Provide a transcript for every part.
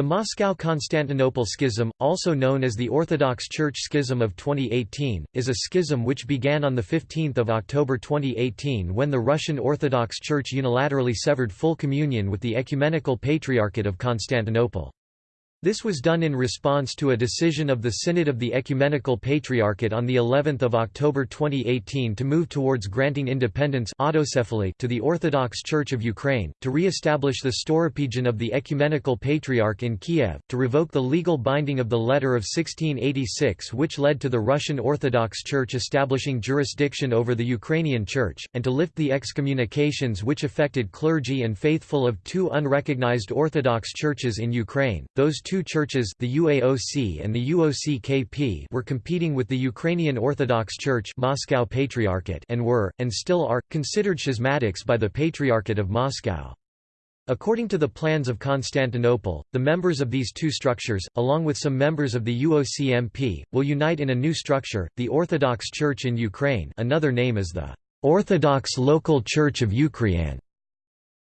The Moscow–Constantinople Schism, also known as the Orthodox Church Schism of 2018, is a schism which began on 15 October 2018 when the Russian Orthodox Church unilaterally severed full communion with the Ecumenical Patriarchate of Constantinople. This was done in response to a decision of the Synod of the Ecumenical Patriarchate on the 11th of October 2018 to move towards granting independence autocephaly to the Orthodox Church of Ukraine, to re-establish the Stauropegion of the Ecumenical Patriarch in Kiev, to revoke the legal binding of the Letter of 1686 which led to the Russian Orthodox Church establishing jurisdiction over the Ukrainian Church, and to lift the excommunications which affected clergy and faithful of two unrecognized Orthodox churches in Ukraine. Those two churches the UAOC and the UOC-KP were competing with the Ukrainian Orthodox Church Moscow Patriarchate and were, and still are, considered schismatics by the Patriarchate of Moscow. According to the plans of Constantinople, the members of these two structures, along with some members of the UOCMP, will unite in a new structure, the Orthodox Church in Ukraine another name is the Orthodox Local Church of Ukraine.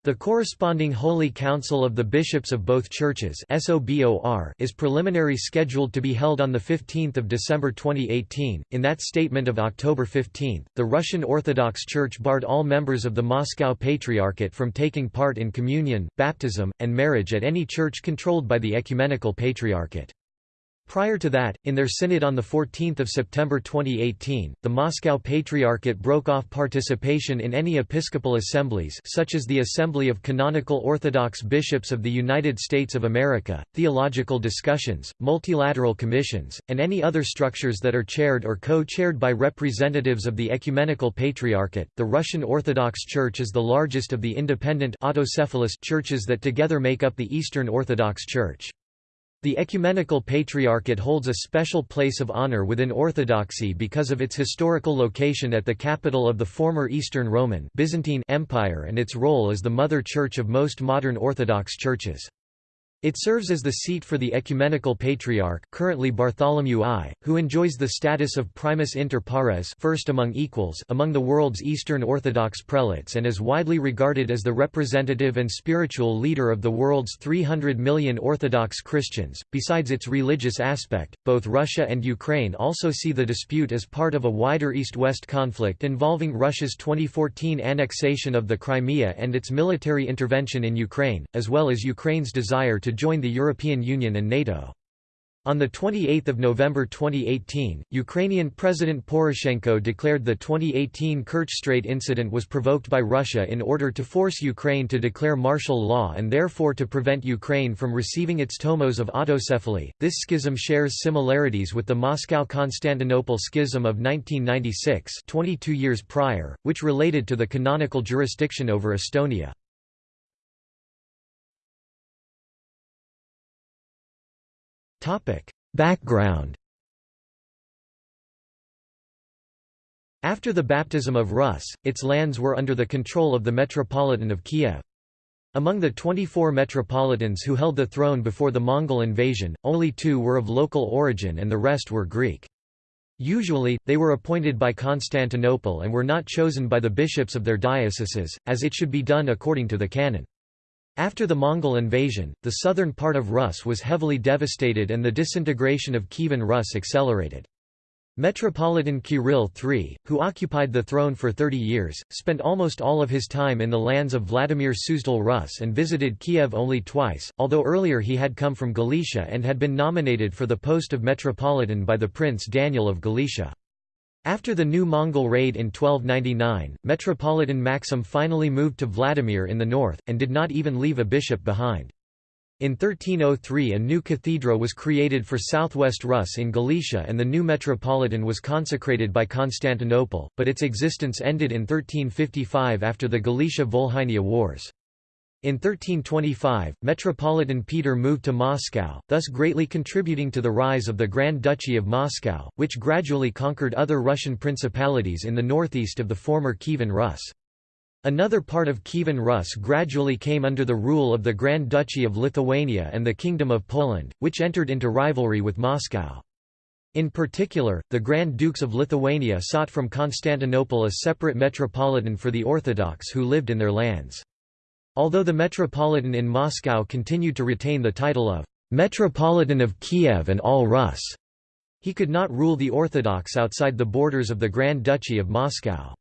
The corresponding Holy Council of the Bishops of both churches is preliminary scheduled to be held on 15 December 2018. In that statement of October 15, the Russian Orthodox Church barred all members of the Moscow Patriarchate from taking part in communion, baptism, and marriage at any church controlled by the Ecumenical Patriarchate. Prior to that, in their synod on 14 September 2018, the Moscow Patriarchate broke off participation in any episcopal assemblies such as the Assembly of Canonical Orthodox Bishops of the United States of America, theological discussions, multilateral commissions, and any other structures that are chaired or co-chaired by representatives of the Ecumenical Patriarchate. The Russian Orthodox Church is the largest of the independent autocephalous churches that together make up the Eastern Orthodox Church. The Ecumenical Patriarchate holds a special place of honor within Orthodoxy because of its historical location at the capital of the former Eastern Roman Byzantine Empire and its role as the mother church of most modern Orthodox churches. It serves as the seat for the Ecumenical Patriarch currently Bartholomew I, who enjoys the status of primus inter pares first among equals among the world's Eastern Orthodox prelates and is widely regarded as the representative and spiritual leader of the world's 300 million Orthodox Christians. Besides its religious aspect, both Russia and Ukraine also see the dispute as part of a wider East-West conflict involving Russia's 2014 annexation of the Crimea and its military intervention in Ukraine, as well as Ukraine's desire to to join the European Union and NATO. On 28 November 2018, Ukrainian President Poroshenko declared the 2018 Kerch Strait incident was provoked by Russia in order to force Ukraine to declare martial law and therefore to prevent Ukraine from receiving its tomos of autocephaly. This schism shares similarities with the Moscow-Constantinople schism of 1996 22 years prior, which related to the canonical jurisdiction over Estonia. Background After the baptism of Rus, its lands were under the control of the Metropolitan of Kiev. Among the 24 metropolitans who held the throne before the Mongol invasion, only two were of local origin and the rest were Greek. Usually, they were appointed by Constantinople and were not chosen by the bishops of their dioceses, as it should be done according to the canon. After the Mongol invasion, the southern part of Rus was heavily devastated and the disintegration of Kievan Rus accelerated. Metropolitan Kirill III, who occupied the throne for 30 years, spent almost all of his time in the lands of Vladimir Suzdal Rus and visited Kiev only twice, although earlier he had come from Galicia and had been nominated for the post of Metropolitan by the Prince Daniel of Galicia. After the new Mongol raid in 1299, Metropolitan Maxim finally moved to Vladimir in the north, and did not even leave a bishop behind. In 1303 a new cathedra was created for southwest Rus in Galicia and the new metropolitan was consecrated by Constantinople, but its existence ended in 1355 after the Galicia-Volhynia Wars. In 1325, Metropolitan Peter moved to Moscow, thus greatly contributing to the rise of the Grand Duchy of Moscow, which gradually conquered other Russian principalities in the northeast of the former Kievan Rus. Another part of Kievan Rus gradually came under the rule of the Grand Duchy of Lithuania and the Kingdom of Poland, which entered into rivalry with Moscow. In particular, the Grand Dukes of Lithuania sought from Constantinople a separate metropolitan for the Orthodox who lived in their lands. Although the Metropolitan in Moscow continued to retain the title of Metropolitan of Kiev and all Rus. He could not rule the Orthodox outside the borders of the Grand Duchy of Moscow.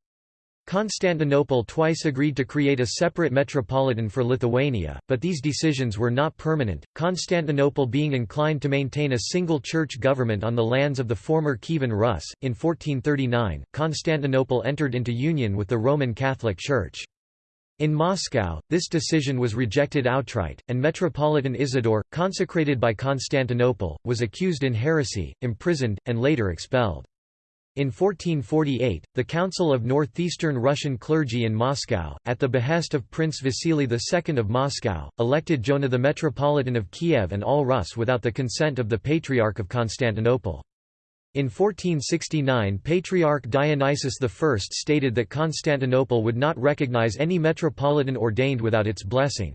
Constantinople twice agreed to create a separate metropolitan for Lithuania, but these decisions were not permanent, Constantinople being inclined to maintain a single church government on the lands of the former Kievan Rus. In 1439, Constantinople entered into union with the Roman Catholic Church. In Moscow, this decision was rejected outright, and Metropolitan Isidore, consecrated by Constantinople, was accused in heresy, imprisoned, and later expelled. In 1448, the Council of Northeastern Russian Clergy in Moscow, at the behest of Prince Vasily II of Moscow, elected Jonah the Metropolitan of Kiev and all Rus without the consent of the Patriarch of Constantinople. In 1469 Patriarch Dionysius I stated that Constantinople would not recognize any metropolitan ordained without its blessing.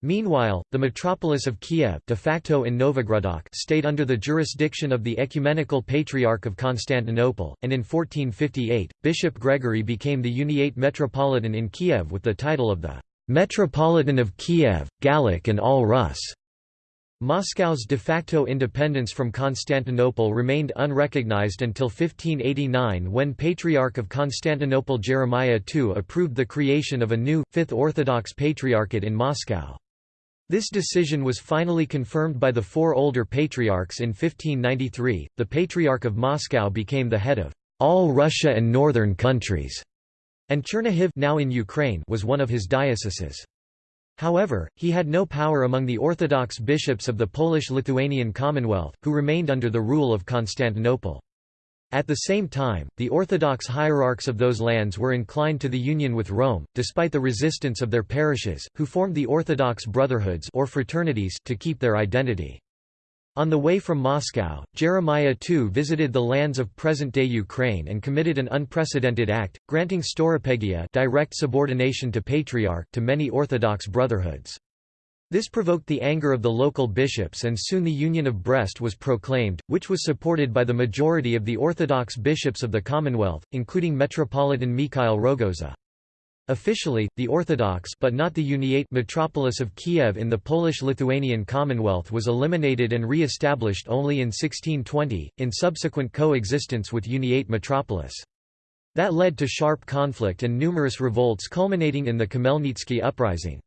Meanwhile, the metropolis of Kiev de facto in Novogrudok stayed under the jurisdiction of the Ecumenical Patriarch of Constantinople, and in 1458, Bishop Gregory became the Uniate Metropolitan in Kiev with the title of the Metropolitan of Kiev, Gallic and all Rus. Moscow's de facto independence from Constantinople remained unrecognized until 1589 when Patriarch of Constantinople Jeremiah II approved the creation of a new, Fifth Orthodox Patriarchate in Moscow. This decision was finally confirmed by the four older patriarchs in 1593. The Patriarch of Moscow became the head of all Russia and northern countries, and Chernihiv now in Ukraine was one of his dioceses. However, he had no power among the Orthodox bishops of the Polish-Lithuanian Commonwealth, who remained under the rule of Constantinople. At the same time, the Orthodox hierarchs of those lands were inclined to the union with Rome, despite the resistance of their parishes, who formed the Orthodox brotherhoods or fraternities to keep their identity. On the way from Moscow, Jeremiah II visited the lands of present-day Ukraine and committed an unprecedented act, granting stauropegia direct subordination to patriarch to many Orthodox brotherhoods. This provoked the anger of the local bishops and soon the Union of Brest was proclaimed, which was supported by the majority of the Orthodox bishops of the Commonwealth, including Metropolitan Mikhail Rogoza. Officially, the Orthodox but not the Uniate metropolis of Kiev in the Polish-Lithuanian Commonwealth was eliminated and re-established only in 1620, in subsequent coexistence with Uniate metropolis. That led to sharp conflict and numerous revolts culminating in the Khmelnytsky uprising.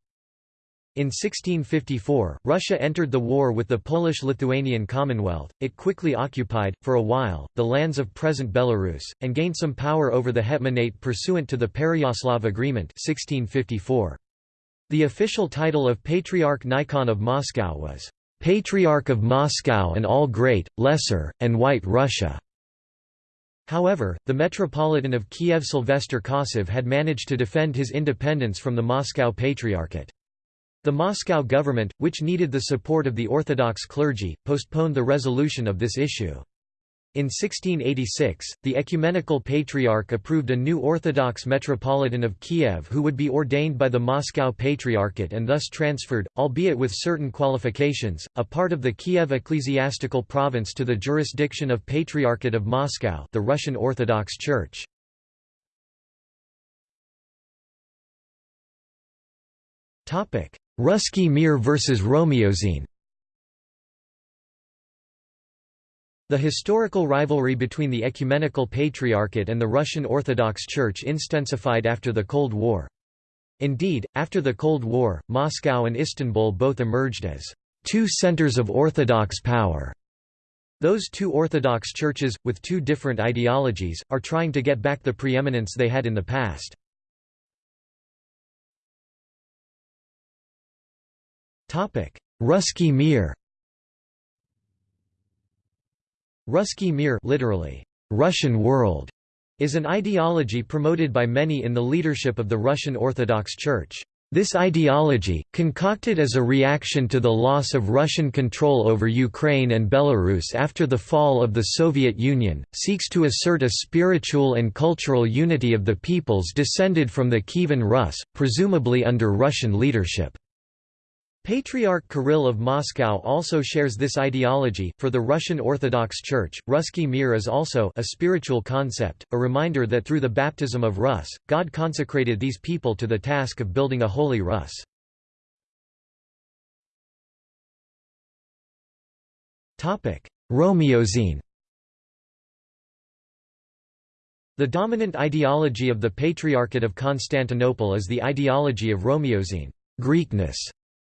In 1654, Russia entered the war with the Polish-Lithuanian Commonwealth, it quickly occupied, for a while, the lands of present Belarus, and gained some power over the Hetmanate pursuant to the Pereyaslav Agreement 1654. The official title of Patriarch Nikon of Moscow was, "...Patriarch of Moscow and all Great, Lesser, and White Russia." However, the Metropolitan of Kiev Sylvester Kosov had managed to defend his independence from the Moscow Patriarchate. The Moscow government, which needed the support of the Orthodox clergy, postponed the resolution of this issue. In 1686, the Ecumenical Patriarch approved a new Orthodox Metropolitan of Kiev who would be ordained by the Moscow Patriarchate and thus transferred, albeit with certain qualifications, a part of the Kiev ecclesiastical province to the jurisdiction of Patriarchate of Moscow the Russian Orthodox Church. Ruski Mir versus Romiosini The historical rivalry between the Ecumenical Patriarchate and the Russian Orthodox Church intensified after the Cold War. Indeed, after the Cold War, Moscow and Istanbul both emerged as two centers of Orthodox power. Those two Orthodox churches, with two different ideologies, are trying to get back the preeminence they had in the past. Ruski Mir Ruski Mir literally, Russian world, is an ideology promoted by many in the leadership of the Russian Orthodox Church. This ideology, concocted as a reaction to the loss of Russian control over Ukraine and Belarus after the fall of the Soviet Union, seeks to assert a spiritual and cultural unity of the peoples descended from the Kievan Rus, presumably under Russian leadership. Patriarch Kirill of Moscow also shares this ideology. For the Russian Orthodox Church, Ruski Mir is also a spiritual concept, a reminder that through the baptism of Rus, God consecrated these people to the task of building a holy Rus. Topic: Romiosini The dominant ideology of the Patriarchate of Constantinople is the ideology of Romiosini Greekness",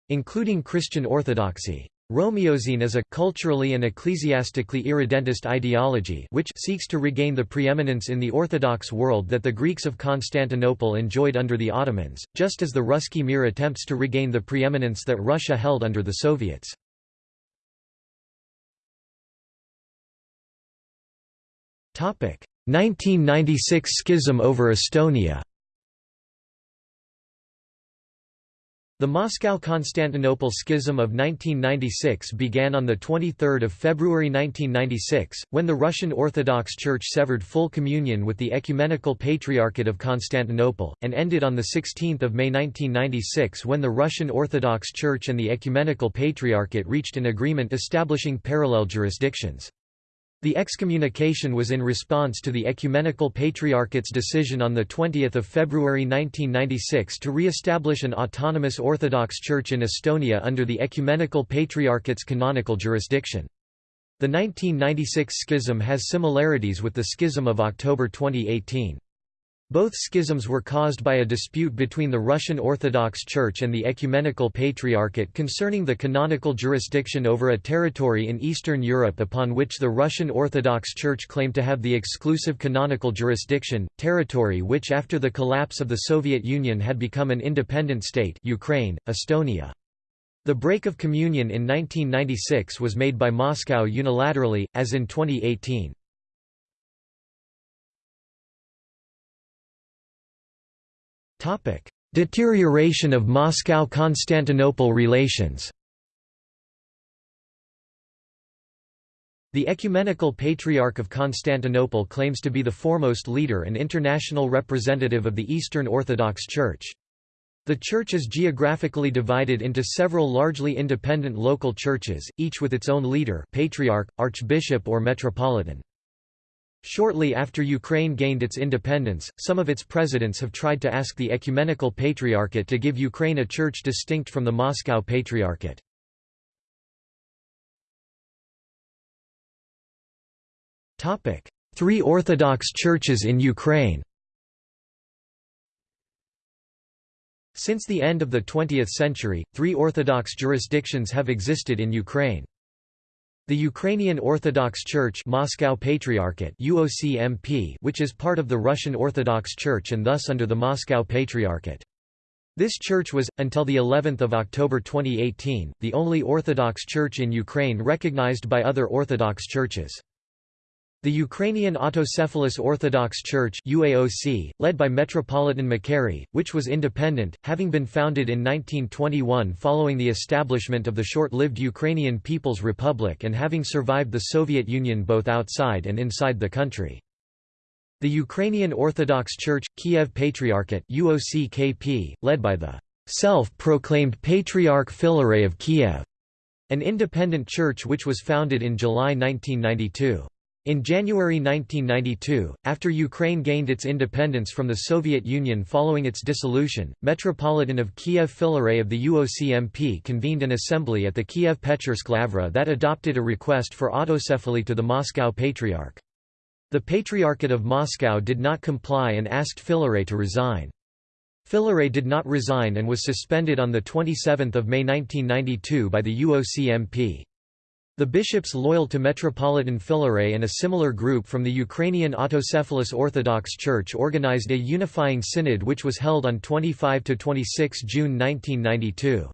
including Christian orthodoxy. Romiosini is a culturally and ecclesiastically irredentist ideology which seeks to regain the preeminence in the Orthodox world that the Greeks of Constantinople enjoyed under the Ottomans, just as the Ruski Mir attempts to regain the preeminence that Russia held under the Soviets. Topic: 1996 schism over Estonia. The Moscow–Constantinople Schism of 1996 began on 23 February 1996, when the Russian Orthodox Church severed full communion with the Ecumenical Patriarchate of Constantinople, and ended on 16 May 1996 when the Russian Orthodox Church and the Ecumenical Patriarchate reached an agreement establishing parallel jurisdictions. The excommunication was in response to the Ecumenical Patriarchate's decision on 20 February 1996 to re-establish an autonomous Orthodox Church in Estonia under the Ecumenical Patriarchate's canonical jurisdiction. The 1996 schism has similarities with the schism of October 2018. Both schisms were caused by a dispute between the Russian Orthodox Church and the Ecumenical Patriarchate concerning the canonical jurisdiction over a territory in Eastern Europe upon which the Russian Orthodox Church claimed to have the exclusive canonical jurisdiction, territory which after the collapse of the Soviet Union had become an independent state Ukraine, Estonia. The break of communion in 1996 was made by Moscow unilaterally, as in 2018. Deterioration of Moscow–Constantinople relations The Ecumenical Patriarch of Constantinople claims to be the foremost leader and international representative of the Eastern Orthodox Church. The church is geographically divided into several largely independent local churches, each with its own leader patriarch, archbishop or metropolitan. Shortly after Ukraine gained its independence, some of its presidents have tried to ask the Ecumenical Patriarchate to give Ukraine a church distinct from the Moscow Patriarchate. Three Orthodox churches in Ukraine Since the end of the 20th century, three Orthodox jurisdictions have existed in Ukraine. The Ukrainian Orthodox Church Moscow Patriarchate UOCMP, which is part of the Russian Orthodox Church and thus under the Moscow Patriarchate. This church was, until the 11th of October 2018, the only Orthodox church in Ukraine recognized by other Orthodox churches. The Ukrainian Autocephalous Orthodox Church UAOC, led by Metropolitan Makary, which was independent, having been founded in 1921 following the establishment of the short-lived Ukrainian People's Republic and having survived the Soviet Union both outside and inside the country. The Ukrainian Orthodox Church, Kiev Patriarchate UOCKP, led by the self-proclaimed Patriarch Filaret of Kiev, an independent church which was founded in July 1992. In January 1992, after Ukraine gained its independence from the Soviet Union following its dissolution, Metropolitan of Kiev Filaret of the UOCMP convened an assembly at the Kiev Pechersk Lavra that adopted a request for autocephaly to the Moscow Patriarch. The Patriarchate of Moscow did not comply and asked Filaret to resign. Filaret did not resign and was suspended on 27 May 1992 by the UOCMP. The bishops loyal to Metropolitan Filaret and a similar group from the Ukrainian Autocephalous Orthodox Church organized a unifying synod which was held on 25–26 June 1992.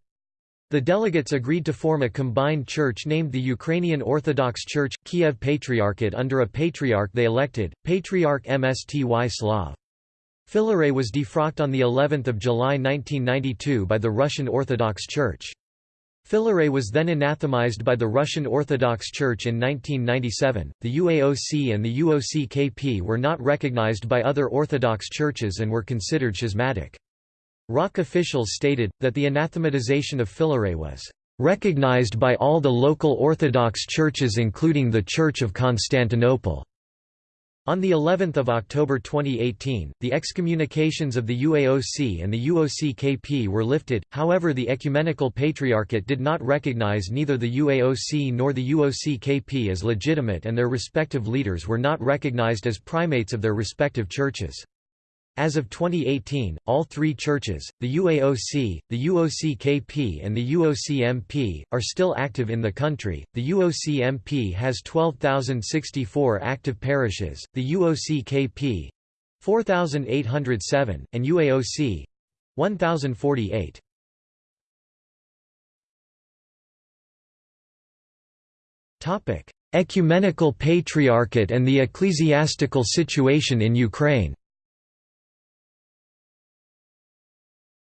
The delegates agreed to form a combined church named the Ukrainian Orthodox Church, Kiev Patriarchate under a patriarch they elected, Patriarch Mstyslav. Filaret was defrocked on of July 1992 by the Russian Orthodox Church. Filaret was then anathemized by the Russian Orthodox Church in 1997. The UAOC and the UOCKP were not recognized by other Orthodox churches and were considered schismatic. ROC officials stated, that the anathematization of Filaret was recognized by all the local Orthodox churches including the Church of Constantinople. On the 11th of October 2018, the excommunications of the UAOC and the UOC-KP were lifted, however the Ecumenical Patriarchate did not recognize neither the UAOC nor the UOC-KP as legitimate and their respective leaders were not recognized as primates of their respective churches. As of 2018, all three churches, the UAOC, the UOC-KP and the UOC-MP, are still active in the country. The UOC-MP has 12,064 active parishes, the UOC-KP 4,807, and UAOC 1,048. Topic: Ecumenical Patriarchate and the ecclesiastical situation in Ukraine.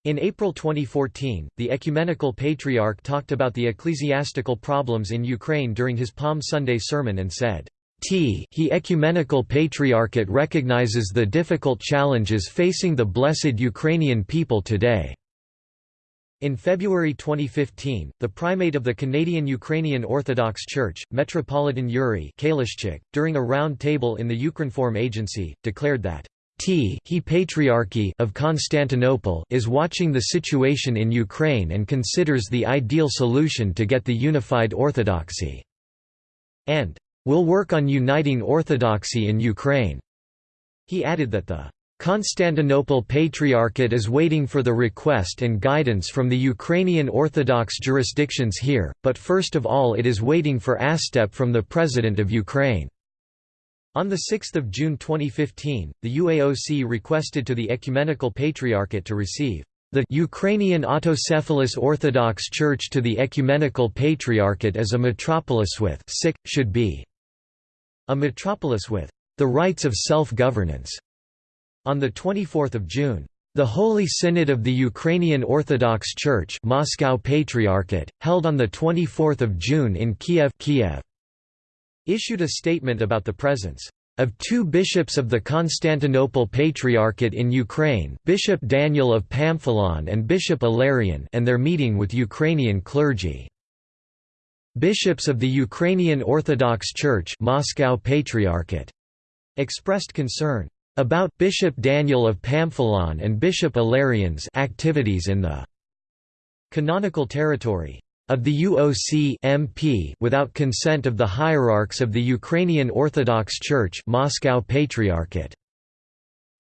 In April 2014, the Ecumenical Patriarch talked about the ecclesiastical problems in Ukraine during his Palm Sunday sermon and said, T he Ecumenical Patriarchate recognizes the difficult challenges facing the blessed Ukrainian people today. In February 2015, the primate of the Canadian Ukrainian Orthodox Church, Metropolitan Yuri Kalistchuk, during a round table in the Ukrinform Agency, declared that T he Patriarchy of Constantinople is watching the situation in Ukraine and considers the ideal solution to get the unified orthodoxy. And will work on uniting orthodoxy in Ukraine. He added that the Constantinople Patriarchate is waiting for the request and guidance from the Ukrainian Orthodox jurisdictions here, but first of all it is waiting for ASTEP from the President of Ukraine. On 6 June 2015, the UAOC requested to the Ecumenical Patriarchate to receive the Ukrainian Autocephalous Orthodox Church to the Ecumenical Patriarchate as a metropolis with sick, should be a metropolis with the rights of self-governance. On 24 June, the Holy Synod of the Ukrainian Orthodox Church Moscow Patriarchate, held on 24 June in Kiev, Kiev issued a statement about the presence of two bishops of the Constantinople Patriarchate in Ukraine Bishop Daniel of Pamphilon and Bishop Ilarion and their meeting with Ukrainian clergy. Bishops of the Ukrainian Orthodox Church Moscow Patriarchate expressed concern about Bishop Daniel of Pamphilon and Bishop Ilarion's activities in the canonical territory of the UOC MP without consent of the hierarchs of the Ukrainian Orthodox Church Moscow Patriarchate.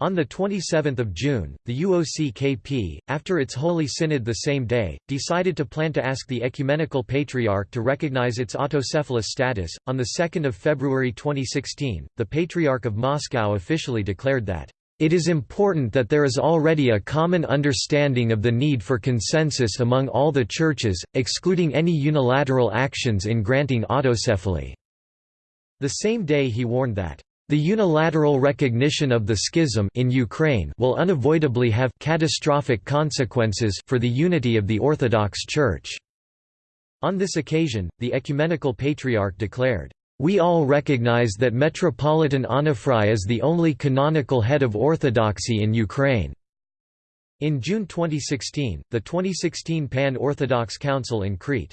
On 27 June, the UOC-KP, after its Holy Synod the same day, decided to plan to ask the Ecumenical Patriarch to recognize its autocephalous status. On 2 February 2016, the Patriarch of Moscow officially declared that it is important that there is already a common understanding of the need for consensus among all the churches, excluding any unilateral actions in granting autocephaly. The same day he warned that the unilateral recognition of the schism in Ukraine will unavoidably have catastrophic consequences for the unity of the Orthodox Church. On this occasion, the Ecumenical Patriarch declared, we all recognize that Metropolitan Onufry is the only canonical head of Orthodoxy in Ukraine. In June 2016, the 2016 Pan-Orthodox Council in Crete.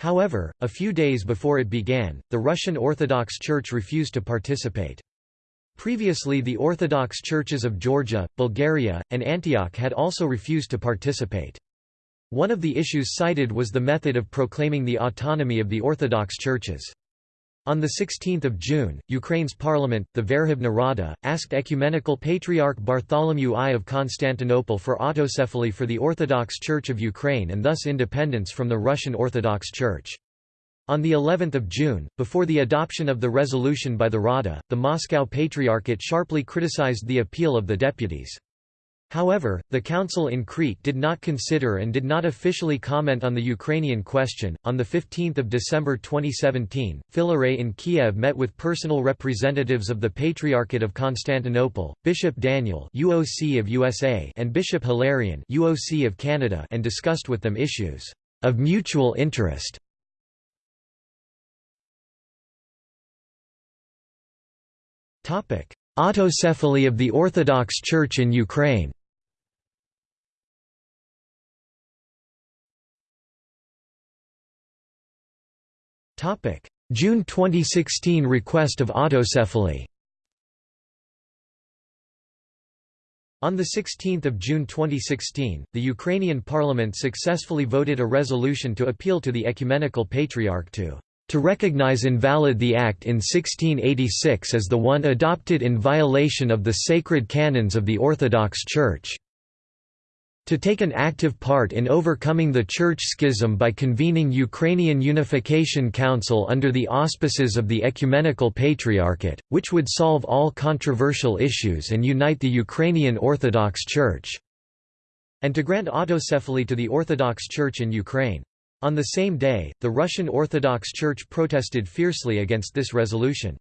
However, a few days before it began, the Russian Orthodox Church refused to participate. Previously the Orthodox churches of Georgia, Bulgaria, and Antioch had also refused to participate. One of the issues cited was the method of proclaiming the autonomy of the Orthodox churches. On 16 June, Ukraine's parliament, the Verkhovna Rada, asked Ecumenical Patriarch Bartholomew I of Constantinople for autocephaly for the Orthodox Church of Ukraine and thus independence from the Russian Orthodox Church. On the 11th of June, before the adoption of the resolution by the Rada, the Moscow Patriarchate sharply criticized the appeal of the deputies. However, the council in Crete did not consider and did not officially comment on the Ukrainian question. On 15 December 2017, Filaret in Kiev met with personal representatives of the Patriarchate of Constantinople, Bishop Daniel UOC of USA and Bishop Hilarion UOC of Canada and discussed with them issues of mutual interest. Autocephaly of the Orthodox Church in Ukraine. June 2016 request of autocephaly. On 16 June 2016, the Ukrainian parliament successfully voted a resolution to appeal to the Ecumenical Patriarch to to recognize invalid the act in 1686 as the one adopted in violation of the sacred canons of the Orthodox Church to take an active part in overcoming the church schism by convening Ukrainian Unification Council under the auspices of the Ecumenical Patriarchate, which would solve all controversial issues and unite the Ukrainian Orthodox Church, and to grant autocephaly to the Orthodox Church in Ukraine. On the same day, the Russian Orthodox Church protested fiercely against this resolution.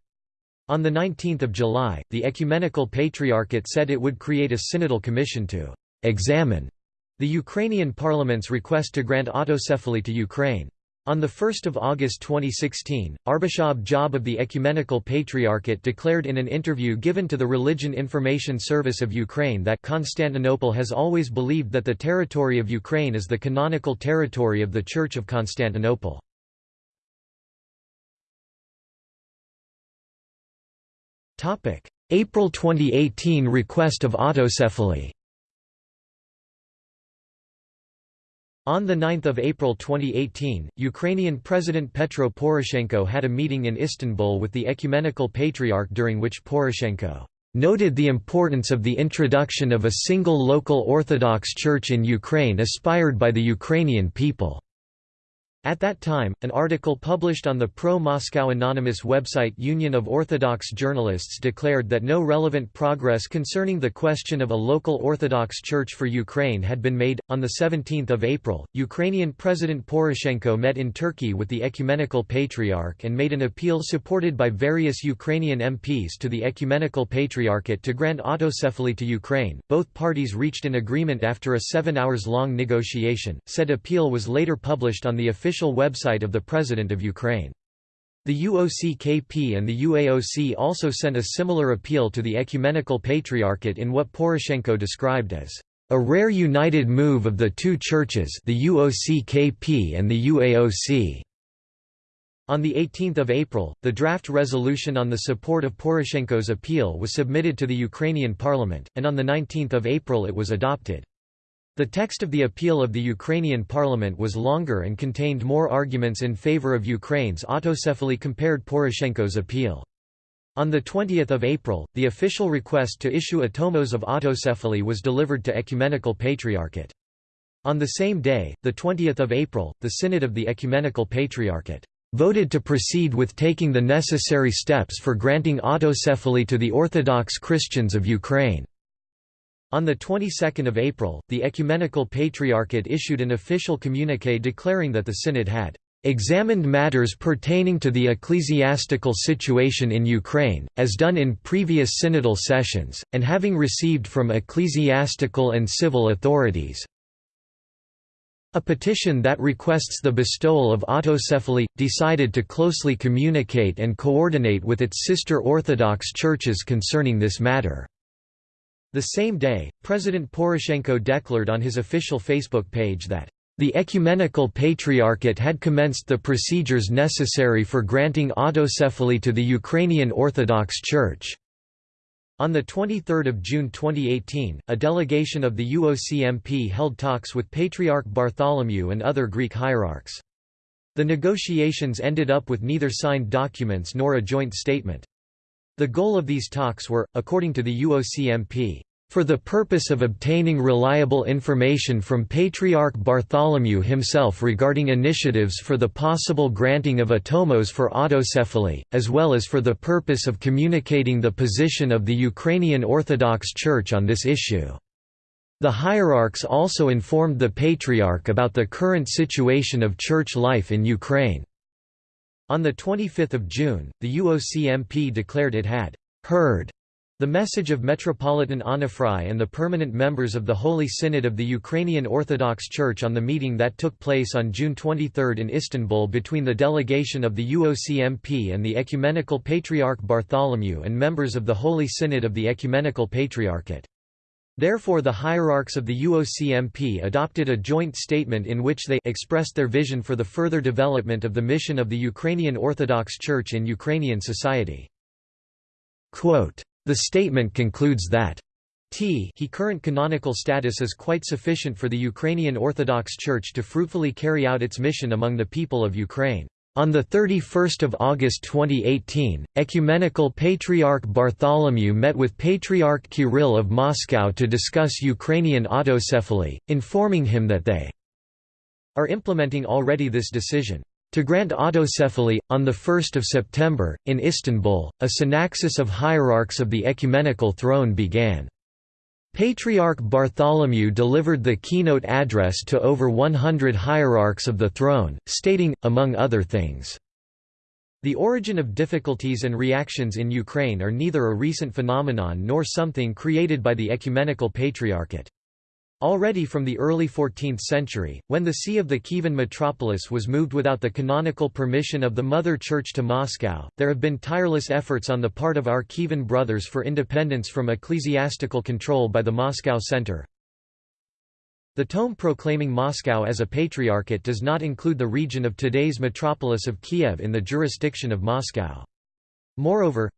On 19 July, the Ecumenical Patriarchate said it would create a synodal commission to examine the Ukrainian parliament's request to grant autocephaly to Ukraine. On 1 August 2016, Archbishop Job of the Ecumenical Patriarchate declared in an interview given to the Religion Information Service of Ukraine that Constantinople has always believed that the territory of Ukraine is the canonical territory of the Church of Constantinople. April 2018 request of autocephaly On 9 April 2018, Ukrainian President Petro Poroshenko had a meeting in Istanbul with the Ecumenical Patriarch during which Poroshenko noted the importance of the introduction of a single local Orthodox Church in Ukraine aspired by the Ukrainian people. At that time, an article published on the pro-Moscow anonymous website Union of Orthodox Journalists declared that no relevant progress concerning the question of a local Orthodox Church for Ukraine had been made. On the 17th of April, Ukrainian President Poroshenko met in Turkey with the Ecumenical Patriarch and made an appeal supported by various Ukrainian MPs to the Ecumenical Patriarchate to grant autocephaly to Ukraine. Both parties reached an agreement after a 7 hours long negotiation. Said appeal was later published on the official official website of the President of Ukraine. The UOC-KP and the UAOC also sent a similar appeal to the Ecumenical Patriarchate in what Poroshenko described as a rare united move of the two churches the UOC-KP and the UAOC. On 18 April, the draft resolution on the support of Poroshenko's appeal was submitted to the Ukrainian parliament, and on 19 April it was adopted. The text of the appeal of the Ukrainian parliament was longer and contained more arguments in favor of Ukraine's autocephaly compared Poroshenko's appeal. On 20 April, the official request to issue a tomos of autocephaly was delivered to Ecumenical Patriarchate. On the same day, 20 April, the Synod of the Ecumenical Patriarchate voted to proceed with taking the necessary steps for granting autocephaly to the Orthodox Christians of Ukraine. On the 22nd of April, the Ecumenical Patriarchate issued an official communiqué declaring that the Synod had examined matters pertaining to the ecclesiastical situation in Ukraine, as done in previous synodal sessions, and having received from ecclesiastical and civil authorities a petition that requests the bestowal of autocephaly, decided to closely communicate and coordinate with its sister Orthodox churches concerning this matter. The same day, President Poroshenko declared on his official Facebook page that the Ecumenical Patriarchate had commenced the procedures necessary for granting autocephaly to the Ukrainian Orthodox Church. On 23 June 2018, a delegation of the UOCMP held talks with Patriarch Bartholomew and other Greek hierarchs. The negotiations ended up with neither signed documents nor a joint statement. The goal of these talks were, according to the UOCMP, for the purpose of obtaining reliable information from Patriarch Bartholomew himself regarding initiatives for the possible granting of a tomos for autocephaly, as well as for the purpose of communicating the position of the Ukrainian Orthodox Church on this issue. The hierarchs also informed the Patriarch about the current situation of church life in Ukraine. On 25 June, the UOCMP declared it had «heard» the message of Metropolitan Onufry and the permanent members of the Holy Synod of the Ukrainian Orthodox Church on the meeting that took place on June 23 in Istanbul between the delegation of the UOCMP and the Ecumenical Patriarch Bartholomew and members of the Holy Synod of the Ecumenical Patriarchate. Therefore the hierarchs of the UOCMP adopted a joint statement in which they expressed their vision for the further development of the mission of the Ukrainian Orthodox Church in Ukrainian society. Quote, the statement concludes that T he current canonical status is quite sufficient for the Ukrainian Orthodox Church to fruitfully carry out its mission among the people of Ukraine. On 31 August 2018, Ecumenical Patriarch Bartholomew met with Patriarch Kirill of Moscow to discuss Ukrainian autocephaly, informing him that they are implementing already this decision. To grant autocephaly, on 1 September, in Istanbul, a synaxis of hierarchs of the ecumenical throne began. Patriarch Bartholomew delivered the keynote address to over 100 hierarchs of the throne, stating, among other things, The origin of difficulties and reactions in Ukraine are neither a recent phenomenon nor something created by the Ecumenical Patriarchate. Already from the early 14th century, when the see of the Kievan metropolis was moved without the canonical permission of the Mother Church to Moscow, there have been tireless efforts on the part of our Kievan brothers for independence from ecclesiastical control by the Moscow Center. The tome proclaiming Moscow as a patriarchate does not include the region of today's metropolis of Kiev in the jurisdiction of Moscow. Moreover,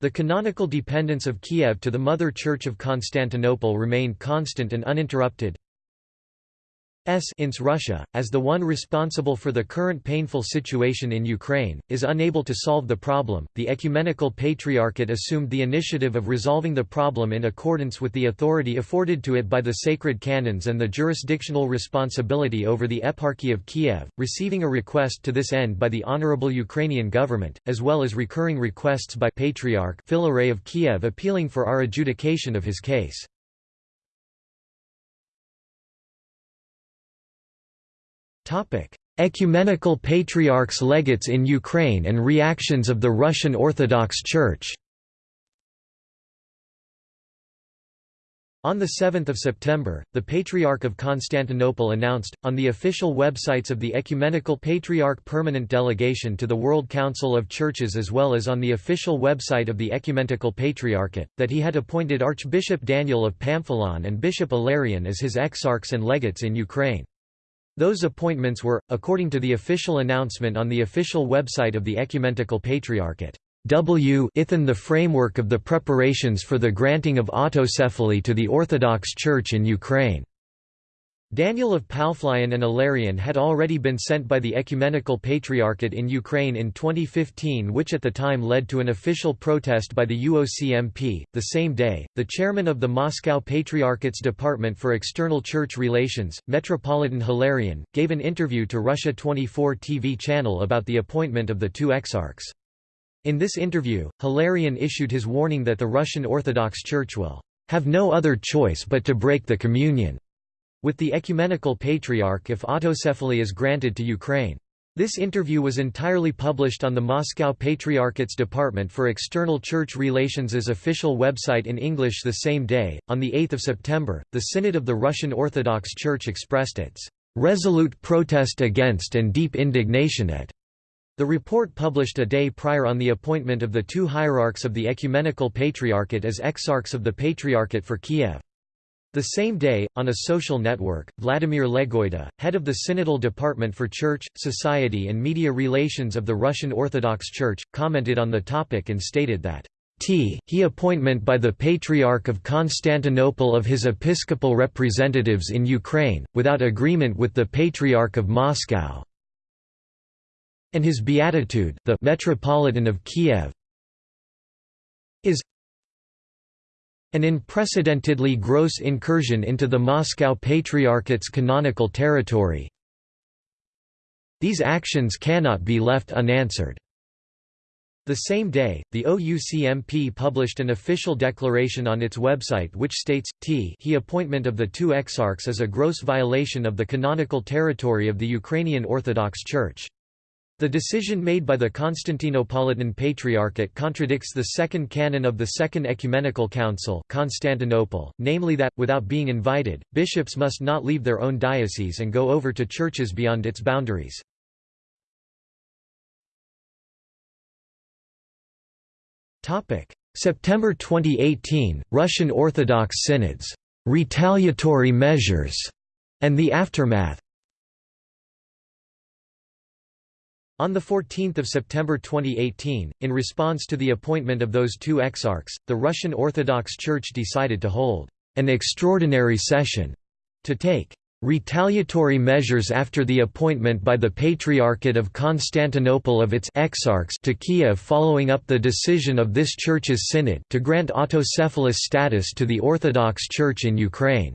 the canonical dependence of Kiev to the Mother Church of Constantinople remained constant and uninterrupted. S ins Russia, as the one responsible for the current painful situation in Ukraine, is unable to solve the problem. The Ecumenical Patriarchate assumed the initiative of resolving the problem in accordance with the authority afforded to it by the sacred canons and the jurisdictional responsibility over the Eparchy of Kiev, receiving a request to this end by the Honorable Ukrainian government, as well as recurring requests by Patriarch Filaret of Kiev appealing for our adjudication of his case. Ecumenical Patriarchs legates in Ukraine and reactions of the Russian Orthodox Church On 7 September, the Patriarch of Constantinople announced, on the official websites of the Ecumenical Patriarch Permanent Delegation to the World Council of Churches as well as on the official website of the Ecumenical Patriarchate, that he had appointed Archbishop Daniel of Pamphilon and Bishop Ilarion as his exarchs and legates in Ukraine. Those appointments were, according to the official announcement on the official website of the Ecumenical Patriarchate, W ithin the framework of the preparations for the granting of autocephaly to the Orthodox Church in Ukraine. Daniel of Pamphilon and Ilarion had already been sent by the Ecumenical Patriarchate in Ukraine in 2015 which at the time led to an official protest by the UOCMP. The same day, the chairman of the Moscow Patriarchate's Department for External Church Relations, Metropolitan Hilarion, gave an interview to Russia 24 TV channel about the appointment of the two exarchs. In this interview, Hilarion issued his warning that the Russian Orthodox Church will have no other choice but to break the communion with the Ecumenical Patriarch if autocephaly is granted to Ukraine. This interview was entirely published on the Moscow Patriarchate's Department for External Church Relations' official website in English the same day. On 8 September, the Synod of the Russian Orthodox Church expressed its resolute protest against and deep indignation at the report published a day prior on the appointment of the two hierarchs of the Ecumenical Patriarchate as exarchs of the Patriarchate for Kiev. The same day, on a social network, Vladimir Legoida, head of the Synodal Department for Church, Society and Media Relations of the Russian Orthodox Church, commented on the topic and stated that T. He appointment by the Patriarch of Constantinople of his episcopal representatives in Ukraine, without agreement with the Patriarch of Moscow, and his beatitude, the Metropolitan of Kiev, is an unprecedentedly gross incursion into the Moscow Patriarchate's canonical territory. These actions cannot be left unanswered. The same day, the OUCMP published an official declaration on its website which states, t he appointment of the two exarchs is a gross violation of the canonical territory of the Ukrainian Orthodox Church. The decision made by the Constantinopolitan Patriarchate contradicts the second canon of the Second Ecumenical Council Constantinople, namely that, without being invited, bishops must not leave their own diocese and go over to churches beyond its boundaries. September 2018, Russian Orthodox Synods, "'retaliatory measures' and the aftermath On 14 September 2018, in response to the appointment of those two exarchs, the Russian Orthodox Church decided to hold an extraordinary session to take retaliatory measures after the appointment by the Patriarchate of Constantinople of its exarchs to Kiev following up the decision of this church's synod to grant autocephalous status to the Orthodox Church in Ukraine.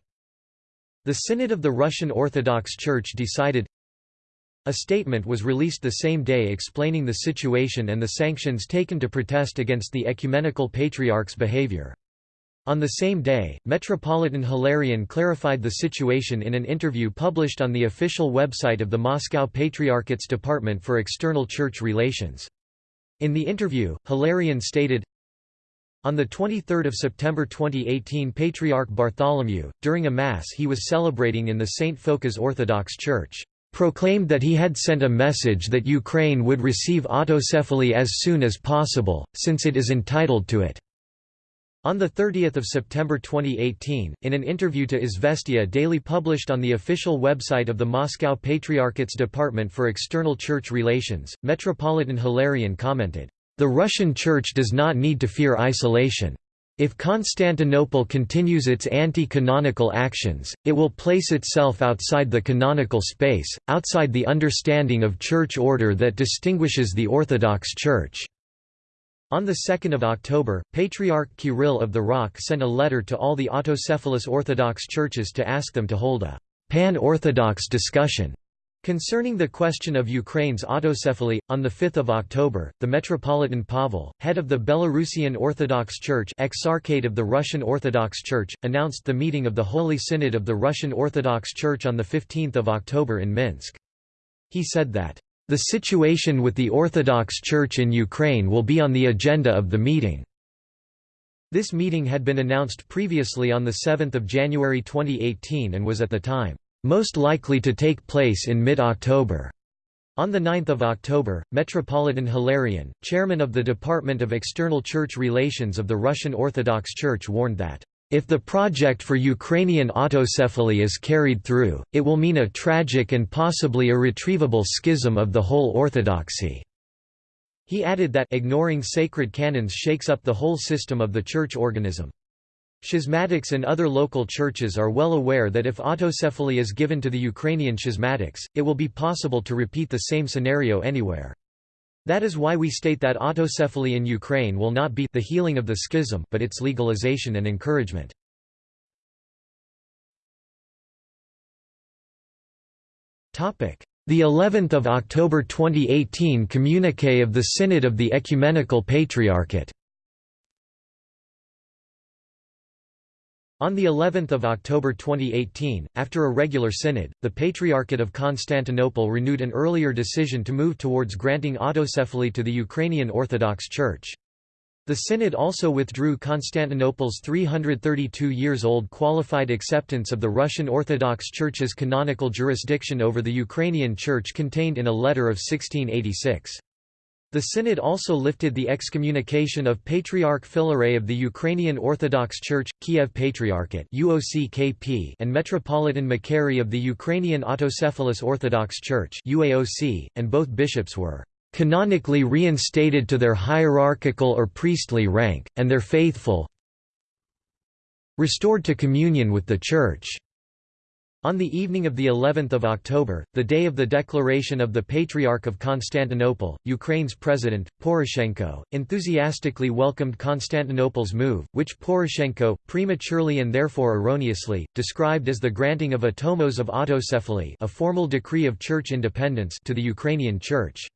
The Synod of the Russian Orthodox Church decided a statement was released the same day explaining the situation and the sanctions taken to protest against the ecumenical patriarch's behavior. On the same day, Metropolitan Hilarion clarified the situation in an interview published on the official website of the Moscow Patriarchate's Department for External Church Relations. In the interview, Hilarion stated, on 23 September 2018 Patriarch Bartholomew, during a Mass he was celebrating in the St. Phocas Orthodox Church proclaimed that he had sent a message that Ukraine would receive autocephaly as soon as possible, since it is entitled to it. On 30 September 2018, in an interview to Izvestia Daily published on the official website of the Moscow Patriarchate's Department for External Church Relations, Metropolitan Hilarion commented, "...the Russian Church does not need to fear isolation. If Constantinople continues its anti-canonical actions, it will place itself outside the canonical space, outside the understanding of church order that distinguishes the Orthodox Church." On 2 October, Patriarch Kirill of the ROC sent a letter to all the autocephalous Orthodox churches to ask them to hold a «pan-Orthodox discussion» Concerning the question of Ukraine's autocephaly, on 5 October, the Metropolitan Pavel, head of the Belarusian Orthodox Church Exarchate of the Russian Orthodox Church, announced the meeting of the Holy Synod of the Russian Orthodox Church on 15 October in Minsk. He said that, "...the situation with the Orthodox Church in Ukraine will be on the agenda of the meeting." This meeting had been announced previously on 7 January 2018 and was at the time most likely to take place in mid-October. On 9 October, Metropolitan Hilarion, chairman of the Department of External Church Relations of the Russian Orthodox Church warned that, "...if the project for Ukrainian autocephaly is carried through, it will mean a tragic and possibly irretrievable schism of the whole orthodoxy." He added that ignoring sacred canons shakes up the whole system of the church organism. Schismatics and other local churches are well aware that if autocephaly is given to the Ukrainian schismatics, it will be possible to repeat the same scenario anywhere. That is why we state that autocephaly in Ukraine will not be the healing of the schism but its legalization and encouragement. The 11th of October 2018 communique of the Synod of the Ecumenical Patriarchate On the 11th of October 2018, after a regular synod, the Patriarchate of Constantinople renewed an earlier decision to move towards granting autocephaly to the Ukrainian Orthodox Church. The synod also withdrew Constantinople's 332 years old qualified acceptance of the Russian Orthodox Church's canonical jurisdiction over the Ukrainian Church contained in a letter of 1686. The Synod also lifted the excommunication of Patriarch Filaret of the Ukrainian Orthodox Church, Kiev Patriarchate and Metropolitan Makary of the Ukrainian Autocephalous Orthodox Church and both bishops were canonically reinstated to their hierarchical or priestly rank, and their faithful restored to communion with the Church. On the evening of the 11th of October, the day of the declaration of the Patriarch of Constantinople, Ukraine's president, Poroshenko, enthusiastically welcomed Constantinople's move, which Poroshenko, prematurely and therefore erroneously, described as the granting of a tomos of autocephaly a formal decree of church independence to the Ukrainian Church.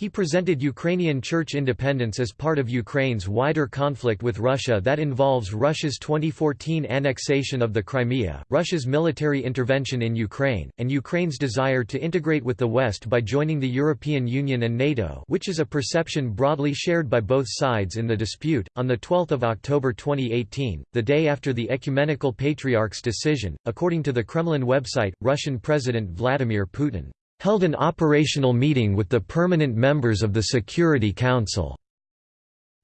He presented Ukrainian church independence as part of Ukraine's wider conflict with Russia that involves Russia's 2014 annexation of the Crimea, Russia's military intervention in Ukraine, and Ukraine's desire to integrate with the West by joining the European Union and NATO, which is a perception broadly shared by both sides in the dispute. On the 12th of October 2018, the day after the ecumenical patriarch's decision, according to the Kremlin website, Russian President Vladimir Putin held an operational meeting with the permanent members of the Security Council.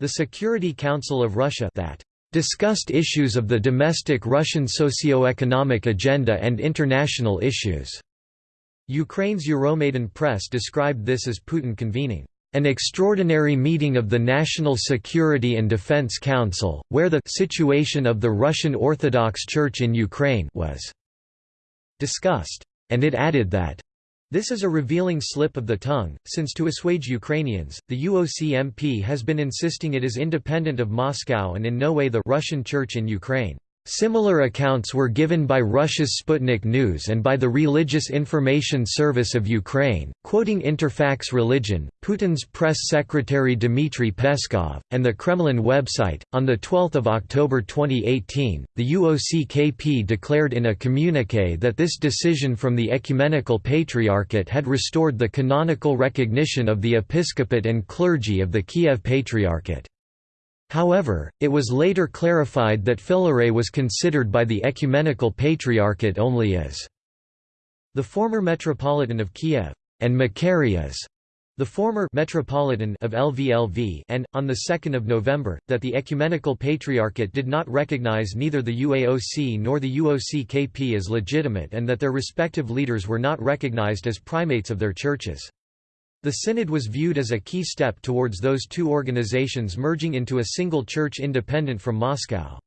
The Security Council of Russia that discussed issues of the domestic Russian socio-economic agenda and international issues. Ukraine's Euromaidan press described this as Putin convening an extraordinary meeting of the National Security and Defense Council, where the situation of the Russian Orthodox Church in Ukraine was discussed, and it added that this is a revealing slip of the tongue, since to assuage Ukrainians, the UOCMP has been insisting it is independent of Moscow and in no way the Russian Church in Ukraine. Similar accounts were given by Russia's Sputnik News and by the Religious Information Service of Ukraine, quoting Interfax Religion, Putin's press secretary Dmitry Peskov, and the Kremlin website. On 12 October 2018, the UOCKP declared in a communique that this decision from the Ecumenical Patriarchate had restored the canonical recognition of the episcopate and clergy of the Kiev Patriarchate. However, it was later clarified that Filaret was considered by the Ecumenical Patriarchate only as the former Metropolitan of Kiev, and Macarius, the former Metropolitan of Lviv and, on 2 November, that the Ecumenical Patriarchate did not recognize neither the UAOC nor the UOC-KP as legitimate and that their respective leaders were not recognized as primates of their churches. The synod was viewed as a key step towards those two organizations merging into a single church independent from Moscow.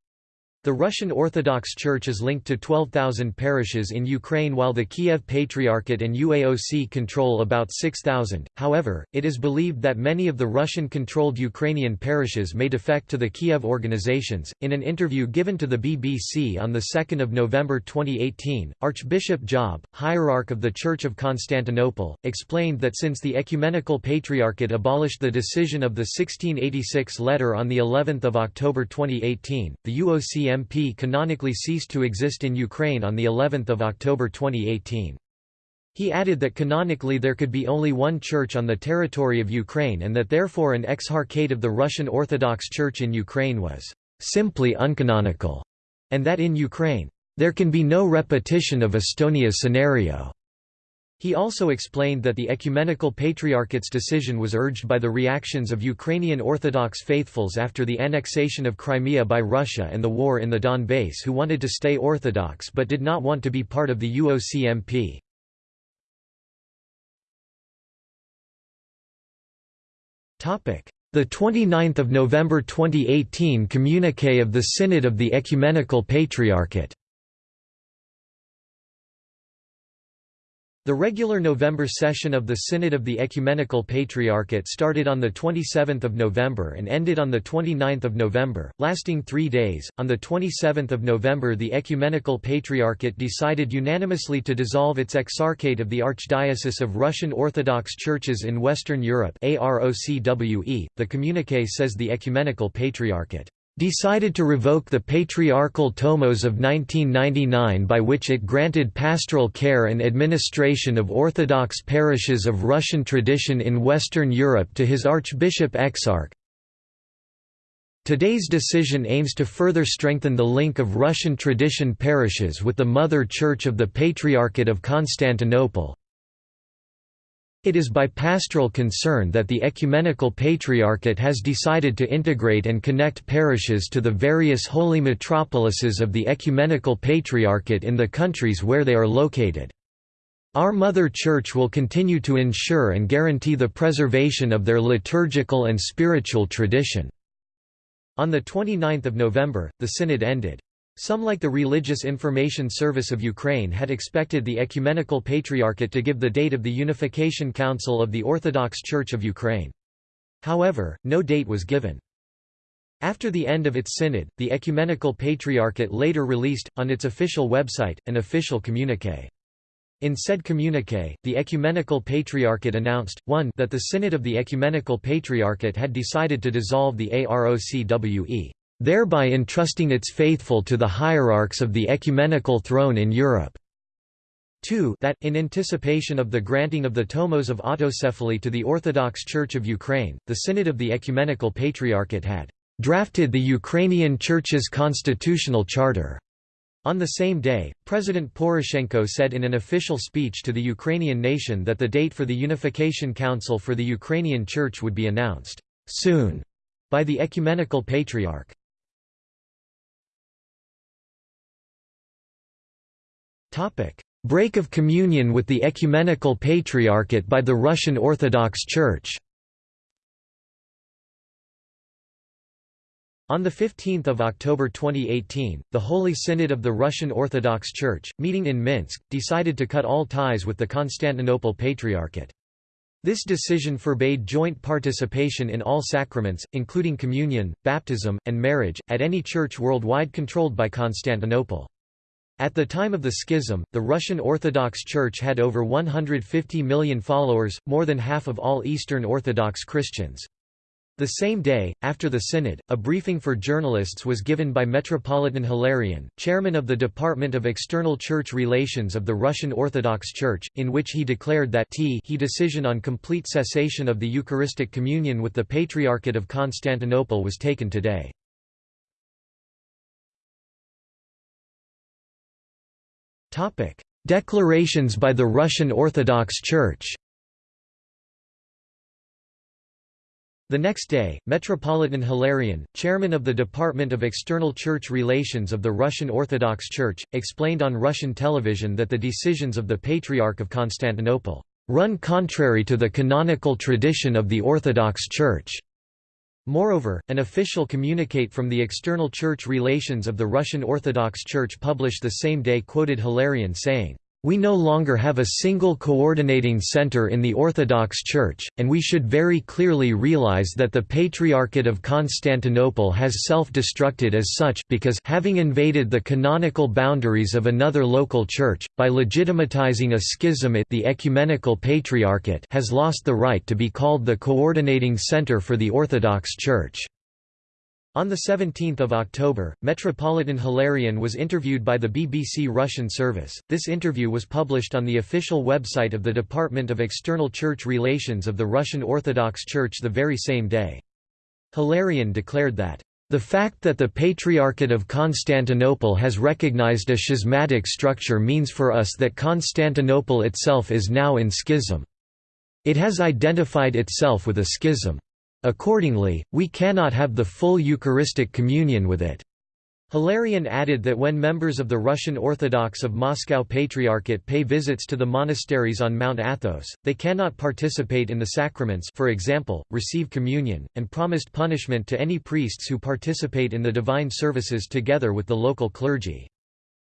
The Russian Orthodox Church is linked to 12,000 parishes in Ukraine while the Kiev Patriarchate and UAOC control about 6,000. However, it is believed that many of the Russian controlled Ukrainian parishes may defect to the Kiev organizations. In an interview given to the BBC on 2 November 2018, Archbishop Job, hierarch of the Church of Constantinople, explained that since the Ecumenical Patriarchate abolished the decision of the 1686 letter on the 11th of October 2018, the UOC MP canonically ceased to exist in Ukraine on the 11th of October 2018. He added that canonically there could be only one church on the territory of Ukraine and that therefore an exarchate of the Russian Orthodox Church in Ukraine was simply uncanonical, and that in Ukraine, there can be no repetition of Estonia's scenario. He also explained that the Ecumenical Patriarchate's decision was urged by the reactions of Ukrainian Orthodox faithfuls after the annexation of Crimea by Russia and the war in the Donbass who wanted to stay Orthodox but did not want to be part of the UOCMP. The 29th of November 2018 communique of the Synod of the Ecumenical Patriarchate The regular November session of the Synod of the Ecumenical Patriarchate started on 27 November and ended on 29 November, lasting three days. On 27 November the Ecumenical Patriarchate decided unanimously to dissolve its exarchate of the Archdiocese of Russian Orthodox Churches in Western Europe the communique says the Ecumenical Patriarchate decided to revoke the Patriarchal Tomos of 1999 by which it granted pastoral care and administration of Orthodox parishes of Russian tradition in Western Europe to his Archbishop Exarch. Today's decision aims to further strengthen the link of Russian tradition parishes with the Mother Church of the Patriarchate of Constantinople, it is by pastoral concern that the Ecumenical Patriarchate has decided to integrate and connect parishes to the various holy metropolises of the Ecumenical Patriarchate in the countries where they are located. Our Mother Church will continue to ensure and guarantee the preservation of their liturgical and spiritual tradition." On 29 November, the synod ended. Some like the Religious Information Service of Ukraine had expected the Ecumenical Patriarchate to give the date of the Unification Council of the Orthodox Church of Ukraine. However, no date was given. After the end of its synod, the Ecumenical Patriarchate later released, on its official website, an official communique. In said communique, the Ecumenical Patriarchate announced, 1 that the Synod of the Ecumenical Patriarchate had decided to dissolve the AROCWE thereby entrusting its faithful to the hierarchs of the ecumenical throne in Europe. 2 that, in anticipation of the granting of the Tomos of autocephaly to the Orthodox Church of Ukraine, the Synod of the Ecumenical Patriarchate had drafted the Ukrainian Church's constitutional charter. On the same day, President Poroshenko said in an official speech to the Ukrainian nation that the date for the Unification Council for the Ukrainian Church would be announced soon by the Ecumenical Patriarch. Break of communion with the Ecumenical Patriarchate by the Russian Orthodox Church. On 15 October 2018, the Holy Synod of the Russian Orthodox Church, meeting in Minsk, decided to cut all ties with the Constantinople Patriarchate. This decision forbade joint participation in all sacraments, including communion, baptism, and marriage, at any church worldwide controlled by Constantinople. At the time of the schism, the Russian Orthodox Church had over 150 million followers, more than half of all Eastern Orthodox Christians. The same day, after the synod, a briefing for journalists was given by Metropolitan Hilarion, chairman of the Department of External Church Relations of the Russian Orthodox Church, in which he declared that he decision on complete cessation of the Eucharistic communion with the Patriarchate of Constantinople was taken today. Declarations by the Russian Orthodox Church The next day, Metropolitan Hilarion, chairman of the Department of External Church Relations of the Russian Orthodox Church, explained on Russian television that the decisions of the Patriarch of Constantinople run contrary to the canonical tradition of the Orthodox Church. Moreover, an official communicate from the External Church Relations of the Russian Orthodox Church published the same day quoted Hilarion saying, we no longer have a single coordinating center in the Orthodox Church, and we should very clearly realize that the Patriarchate of Constantinople has self-destructed as such because having invaded the canonical boundaries of another local church, by legitimatizing a schism it the Ecumenical Patriarchate has lost the right to be called the coordinating center for the Orthodox Church. On 17 October, Metropolitan Hilarion was interviewed by the BBC Russian service. This interview was published on the official website of the Department of External Church Relations of the Russian Orthodox Church the very same day. Hilarion declared that, "...the fact that the Patriarchate of Constantinople has recognized a schismatic structure means for us that Constantinople itself is now in schism. It has identified itself with a schism. Accordingly, we cannot have the full Eucharistic communion with it. Hilarion added that when members of the Russian Orthodox of Moscow Patriarchate pay visits to the monasteries on Mount Athos, they cannot participate in the sacraments for example, receive communion, and promised punishment to any priests who participate in the divine services together with the local clergy.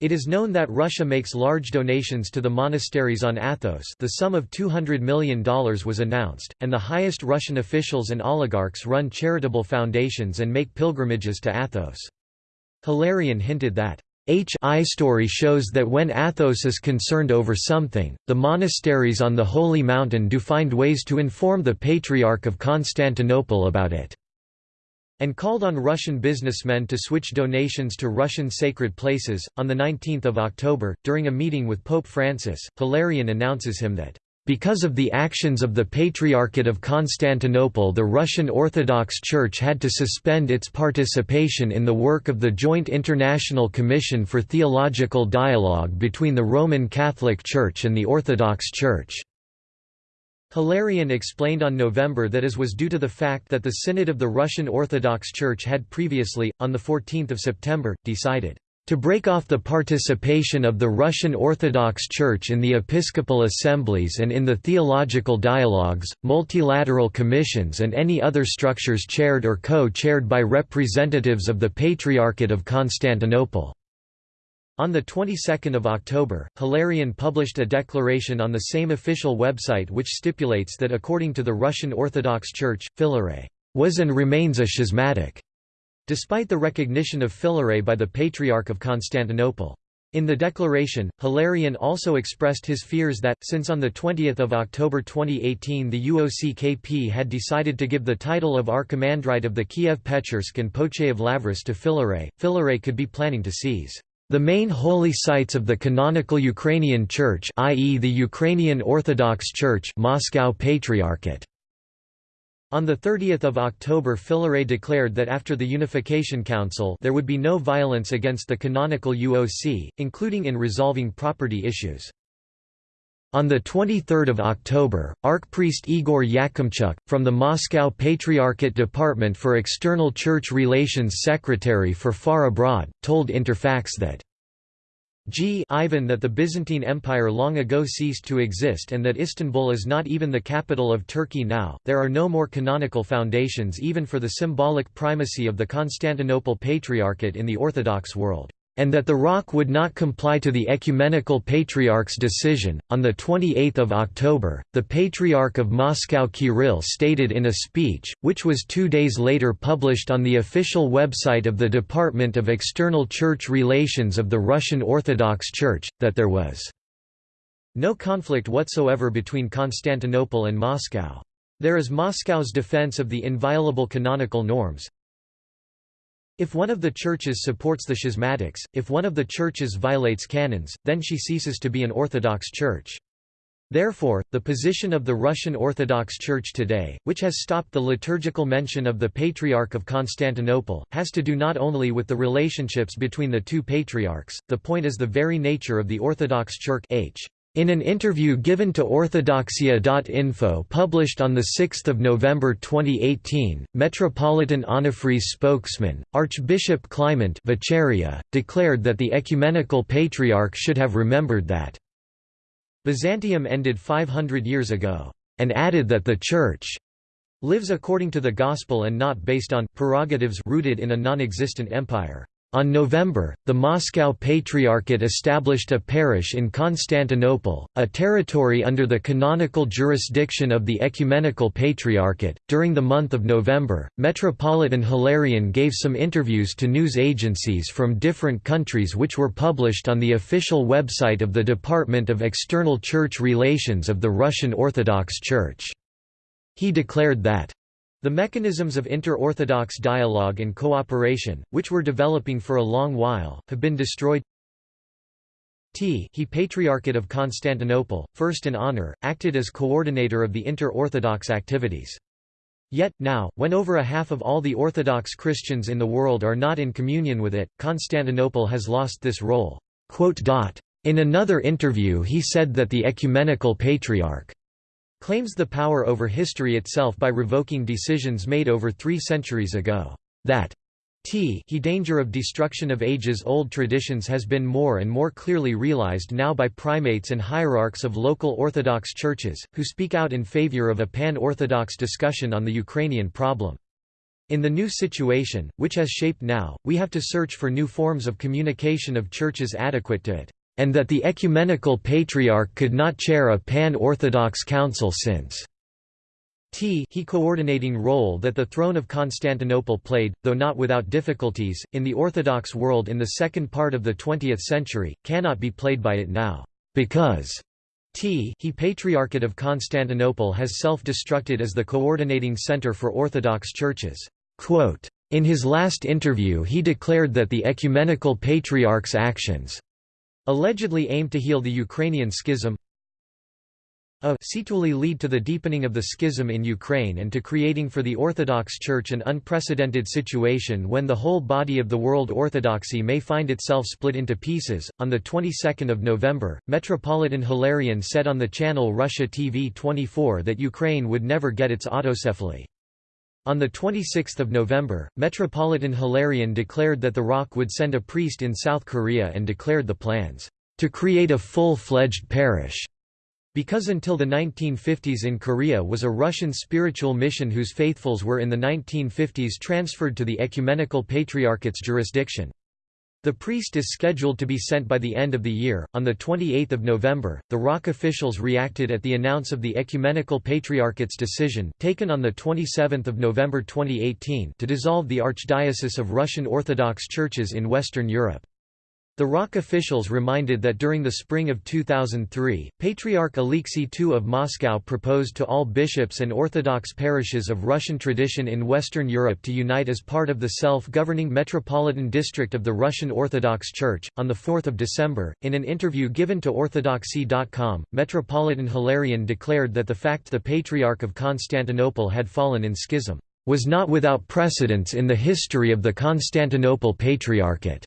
It is known that Russia makes large donations to the monasteries on Athos the sum of $200 million was announced, and the highest Russian officials and oligarchs run charitable foundations and make pilgrimages to Athos. Hilarion hinted that HI story shows that when Athos is concerned over something, the monasteries on the Holy Mountain do find ways to inform the Patriarch of Constantinople about it and called on Russian businessmen to switch donations to Russian sacred places. On 19 October, during a meeting with Pope Francis, Hilarion announces him that, because of the actions of the Patriarchate of Constantinople the Russian Orthodox Church had to suspend its participation in the work of the Joint International Commission for Theological Dialogue between the Roman Catholic Church and the Orthodox Church. Hilarion explained on November that as was due to the fact that the Synod of the Russian Orthodox Church had previously, on 14 September, decided to break off the participation of the Russian Orthodox Church in the episcopal assemblies and in the theological dialogues, multilateral commissions and any other structures chaired or co-chaired by representatives of the Patriarchate of Constantinople. On the 22nd of October, Hilarion published a declaration on the same official website which stipulates that according to the Russian Orthodox Church, Filaret was and remains a schismatic, despite the recognition of Filaret by the Patriarch of Constantinople. In the declaration, Hilarion also expressed his fears that, since on 20 October 2018 the UOCKP had decided to give the title of Archimandrite of the Kiev-Pechersk and Pochayev Lavris to Filaret, Filaret could be planning to seize the main holy sites of the canonical Ukrainian Church i.e. the Ukrainian Orthodox Church Moscow Patriarchate. On 30 October Filaret declared that after the Unification Council there would be no violence against the canonical UOC, including in resolving property issues. On 23 October, Archpriest Igor Yakimchuk, from the Moscow Patriarchate Department for External Church Relations Secretary for Far Abroad, told Interfax that g Ivan that the Byzantine Empire long ago ceased to exist and that Istanbul is not even the capital of Turkey now. There are no more canonical foundations even for the symbolic primacy of the Constantinople Patriarchate in the Orthodox world and that the ROC would not comply to the Ecumenical Patriarch's decision. On 28 October, the Patriarch of Moscow Kirill stated in a speech, which was two days later published on the official website of the Department of External Church Relations of the Russian Orthodox Church, that there was no conflict whatsoever between Constantinople and Moscow. There is Moscow's defense of the inviolable canonical norms, if one of the churches supports the schismatics, if one of the churches violates canons, then she ceases to be an Orthodox church. Therefore, the position of the Russian Orthodox Church today, which has stopped the liturgical mention of the Patriarch of Constantinople, has to do not only with the relationships between the two patriarchs, the point is the very nature of the Orthodox Church H. In an interview given to Orthodoxia.info published on 6 November 2018, Metropolitan Onufri's spokesman, Archbishop Clement Vecheria, declared that the Ecumenical Patriarch should have remembered that Byzantium ended 500 years ago, and added that the Church lives according to the Gospel and not based on prerogatives rooted in a non-existent empire. On November, the Moscow Patriarchate established a parish in Constantinople, a territory under the canonical jurisdiction of the Ecumenical Patriarchate. During the month of November, Metropolitan Hilarion gave some interviews to news agencies from different countries which were published on the official website of the Department of External Church Relations of the Russian Orthodox Church. He declared that the mechanisms of inter-Orthodox dialogue and cooperation, which were developing for a long while, have been destroyed. T he Patriarchate of Constantinople, first in honor, acted as coordinator of the inter-Orthodox activities. Yet, now, when over a half of all the Orthodox Christians in the world are not in communion with it, Constantinople has lost this role. In another interview he said that the Ecumenical Patriarch claims the power over history itself by revoking decisions made over three centuries ago. That t he danger of destruction of ages-old traditions has been more and more clearly realized now by primates and hierarchs of local Orthodox churches, who speak out in favor of a pan-Orthodox discussion on the Ukrainian problem. In the new situation, which has shaped now, we have to search for new forms of communication of churches adequate to it and that the Ecumenical Patriarch could not chair a pan-Orthodox council since t he coordinating role that the throne of Constantinople played, though not without difficulties, in the Orthodox world in the second part of the 20th century, cannot be played by it now, because t he Patriarchate of Constantinople has self-destructed as the coordinating center for Orthodox churches. Quote, in his last interview he declared that the Ecumenical Patriarch's actions allegedly aimed to heal the Ukrainian schism a situally lead to the deepening of the schism in Ukraine and to creating for the Orthodox Church an unprecedented situation when the whole body of the world Orthodoxy may find itself split into pieces. On the 22nd of November, Metropolitan Hilarion said on the channel Russia TV 24 that Ukraine would never get its autocephaly. On 26 November, Metropolitan Hilarion declared that the ROC would send a priest in South Korea and declared the plans, "...to create a full-fledged parish." Because until the 1950s in Korea was a Russian spiritual mission whose faithfuls were in the 1950s transferred to the Ecumenical Patriarchate's jurisdiction. The priest is scheduled to be sent by the end of the year. On the 28th of November, the ROC officials reacted at the announce of the Ecumenical Patriarchate's decision, taken on the 27th of November 2018, to dissolve the Archdiocese of Russian Orthodox churches in Western Europe. The ROC officials reminded that during the spring of 2003, Patriarch Alexei II of Moscow proposed to all bishops and Orthodox parishes of Russian tradition in Western Europe to unite as part of the self-governing Metropolitan District of the Russian Orthodox Church. On 4 December, in an interview given to Orthodoxie.com, Metropolitan Hilarion declared that the fact the Patriarch of Constantinople had fallen in schism was not without precedence in the history of the Constantinople Patriarchate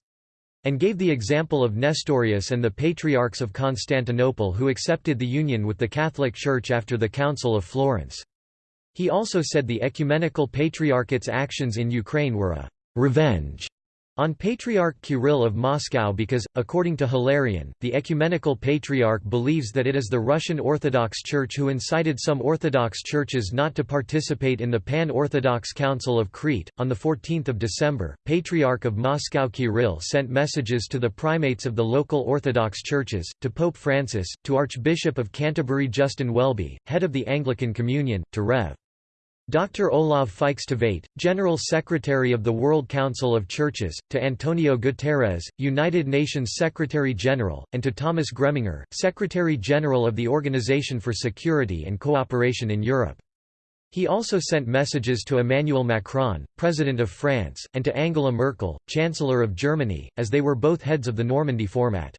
and gave the example of Nestorius and the Patriarchs of Constantinople who accepted the union with the Catholic Church after the Council of Florence. He also said the Ecumenical Patriarchate's actions in Ukraine were a «revenge» On Patriarch Kirill of Moscow because, according to Hilarion, the Ecumenical Patriarch believes that it is the Russian Orthodox Church who incited some Orthodox churches not to participate in the Pan-Orthodox Council of Crete. On 14 December, Patriarch of Moscow Kirill sent messages to the primates of the local Orthodox churches, to Pope Francis, to Archbishop of Canterbury Justin Welby, head of the Anglican Communion, to Rev. Dr. Olav Fykse Tveit, General Secretary of the World Council of Churches, to Antonio Guterres, United Nations Secretary-General, and to Thomas Greminger, Secretary-General of the Organization for Security and Cooperation in Europe. He also sent messages to Emmanuel Macron, President of France, and to Angela Merkel, Chancellor of Germany, as they were both heads of the Normandy format.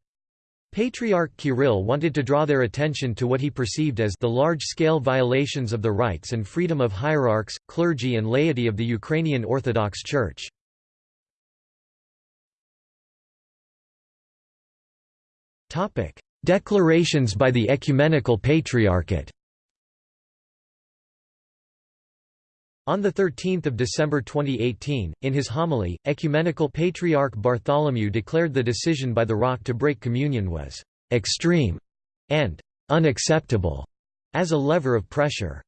Patriarch Kirill wanted to draw their attention to what he perceived as the large-scale violations of the rights and freedom of hierarchs, clergy and laity of the Ukrainian Orthodox Church. Declarations by the Ecumenical Patriarchate On 13 December 2018, in his homily, Ecumenical Patriarch Bartholomew declared the decision by the ROC to break communion was «extreme» and «unacceptable» as a lever of pressure.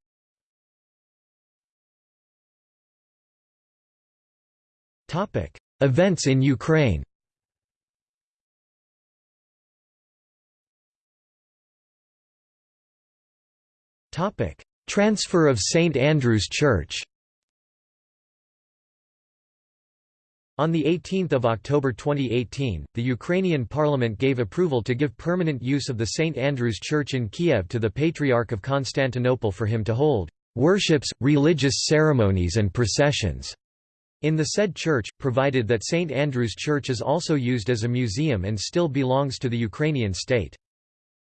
Events in Ukraine Transfer of St Andrew's Church On 18 October 2018, the Ukrainian parliament gave approval to give permanent use of the St Andrew's Church in Kiev to the Patriarch of Constantinople for him to hold worships, religious ceremonies and processions in the said church, provided that St Andrew's Church is also used as a museum and still belongs to the Ukrainian state.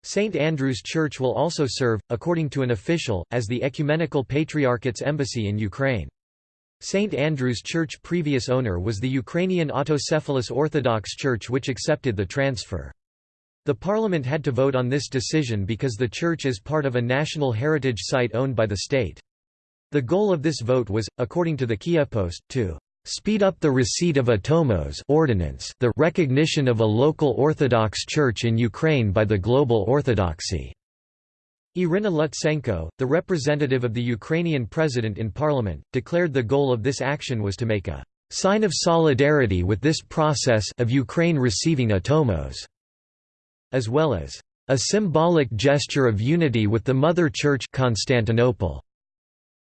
St. Andrew's Church will also serve, according to an official, as the Ecumenical Patriarchate's embassy in Ukraine. St. Andrew's Church previous owner was the Ukrainian Autocephalous Orthodox Church which accepted the transfer. The parliament had to vote on this decision because the church is part of a national heritage site owned by the state. The goal of this vote was, according to the Kyivpost, to speed up the receipt of a Tomos ordinance the recognition of a local Orthodox Church in Ukraine by the global Orthodoxy." Irina Lutsenko, the representative of the Ukrainian president in parliament, declared the goal of this action was to make a "...sign of solidarity with this process of Ukraine receiving a Tomos", as well as a symbolic gesture of unity with the Mother Church Constantinople.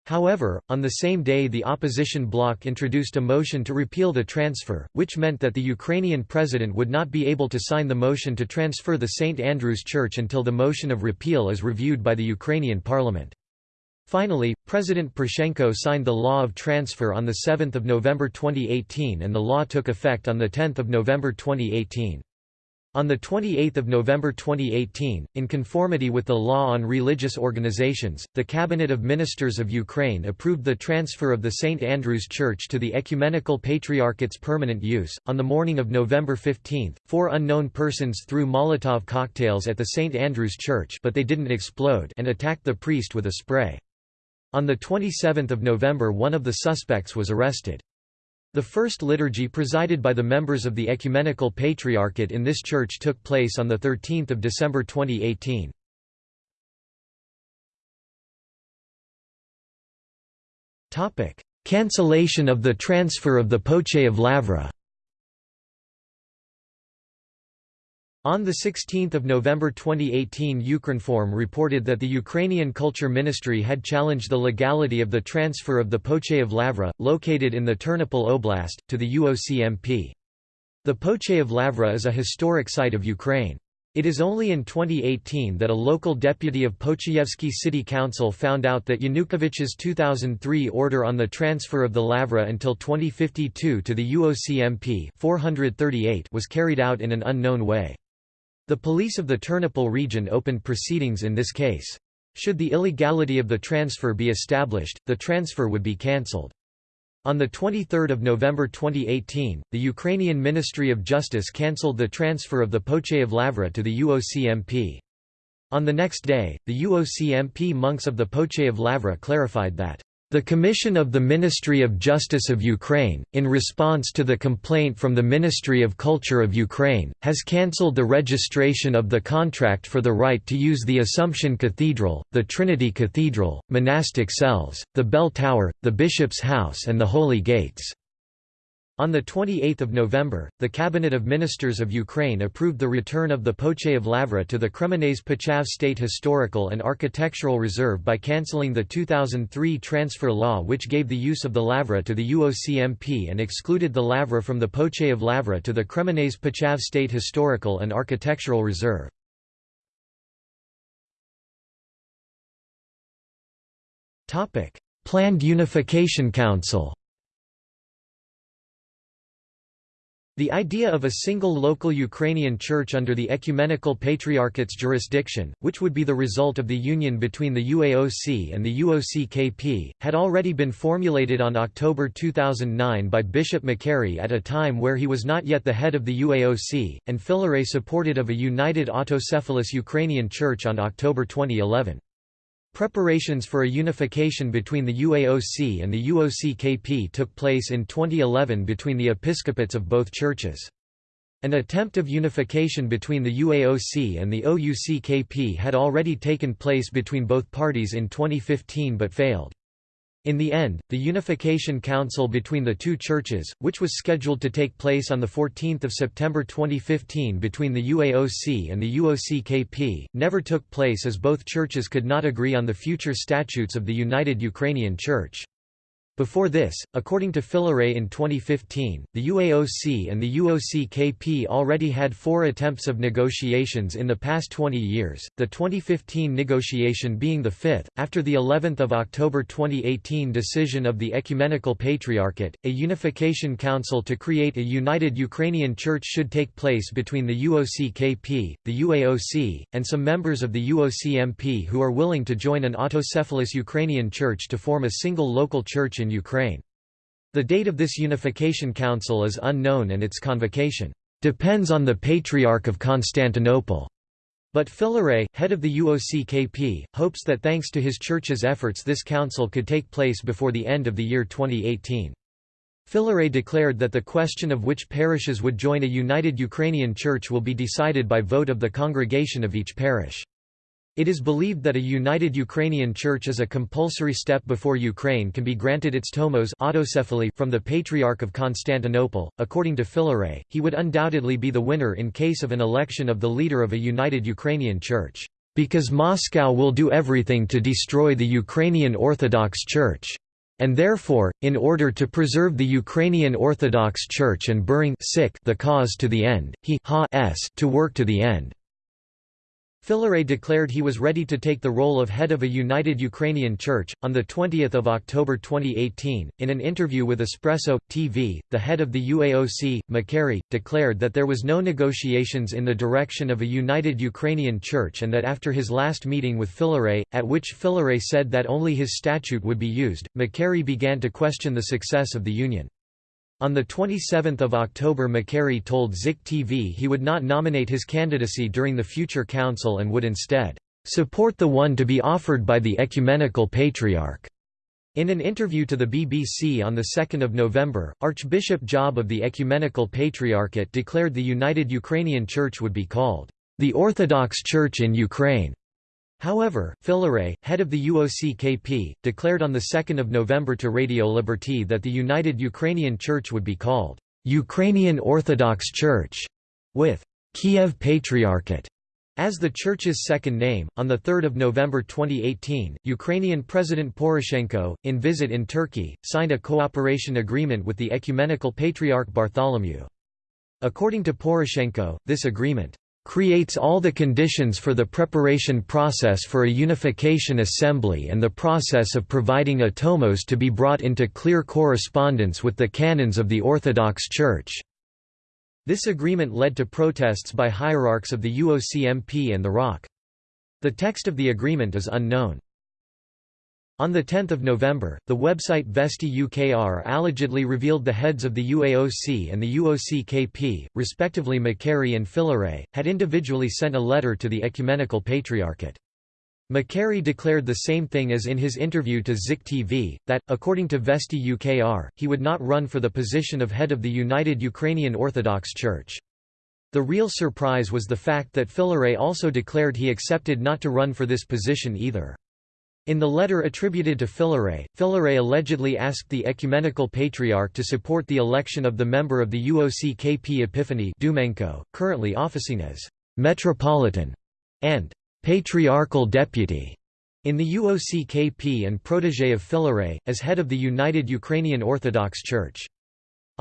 However, on the same day the opposition bloc introduced a motion to repeal the transfer, which meant that the Ukrainian president would not be able to sign the motion to transfer the St. Andrew's Church until the motion of repeal is reviewed by the Ukrainian parliament. Finally, President Poroshenko signed the law of transfer on 7 November 2018 and the law took effect on 10 November 2018. On 28 November 2018, in conformity with the law on religious organizations, the Cabinet of Ministers of Ukraine approved the transfer of the St. Andrew's Church to the Ecumenical Patriarchate's permanent use. On the morning of November 15, four unknown persons threw Molotov cocktails at the St. Andrew's Church but they didn't explode and attacked the priest with a spray. On 27 November one of the suspects was arrested. The first liturgy presided by the members of the Ecumenical Patriarchate in this church took place on 13 December 2018. Cancellation of the transfer of the Pochayev Lavra On 16 November 2018 Ukrinform reported that the Ukrainian Culture Ministry had challenged the legality of the transfer of the Pochayev Lavra, located in the Ternopil Oblast, to the UOCMP. The Pochayev Lavra is a historic site of Ukraine. It is only in 2018 that a local deputy of Pochayevsky City Council found out that Yanukovych's 2003 order on the transfer of the Lavra until 2052 to the UOCMP 438 was carried out in an unknown way. The police of the Ternopil region opened proceedings in this case. Should the illegality of the transfer be established, the transfer would be cancelled. On 23 November 2018, the Ukrainian Ministry of Justice cancelled the transfer of the Poche Lavra to the UOCMP. On the next day, the UOCMP monks of the Poche Lavra clarified that, The Commission of the Ministry of Justice of Ukraine, in response to the complaint from the Ministry of Culture of Ukraine, has cancelled the registration of the contract for the right to use the Assumption Cathedral, the Trinity Cathedral, monastic cells, the Bell Tower, the Bishop's House and the Holy Gates. On 28 November, the Cabinet of Ministers of Ukraine approved the return of the Pochayev Lavra to the Kremenets Pochav State Historical and Architectural Reserve by cancelling the 2003 transfer law which gave the use of the Lavra to the UOCMP and excluded the Lavra from the Pochayev Lavra to the Kremenets Pochav State Historical and Architectural Reserve. Planned Unification Council The idea of a single local Ukrainian church under the Ecumenical Patriarchate's jurisdiction, which would be the result of the union between the UAOC and the UOCKP, had already been formulated on October 2009 by Bishop Makary at a time where he was not yet the head of the UAOC, and Filaret supported of a united autocephalous Ukrainian church on October 2011. Preparations for a unification between the UAOC and the UOCKP took place in 2011 between the episcopates of both churches. An attempt of unification between the UAOC and the OUCKP had already taken place between both parties in 2015 but failed. In the end, the Unification Council between the two churches, which was scheduled to take place on 14 September 2015 between the UAOC and the UOCKP, never took place as both churches could not agree on the future statutes of the United Ukrainian Church. Before this, according to Filaret in 2015, the UAOC and the UOCKP already had four attempts of negotiations in the past 20 years, the 2015 negotiation being the fifth. After the 11th of October 2018 decision of the Ecumenical Patriarchate, a unification council to create a united Ukrainian church should take place between the UOCKP, the UAOC, and some members of the UOCMP who are willing to join an autocephalous Ukrainian church to form a single local church in Ukraine. The date of this unification council is unknown and its convocation depends on the Patriarch of Constantinople. But Filaret, head of the UOCKP, hopes that thanks to his church's efforts this council could take place before the end of the year 2018. Filaret declared that the question of which parishes would join a united Ukrainian church will be decided by vote of the congregation of each parish. It is believed that a united Ukrainian church is a compulsory step before Ukraine can be granted its tomos autocephaly from the Patriarch of Constantinople. According to Filaret, he would undoubtedly be the winner in case of an election of the leader of a united Ukrainian church, because Moscow will do everything to destroy the Ukrainian Orthodox Church. And therefore, in order to preserve the Ukrainian Orthodox Church and burying the cause to the end, he has to work to the end. Filaret declared he was ready to take the role of head of a united Ukrainian church. On 20 October 2018, in an interview with Espresso, TV, the head of the UAOC, Makary, declared that there was no negotiations in the direction of a united Ukrainian church and that after his last meeting with Filaret, at which Filaret said that only his statute would be used, Makary began to question the success of the union. On 27 October Makary told Zik TV he would not nominate his candidacy during the future council and would instead, "...support the one to be offered by the Ecumenical Patriarch." In an interview to the BBC on 2 November, Archbishop Job of the Ecumenical Patriarchate declared the United Ukrainian Church would be called, "...the Orthodox Church in Ukraine." However, Filaret, head of the UOCKP, declared on 2 November to Radio Liberty that the United Ukrainian Church would be called, "...Ukrainian Orthodox Church", with "...Kiev Patriarchate", as the church's second name, on 3 November 2018, Ukrainian President Poroshenko, in visit in Turkey, signed a cooperation agreement with the Ecumenical Patriarch Bartholomew. According to Poroshenko, this agreement creates all the conditions for the preparation process for a unification assembly and the process of providing a tomos to be brought into clear correspondence with the canons of the Orthodox Church." This agreement led to protests by hierarchs of the UOCMP and the ROC. The text of the agreement is unknown. On 10 November, the website Vesti UKR allegedly revealed the heads of the UAOC and the UOCKP, respectively Makary and Filaret, had individually sent a letter to the Ecumenical Patriarchate. Makary declared the same thing as in his interview to Zik TV, that, according to Vesti UKR, he would not run for the position of head of the United Ukrainian Orthodox Church. The real surprise was the fact that Filaret also declared he accepted not to run for this position either. In the letter attributed to Filaret, Filaret allegedly asked the Ecumenical Patriarch to support the election of the member of the UOC KP Epiphany Dumenko, currently officing as «metropolitan» and patriarchal deputy in the UOCKP and protégé of Filaret, as head of the United Ukrainian Orthodox Church.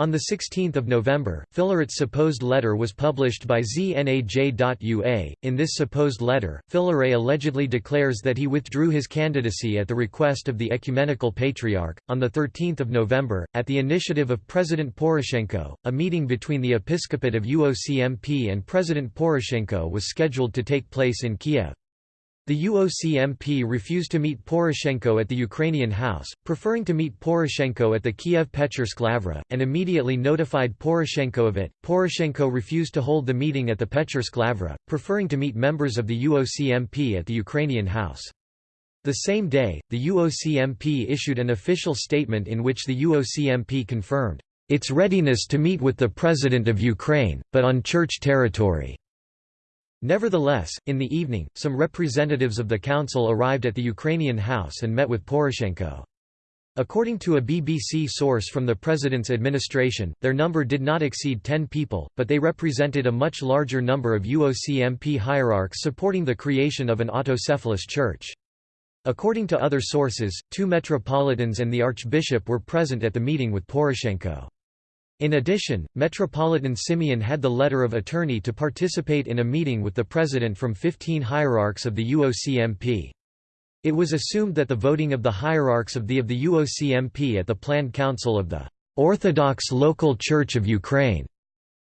On 16 November, Filaret's supposed letter was published by znaj.ua. In this supposed letter, Filaret allegedly declares that he withdrew his candidacy at the request of the Ecumenical Patriarch. On 13 November, at the initiative of President Poroshenko, a meeting between the episcopate of UOCMP and President Poroshenko was scheduled to take place in Kiev. The UOCMP refused to meet Poroshenko at the Ukrainian House, preferring to meet Poroshenko at the Kiev Petchersk Lavra, and immediately notified Poroshenko of it. Poroshenko refused to hold the meeting at the Petchersk Lavra, preferring to meet members of the UOCMP at the Ukrainian House. The same day, the UOCMP issued an official statement in which the UOCMP confirmed its readiness to meet with the President of Ukraine, but on church territory. Nevertheless, in the evening, some representatives of the council arrived at the Ukrainian House and met with Poroshenko. According to a BBC source from the president's administration, their number did not exceed 10 people, but they represented a much larger number of UOCMP hierarchs supporting the creation of an autocephalous church. According to other sources, two metropolitans and the archbishop were present at the meeting with Poroshenko. In addition, Metropolitan Simeon had the letter of attorney to participate in a meeting with the president from 15 hierarchs of the UOCMP. It was assumed that the voting of the hierarchs of the of the UOCMP at the planned council of the Orthodox Local Church of Ukraine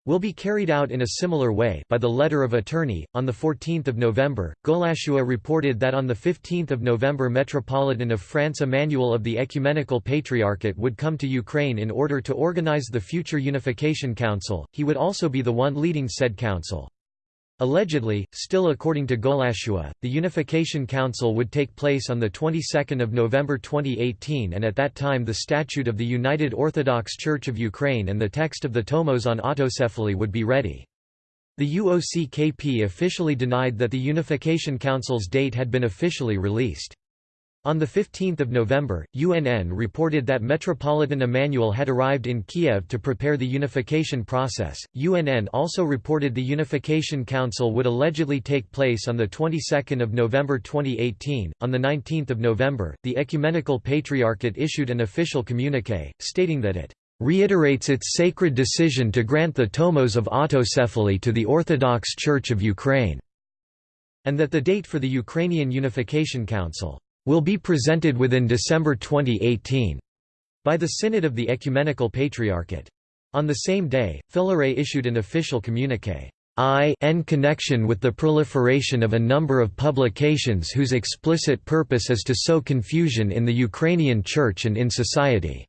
will be carried out in a similar way by the letter of attorney. On the 14th of November, Golos.ua reported that on the 15th of November Metropolitan of France Emmanuel of the Ecumenical Patriarchate would come to Ukraine in order to organize the future Unification Council. He would also be the one leading said council. Allegedly, still according to Golos.ua, the Unification Council would take place on the 22nd of November 2018 and at that time the Statute of the United Orthodox Church of Ukraine and the text of the Tomos on autocephaly would be ready. The UOCKP officially denied that the Unification Council's date had been officially released. On 15 November, UNN reported that Metropolitan Emmanuel had arrived in Kiev to prepare the unification process. UNN also reported the Unification Council would allegedly take place on the 22nd of November 2018. On the 19th of November, the Ecumenical Patriarchate issued an official communique stating that it reiterates its sacred decision to grant the tomos of autocephaly to the Orthodox Church of Ukraine, and that the date for the Ukrainian Unification Council will be presented within December 2018 by the Synod of the Ecumenical Patriarchate. On the same day, Filaret issued an official communique. I in connection with the proliferation of a number of publications whose explicit purpose is to sow confusion in the Ukrainian Church and in society."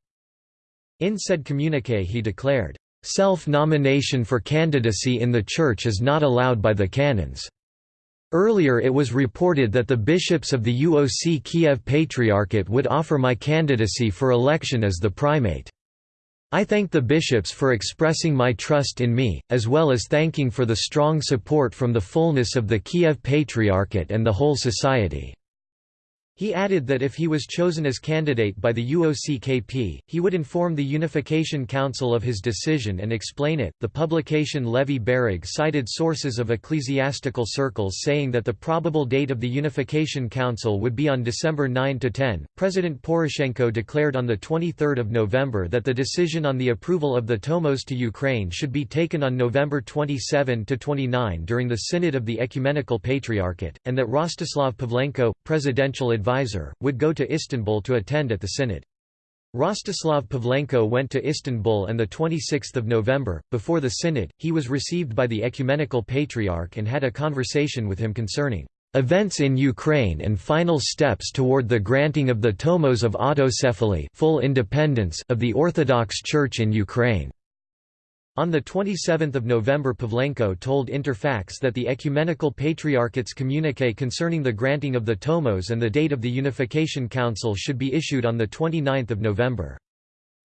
In said communique he declared, "...self-nomination for candidacy in the Church is not allowed by the canons." Earlier it was reported that the bishops of the UOC Kiev Patriarchate would offer my candidacy for election as the primate. I thank the bishops for expressing my trust in me, as well as thanking for the strong support from the fullness of the Kiev Patriarchate and the whole society. He added that if he was chosen as candidate by the UOCKP, he would inform the Unification Council of his decision and explain it. The publication Levyi Bereg cited sources of ecclesiastical circles saying that the probable date of the Unification Council would be on December 9 to 10. President Poroshenko declared on the 23rd of November that the decision on the approval of the Tomos to Ukraine should be taken on November 27 to 29 during the Synod of the Ecumenical Patriarchate, and that Rostislav Pavlenko, presidential advisor would go to Istanbul to attend at the synod. Rostislav Pavlenko went to Istanbul and 26 November, before the synod, he was received by the Ecumenical Patriarch and had a conversation with him concerning events in Ukraine and final steps toward the granting of the tomos of autocephaly full independence of the Orthodox Church in Ukraine. On 27 November Pavlenko told Interfax that the Ecumenical Patriarchate's communique concerning the granting of the tomos and the date of the Unification Council should be issued on 29 November.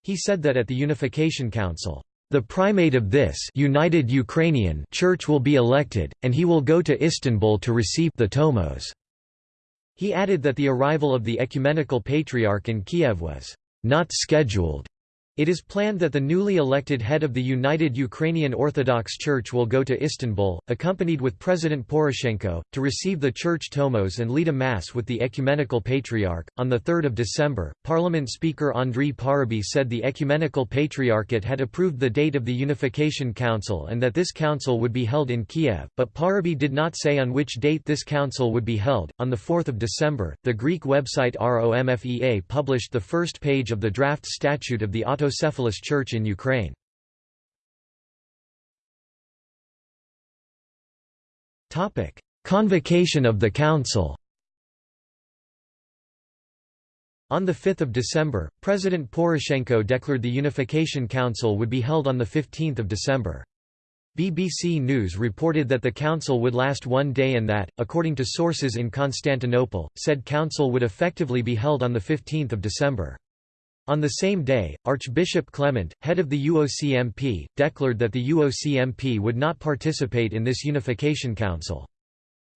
He said that at the Unification Council, the primate of this United Ukrainian Church will be elected, and he will go to Istanbul to receive the tomos. He added that the arrival of the Ecumenical Patriarch in Kiev was not scheduled it is planned that the newly elected head of the United Ukrainian Orthodox Church will go to Istanbul, accompanied with President Poroshenko, to receive the church tomos and lead a mass with the Ecumenical Patriarch. On 3 December, Parliament Speaker Andriy Parubiy said the Ecumenical Patriarchate had approved the date of the Unification Council and that this council would be held in Kiev, but Parubiy did not say on which date this council would be held. On 4 December, the Greek website ROMFEA published the first page of the draft statute of the Autocephalous Church in Ukraine. Convocation of the Council On 5 December, President Poroshenko declared the Unification Council would be held on 15 December. BBC News reported that the council would last one day and that, according to sources in Constantinople, said council would effectively be held on 15 December. On the same day, Archbishop Clement, head of the UOCMP, declared that the UOCMP would not participate in this unification council.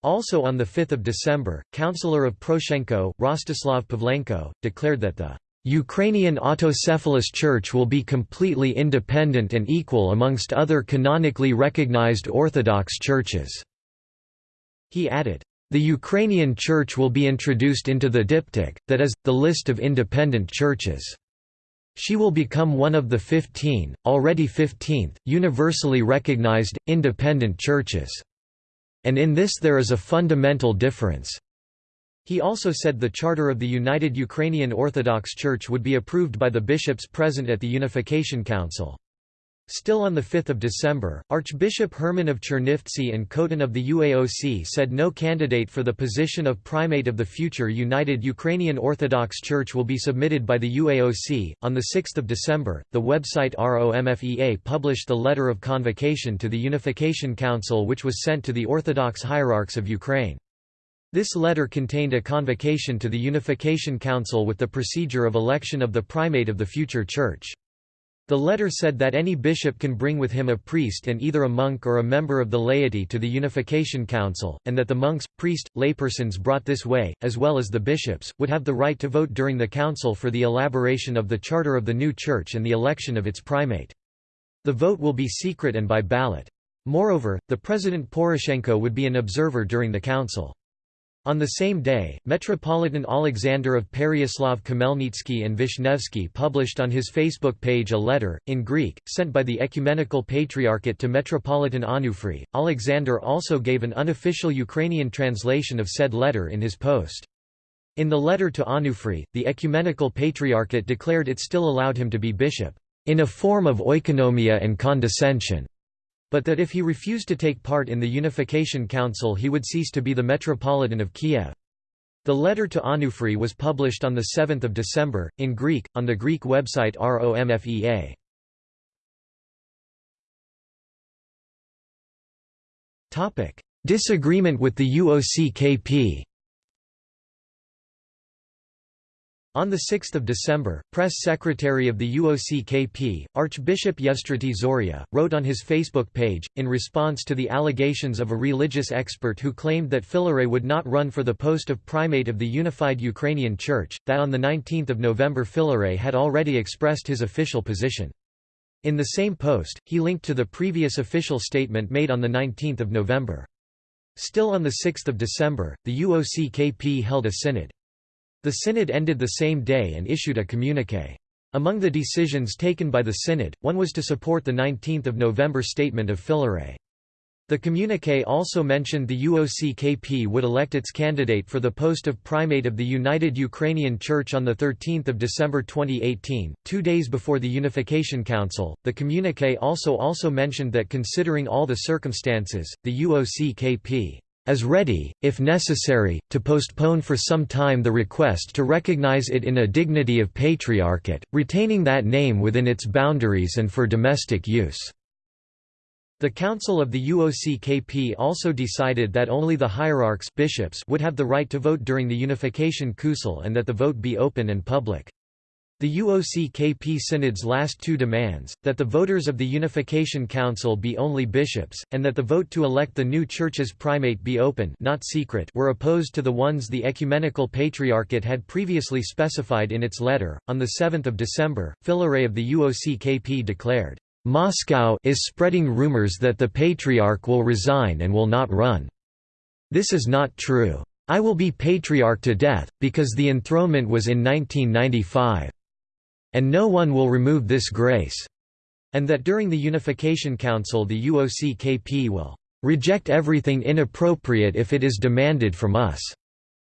Also on 5 December, Councillor of Poroshenko, Rostislav Pavlenko, declared that the Ukrainian autocephalous church will be completely independent and equal amongst other canonically recognized Orthodox churches." He added, "...the Ukrainian church will be introduced into the diptych, that is, the list of independent churches." She will become one of the 15, already 15th, universally recognized, independent churches. And in this there is a fundamental difference. He also said the charter of the United Ukrainian Orthodox Church would be approved by the bishops present at the Unification Council. Still on 5 December, Archbishop Herman of Chernivtsi and Khotin of the UAOC said no candidate for the position of primate of the future United Ukrainian Orthodox Church will be submitted by the UAOC. On 6 December, the website ROMFEA published the letter of convocation to the Unification Council which was sent to the Orthodox hierarchs of Ukraine. This letter contained a convocation to the Unification Council with the procedure of election of the primate of the future church. The letter said that any bishop can bring with him a priest and either a monk or a member of the laity to the Unification Council, and that the monks, priest, laypersons brought this way, as well as the bishops, would have the right to vote during the council for the elaboration of the charter of the new church and the election of its primate. The vote will be secret and by ballot. Moreover, the President Poroshenko would be an observer during the council. On the same day, Metropolitan Alexander of Pereyaslav Khmelnytsky and Vishnevsky published on his Facebook page a letter, in Greek, sent by the Ecumenical Patriarchate to Metropolitan Onufry. Alexander also gave an unofficial Ukrainian translation of said letter in his post. In the letter to Onufry, the Ecumenical Patriarchate declared it still allowed him to be bishop, in a form of oikonomia and condescension but that if he refused to take part in the Unification Council he would cease to be the Metropolitan of Kiev. The letter to Onufry was published on 7 December, in Greek, on the Greek website ROMFEA. Disagreement with the UOC-KP On 6 December, press secretary of the UOC-KP, Archbishop Yevstrati Zorya, wrote on his Facebook page, in response to the allegations of a religious expert who claimed that Filaret would not run for the post of primate of the unified Ukrainian Church, that on 19 November Filaret had already expressed his official position. In the same post, he linked to the previous official statement made on 19 November. Still on 6 December, the UOC-KP held a synod. The synod ended the same day and issued a communiqué. Among the decisions taken by the synod, one was to support the 19 November statement of Filaret. The communiqué also mentioned the UOC-KP would elect its candidate for the post of primate of the United Ukrainian Church on 13 December 2018, two days before the Unification Council. The communiqué also also mentioned that considering all the circumstances, the UOC-KP as ready, if necessary, to postpone for some time the request to recognize it in a dignity of patriarchate, retaining that name within its boundaries and for domestic use." The Council of the UOCKP also decided that only the hierarchs bishops would have the right to vote during the Unification Council and that the vote be open and public. The UOCKP Synod's last two demands, that the voters of the Unification Council be only bishops, and that the vote to elect the new church's primate be open not secret were opposed to the ones the Ecumenical Patriarchate had previously specified in its letter. On 7 December, Filaret of the UOCKP declared, "...Moscow is spreading rumors that the Patriarch will resign and will not run. This is not true. I will be Patriarch to death, because the enthronement was in 1995 and no one will remove this grace", and that during the Unification Council the UOCKP will "...reject everything inappropriate if it is demanded from us."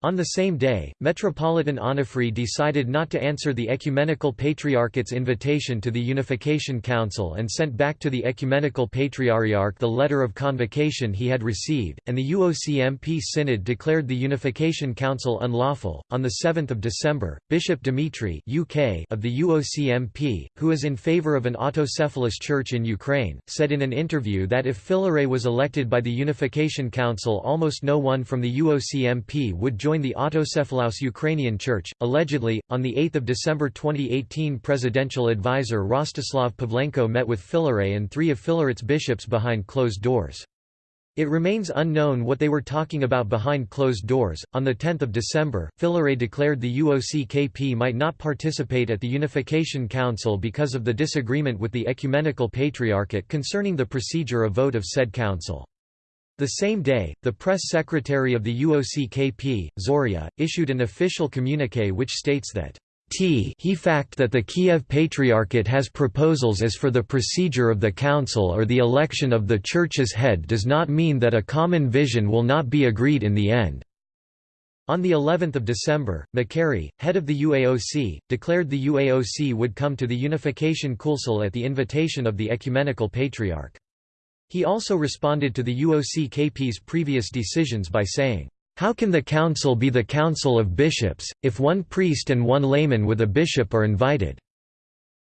On the same day, Metropolitan Onufry decided not to answer the Ecumenical Patriarchate's invitation to the Unification Council and sent back to the Ecumenical Patriarch the letter of convocation he had received, and the UOCMP Synod declared the Unification Council unlawful. On the 7th of December, Bishop Dimitri (UK) of the UOCMP, who is in favor of an autocephalous church in Ukraine, said in an interview that if Filaret was elected by the Unification Council, almost no one from the UOCMP would join joined the autocephalous Ukrainian Church. Allegedly, on 8 December 2018 presidential advisor Rostislav Pavlenko met with Filaret and three of Filaret's bishops behind closed doors. It remains unknown what they were talking about behind closed doors. On 10 December, Filaret declared the UOCKP might not participate at the Unification Council because of the disagreement with the Ecumenical Patriarchate concerning the procedure of vote of said council. The same day, the press secretary of the UOCKP, Zoria, issued an official communique which states that T he fact that the Kiev Patriarchate has proposals as for the procedure of the council or the election of the church's head does not mean that a common vision will not be agreed in the end. On the 11th of December, Makary, head of the UAOC, declared the UAOC would come to the Unification Council at the invitation of the Ecumenical Patriarch. He also responded to the UOCKP's previous decisions by saying, "...how can the council be the council of bishops, if one priest and one layman with a bishop are invited?"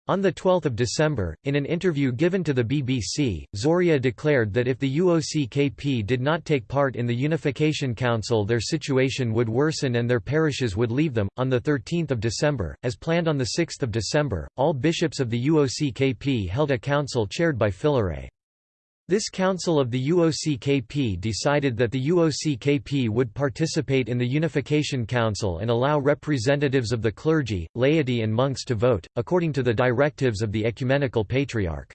On 12 December, in an interview given to the BBC, Zoria declared that if the UOCKP did not take part in the Unification Council their situation would worsen and their parishes would leave them. On 13 December, as planned on 6 December, all bishops of the UOCKP held a council chaired by Filaret. This council of the UOCKP decided that the UOCKP would participate in the Unification Council and allow representatives of the clergy, laity and monks to vote, according to the directives of the Ecumenical Patriarch.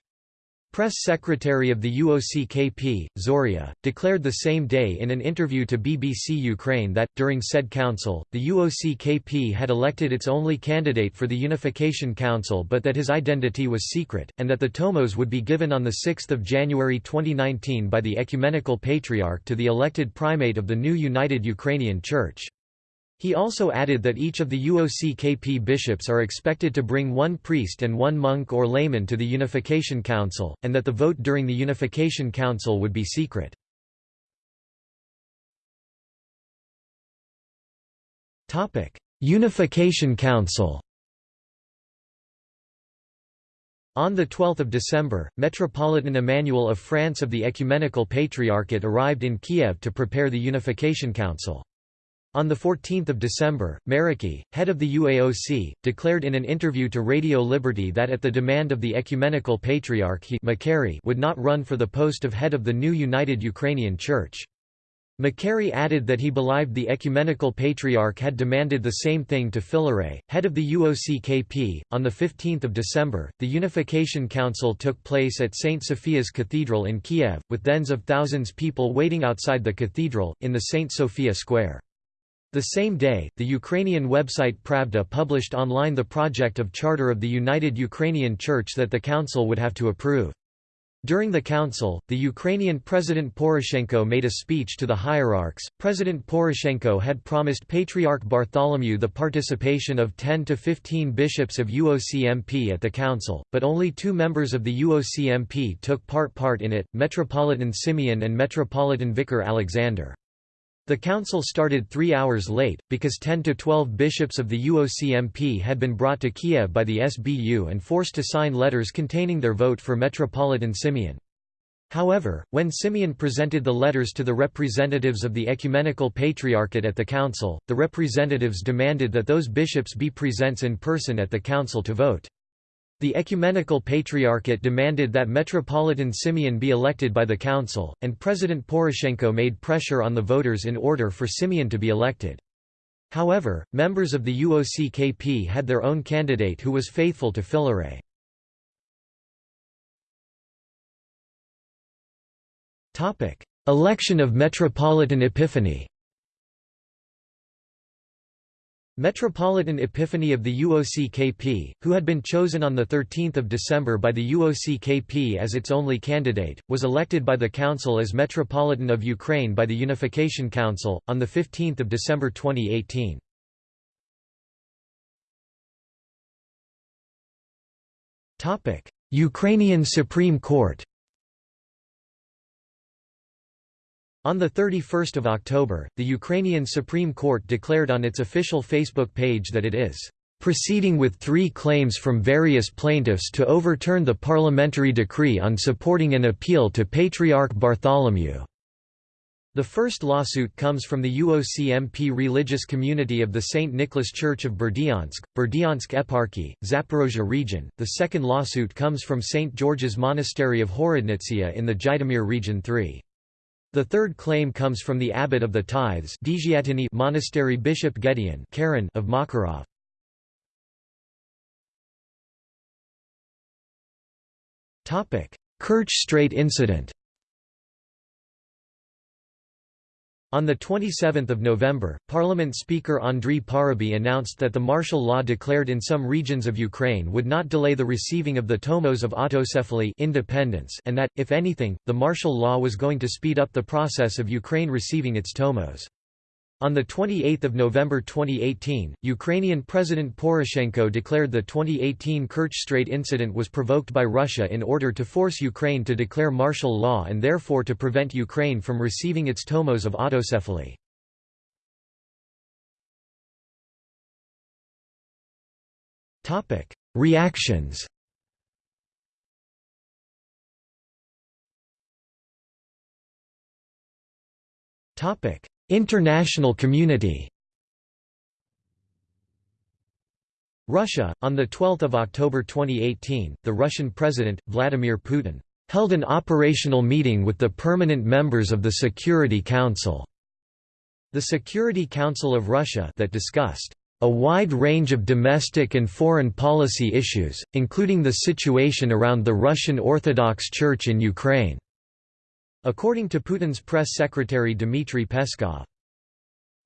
Press secretary of the UOCKP, Zoria, declared the same day in an interview to BBC Ukraine that, during said council, the UOCKP had elected its only candidate for the Unification Council but that his identity was secret, and that the tomos would be given on 6 January 2019 by the Ecumenical Patriarch to the elected primate of the new United Ukrainian Church. He also added that each of the UOCKP bishops are expected to bring one priest and one monk or layman to the Unification Council, and that the vote during the Unification Council would be secret. Unification Council On 12 December, Metropolitan Emmanuel of France of the Ecumenical Patriarchate arrived in Kiev to prepare the Unification Council. On 14 December, Makary, head of the UAOC, declared in an interview to Radio Liberty that at the demand of the Ecumenical Patriarch he Makary would not run for the post of head of the new United Ukrainian Church. Makary added that he believed the Ecumenical Patriarch had demanded the same thing to Filaret, head of the UOCKP. On 15 December, the Unification Council took place at St. Sophia's Cathedral in Kiev, with tens of thousands people waiting outside the cathedral, in the St. Sophia Square. The same day, the Ukrainian website Pravda published online the project of charter of the United Ukrainian Church that the council would have to approve. During the council, the Ukrainian President Poroshenko made a speech to the hierarchs. President Poroshenko had promised Patriarch Bartholomew the participation of 10 to 15 bishops of UOCMP at the council, but only two members of the UOCMP took part part in it, Metropolitan Simeon and Metropolitan Vicar Alexander. The council started three hours late, because 10 to 12 bishops of the UOCMP had been brought to Kiev by the SBU and forced to sign letters containing their vote for Metropolitan Simeon. However, when Simeon presented the letters to the representatives of the Ecumenical Patriarchate at the council, the representatives demanded that those bishops be presents in person at the council to vote. The Ecumenical Patriarchate demanded that Metropolitan Simeon be elected by the council, and President Poroshenko made pressure on the voters in order for Simeon to be elected. However, members of the UOCKP had their own candidate who was faithful to Filaret. Election of Metropolitan Epiphany Metropolitan Epiphany of the UOCKP, who had been chosen on 13 December by the UOCKP as its only candidate, was elected by the Council as Metropolitan of Ukraine by the Unification Council, on 15 December 2018. Ukrainian Supreme Court On 31 October, the Ukrainian Supreme Court declared on its official Facebook page that it is proceeding with three claims from various plaintiffs to overturn the parliamentary decree on supporting an appeal to Patriarch Bartholomew. The first lawsuit comes from the UOCMP religious community of the St. Nicholas Church of Berdyansk, Berdyansk Eparchy, Zaporozhye region. The second lawsuit comes from St. George's Monastery of Horodnitsia in the Zhytomyr region 3. The third claim comes from the abbot of the tithes monastery Bishop Gedeon Kharon of Makarov. Kerch Strait incident On 27 November, Parliament Speaker Andriy Parubiy announced that the martial law declared in some regions of Ukraine would not delay the receiving of the tomos of autocephaly independence and that, if anything, the martial law was going to speed up the process of Ukraine receiving its tomos. On 28 November 2018, Ukrainian President Poroshenko declared the 2018 Kerch Strait incident was provoked by Russia in order to force Ukraine to declare martial law and therefore to prevent Ukraine from receiving its tomos of autocephaly. Reactions Topic International community Russia, on 12 October 2018, the Russian President, Vladimir Putin, held an operational meeting with the permanent members of the Security Council. The Security Council of Russia that discussed a wide range of domestic and foreign policy issues, including the situation around the Russian Orthodox Church in Ukraine. According to Putin's press secretary Dmitry Peskov.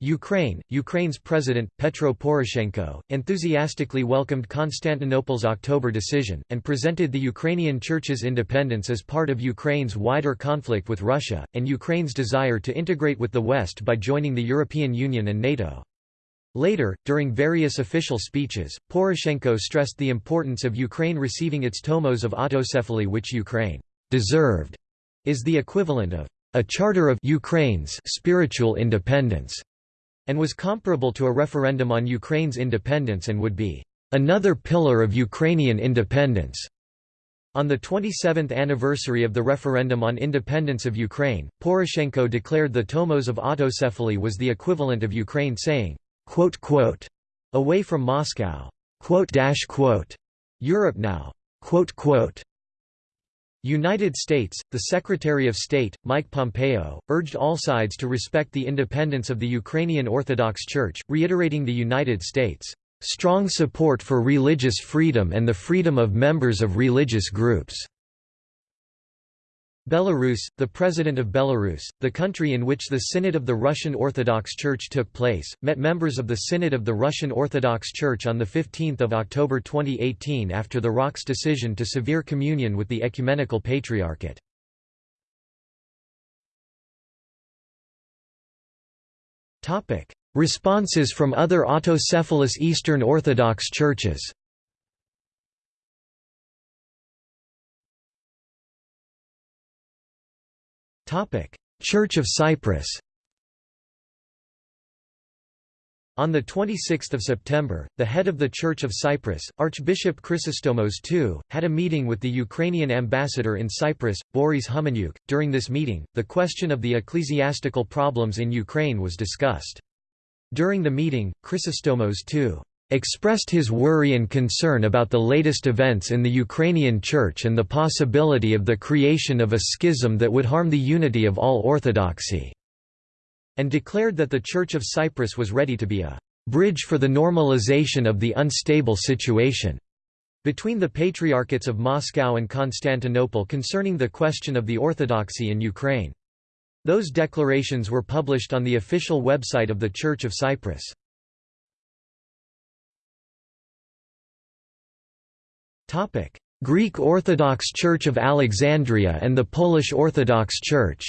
Ukraine, Ukraine's president, Petro Poroshenko, enthusiastically welcomed Constantinople's October decision, and presented the Ukrainian Church's independence as part of Ukraine's wider conflict with Russia, and Ukraine's desire to integrate with the West by joining the European Union and NATO. Later, during various official speeches, Poroshenko stressed the importance of Ukraine receiving its tomos of autocephaly which Ukraine deserved is the equivalent of a charter of Ukraine's spiritual independence, and was comparable to a referendum on Ukraine's independence and would be another pillar of Ukrainian independence. On the 27th anniversary of the referendum on independence of Ukraine, Poroshenko declared the tomos of autocephaly was the equivalent of Ukraine saying, quote, quote, away from Moscow. Quote, dash, quote, Europe now. Quote, quote, United States, the Secretary of State, Mike Pompeo, urged all sides to respect the independence of the Ukrainian Orthodox Church, reiterating the United States' strong support for religious freedom and the freedom of members of religious groups. Belarus, the President of Belarus, the country in which the Synod of the Russian Orthodox Church took place, met members of the Synod of the Russian Orthodox Church on 15 October 2018 after the ROC's decision to severe communion with the Ecumenical Patriarchate. Responses from other autocephalous Eastern Orthodox churches Church of Cyprus On 26 September, the head of the Church of Cyprus, Archbishop Chrysostomos II, had a meeting with the Ukrainian ambassador in Cyprus, Boris Humeniuk. During this meeting, the question of the ecclesiastical problems in Ukraine was discussed. During the meeting, Chrysostomos II expressed his worry and concern about the latest events in the Ukrainian Church and the possibility of the creation of a schism that would harm the unity of all Orthodoxy and declared that the Church of Cyprus was ready to be a bridge for the normalization of the unstable situation between the Patriarchates of Moscow and Constantinople concerning the question of the orthodoxy in Ukraine. Those declarations were published on the official website of the Church of Cyprus. Greek Orthodox Church of Alexandria and the Polish Orthodox Church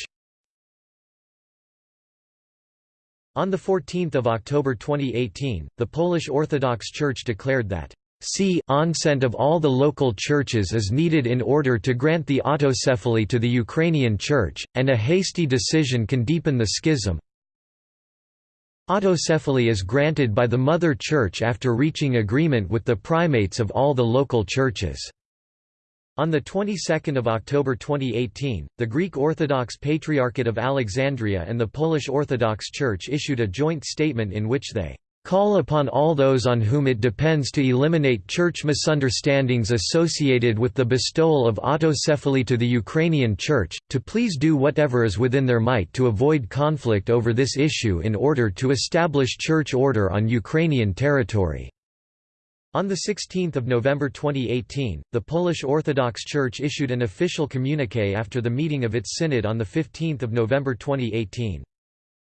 On 14 October 2018, the Polish Orthodox Church declared that C consent of all the local churches is needed in order to grant the autocephaly to the Ukrainian Church, and a hasty decision can deepen the schism. Autocephaly is granted by the Mother Church after reaching agreement with the primates of all the local churches. On the 22nd of October 2018, the Greek Orthodox Patriarchate of Alexandria and the Polish Orthodox Church issued a joint statement in which they call upon all those on whom it depends to eliminate church misunderstandings associated with the bestowal of autocephaly to the Ukrainian Church, to please do whatever is within their might to avoid conflict over this issue in order to establish church order on Ukrainian territory. On 16 November 2018, the Polish Orthodox Church issued an official communiqué after the meeting of its synod on 15 November 2018.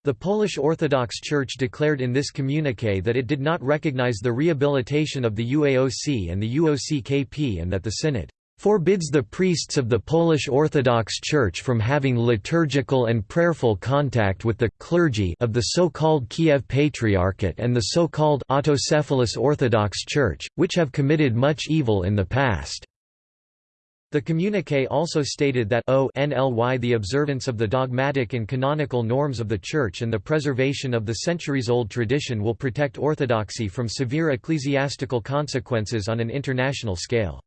The Polish Orthodox Church declared in this communiqué that it did not recognize the rehabilitation of the UAOC and the UOCKP and that the synod forbids the priests of the Polish Orthodox Church from having liturgical and prayerful contact with the clergy of the so-called Kiev Patriarchate and the so-called autocephalous Orthodox Church, which have committed much evil in the past. The communiqué also stated that o NLY the observance of the dogmatic and canonical norms of the Church and the preservation of the centuries-old tradition will protect orthodoxy from severe ecclesiastical consequences on an international scale.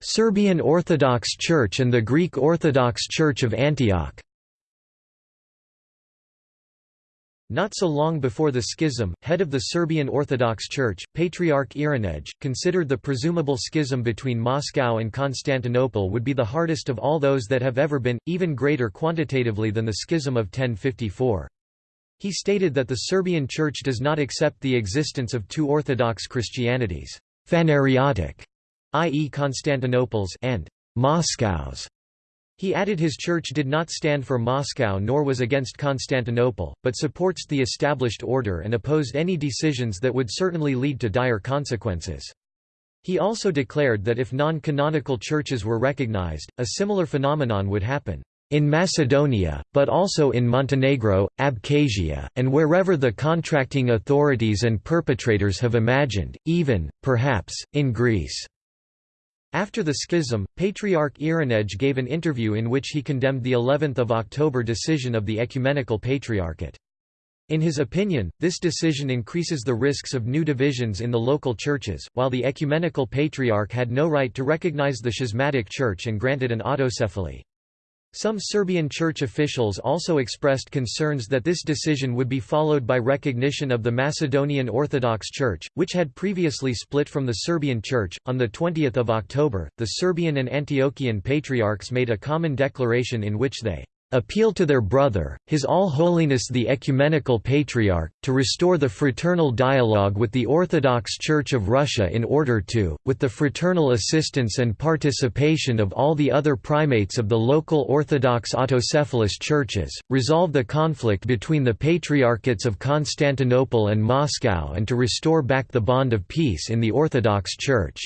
Serbian Orthodox Church and the Greek Orthodox Church of Antioch Not so long before the schism, head of the Serbian Orthodox Church, Patriarch Irinej, considered the presumable schism between Moscow and Constantinople would be the hardest of all those that have ever been, even greater quantitatively than the schism of 1054. He stated that the Serbian Church does not accept the existence of two Orthodox Christianities, Phanariotic, i.e. Constantinople's and Moscow's. He added his church did not stand for Moscow nor was against Constantinople, but supports the established order and opposed any decisions that would certainly lead to dire consequences. He also declared that if non-canonical churches were recognized, a similar phenomenon would happen in Macedonia, but also in Montenegro, Abkhazia, and wherever the contracting authorities and perpetrators have imagined, even, perhaps, in Greece. After the schism, Patriarch Irinej gave an interview in which he condemned the 11th of October decision of the Ecumenical Patriarchate. In his opinion, this decision increases the risks of new divisions in the local churches, while the Ecumenical Patriarch had no right to recognize the schismatic church and granted an autocephaly. Some Serbian church officials also expressed concerns that this decision would be followed by recognition of the Macedonian Orthodox Church, which had previously split from the Serbian Church. On the 20th of October, the Serbian and Antiochian patriarchs made a common declaration in which they appeal to their brother, His All Holiness the Ecumenical Patriarch, to restore the fraternal dialogue with the Orthodox Church of Russia in order to, with the fraternal assistance and participation of all the other primates of the local Orthodox autocephalous churches, resolve the conflict between the Patriarchates of Constantinople and Moscow and to restore back the bond of peace in the Orthodox Church.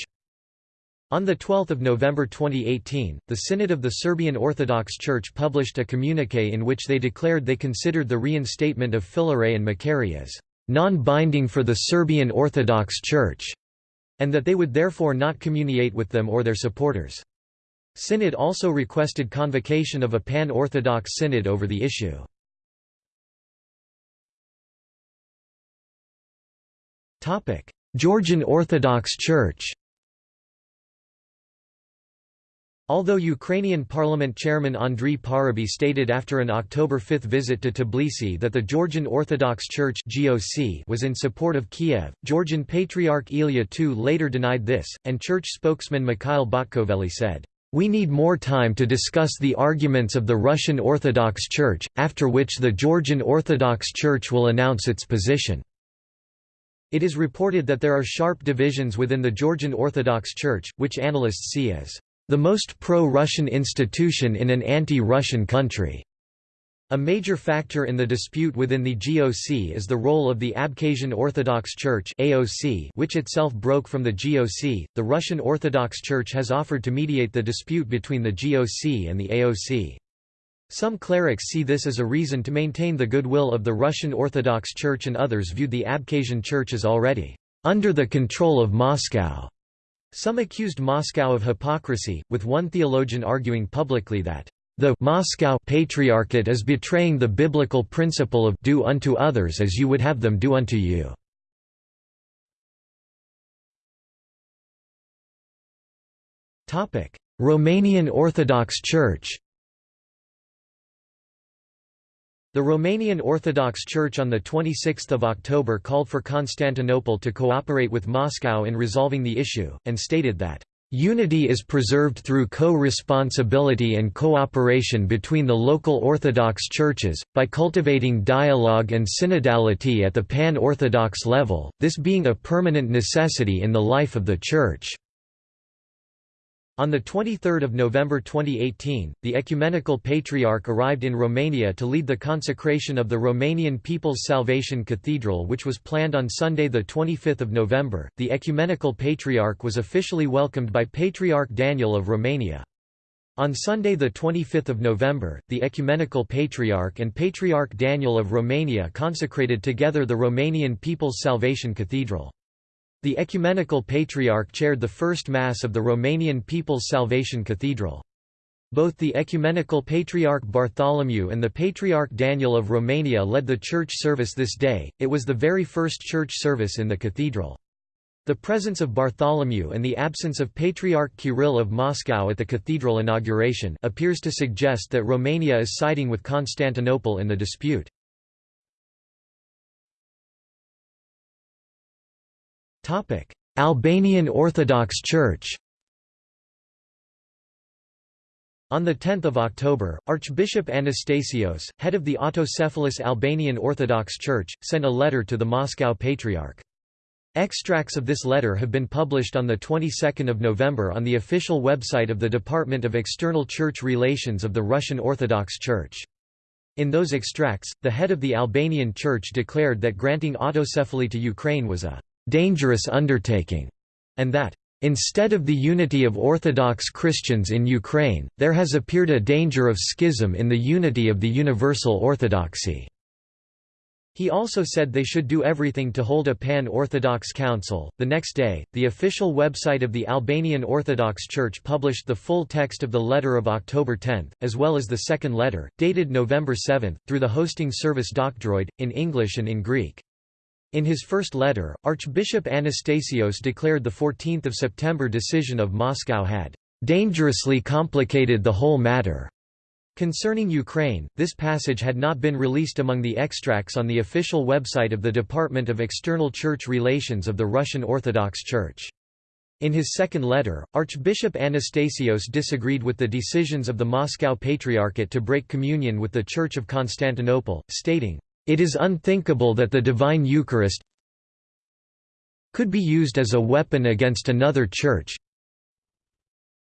On 12 November 2018, the Synod of the Serbian Orthodox Church published a communique in which they declared they considered the reinstatement of Filaret and Macari as non-binding for the Serbian Orthodox Church, and that they would therefore not communiate with them or their supporters. Synod also requested convocation of a pan-Orthodox synod over the issue. Georgian Orthodox Church Although Ukrainian parliament chairman Andriy Parubiy stated after an October 5 visit to Tbilisi that the Georgian Orthodox Church (GOC) was in support of Kiev, Georgian Patriarch Ilya II later denied this, and church spokesman Mikhail Botkovely said, "...we need more time to discuss the arguments of the Russian Orthodox Church, after which the Georgian Orthodox Church will announce its position." It is reported that there are sharp divisions within the Georgian Orthodox Church, which analysts see as the most pro-Russian institution in an anti-Russian country. A major factor in the dispute within the GOC is the role of the Abkhazian Orthodox Church (AOC), which itself broke from the GOC. The Russian Orthodox Church has offered to mediate the dispute between the GOC and the AOC. Some clerics see this as a reason to maintain the goodwill of the Russian Orthodox Church and others viewed the Abkhazian Church as already under the control of Moscow. Some accused Moscow of hypocrisy, with one theologian arguing publicly that the Moscow Patriarchate is betraying the biblical principle of do unto others as you would have them do unto you. Romanian Orthodox Church The Romanian Orthodox Church on 26 October called for Constantinople to cooperate with Moscow in resolving the issue, and stated that, "...unity is preserved through co-responsibility and cooperation between the local Orthodox churches, by cultivating dialogue and synodality at the pan-Orthodox level, this being a permanent necessity in the life of the Church." On 23 November 2018, the Ecumenical Patriarch arrived in Romania to lead the consecration of the Romanian People's Salvation Cathedral which was planned on Sunday 25 November. The Ecumenical Patriarch was officially welcomed by Patriarch Daniel of Romania. On Sunday 25 November, the Ecumenical Patriarch and Patriarch Daniel of Romania consecrated together the Romanian People's Salvation Cathedral. The Ecumenical Patriarch chaired the first Mass of the Romanian People's Salvation Cathedral. Both the Ecumenical Patriarch Bartholomew and the Patriarch Daniel of Romania led the church service this day, it was the very first church service in the cathedral. The presence of Bartholomew and the absence of Patriarch Kirill of Moscow at the cathedral inauguration appears to suggest that Romania is siding with Constantinople in the dispute. Albanian Orthodox Church On 10 October, Archbishop Anastasios, head of the autocephalous Albanian Orthodox Church, sent a letter to the Moscow Patriarch. Extracts of this letter have been published on the 22nd of November on the official website of the Department of External Church Relations of the Russian Orthodox Church. In those extracts, the head of the Albanian Church declared that granting autocephaly to Ukraine was a dangerous undertaking, and that Instead of the unity of Orthodox Christians in Ukraine, there has appeared a danger of schism in the unity of the Universal Orthodoxy. He also said they should do everything to hold a pan Orthodox council. The next day, the official website of the Albanian Orthodox Church published the full text of the letter of October 10, as well as the second letter, dated November 7, through the hosting service Docdroid, in English and in Greek. In his first letter, Archbishop Anastasios declared the 14 September decision of Moscow had "...dangerously complicated the whole matter." Concerning Ukraine, this passage had not been released among the extracts on the official website of the Department of External Church Relations of the Russian Orthodox Church. In his second letter, Archbishop Anastasios disagreed with the decisions of the Moscow Patriarchate to break communion with the Church of Constantinople, stating, it is unthinkable that the Divine Eucharist could be used as a weapon against another church.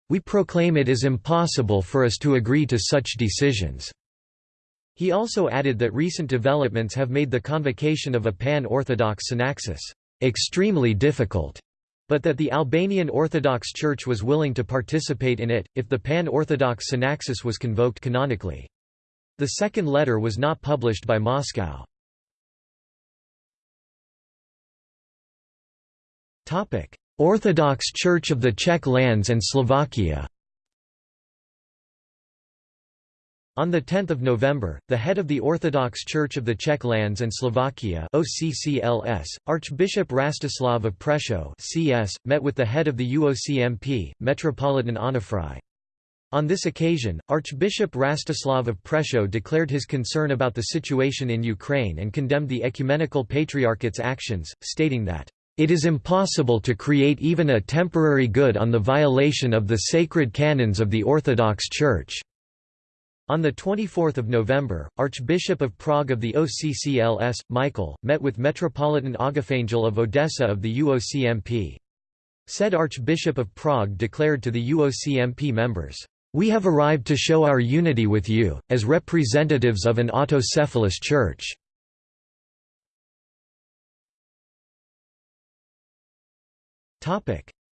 We proclaim it is impossible for us to agree to such decisions." He also added that recent developments have made the convocation of a pan-Orthodox synaxis extremely difficult, but that the Albanian Orthodox Church was willing to participate in it, if the pan-Orthodox synaxis was convoked canonically. The second letter was not published by Moscow. Orthodox Church of the Czech lands and Slovakia On 10 November, the head of the Orthodox Church of the Czech lands and Slovakia OCCLS, Archbishop Rastislav of Prešov CS, met with the head of the UOCMP, Metropolitan Onufrij. On this occasion, Archbishop Rastislav of Prešov declared his concern about the situation in Ukraine and condemned the Ecumenical Patriarchate's actions, stating that, "...it is impossible to create even a temporary good on the violation of the sacred canons of the Orthodox Church." On 24 November, Archbishop of Prague of the OCCLS, Michael, met with Metropolitan Agafangel of Odessa of the UOCMP. Said Archbishop of Prague declared to the UOCMP members, "...we have arrived to show our unity with you, as representatives of an autocephalous church."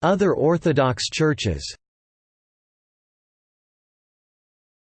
Other Orthodox churches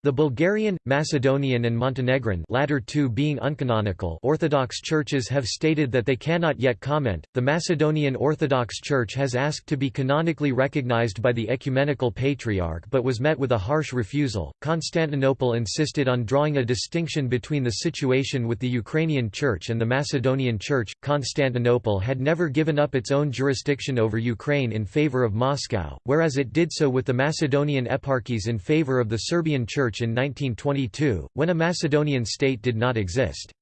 The Bulgarian, Macedonian and Montenegrin latter two being uncanonical Orthodox churches have stated that they cannot yet comment. The Macedonian Orthodox Church has asked to be canonically recognized by the Ecumenical Patriarch but was met with a harsh refusal. Constantinople insisted on drawing a distinction between the situation with the Ukrainian Church and the Macedonian Church. Constantinople had never given up its own jurisdiction over Ukraine in favor of Moscow, whereas it did so with the Macedonian eparchies in favor of the Serbian Church Church in 1922, when a Macedonian state did not exist.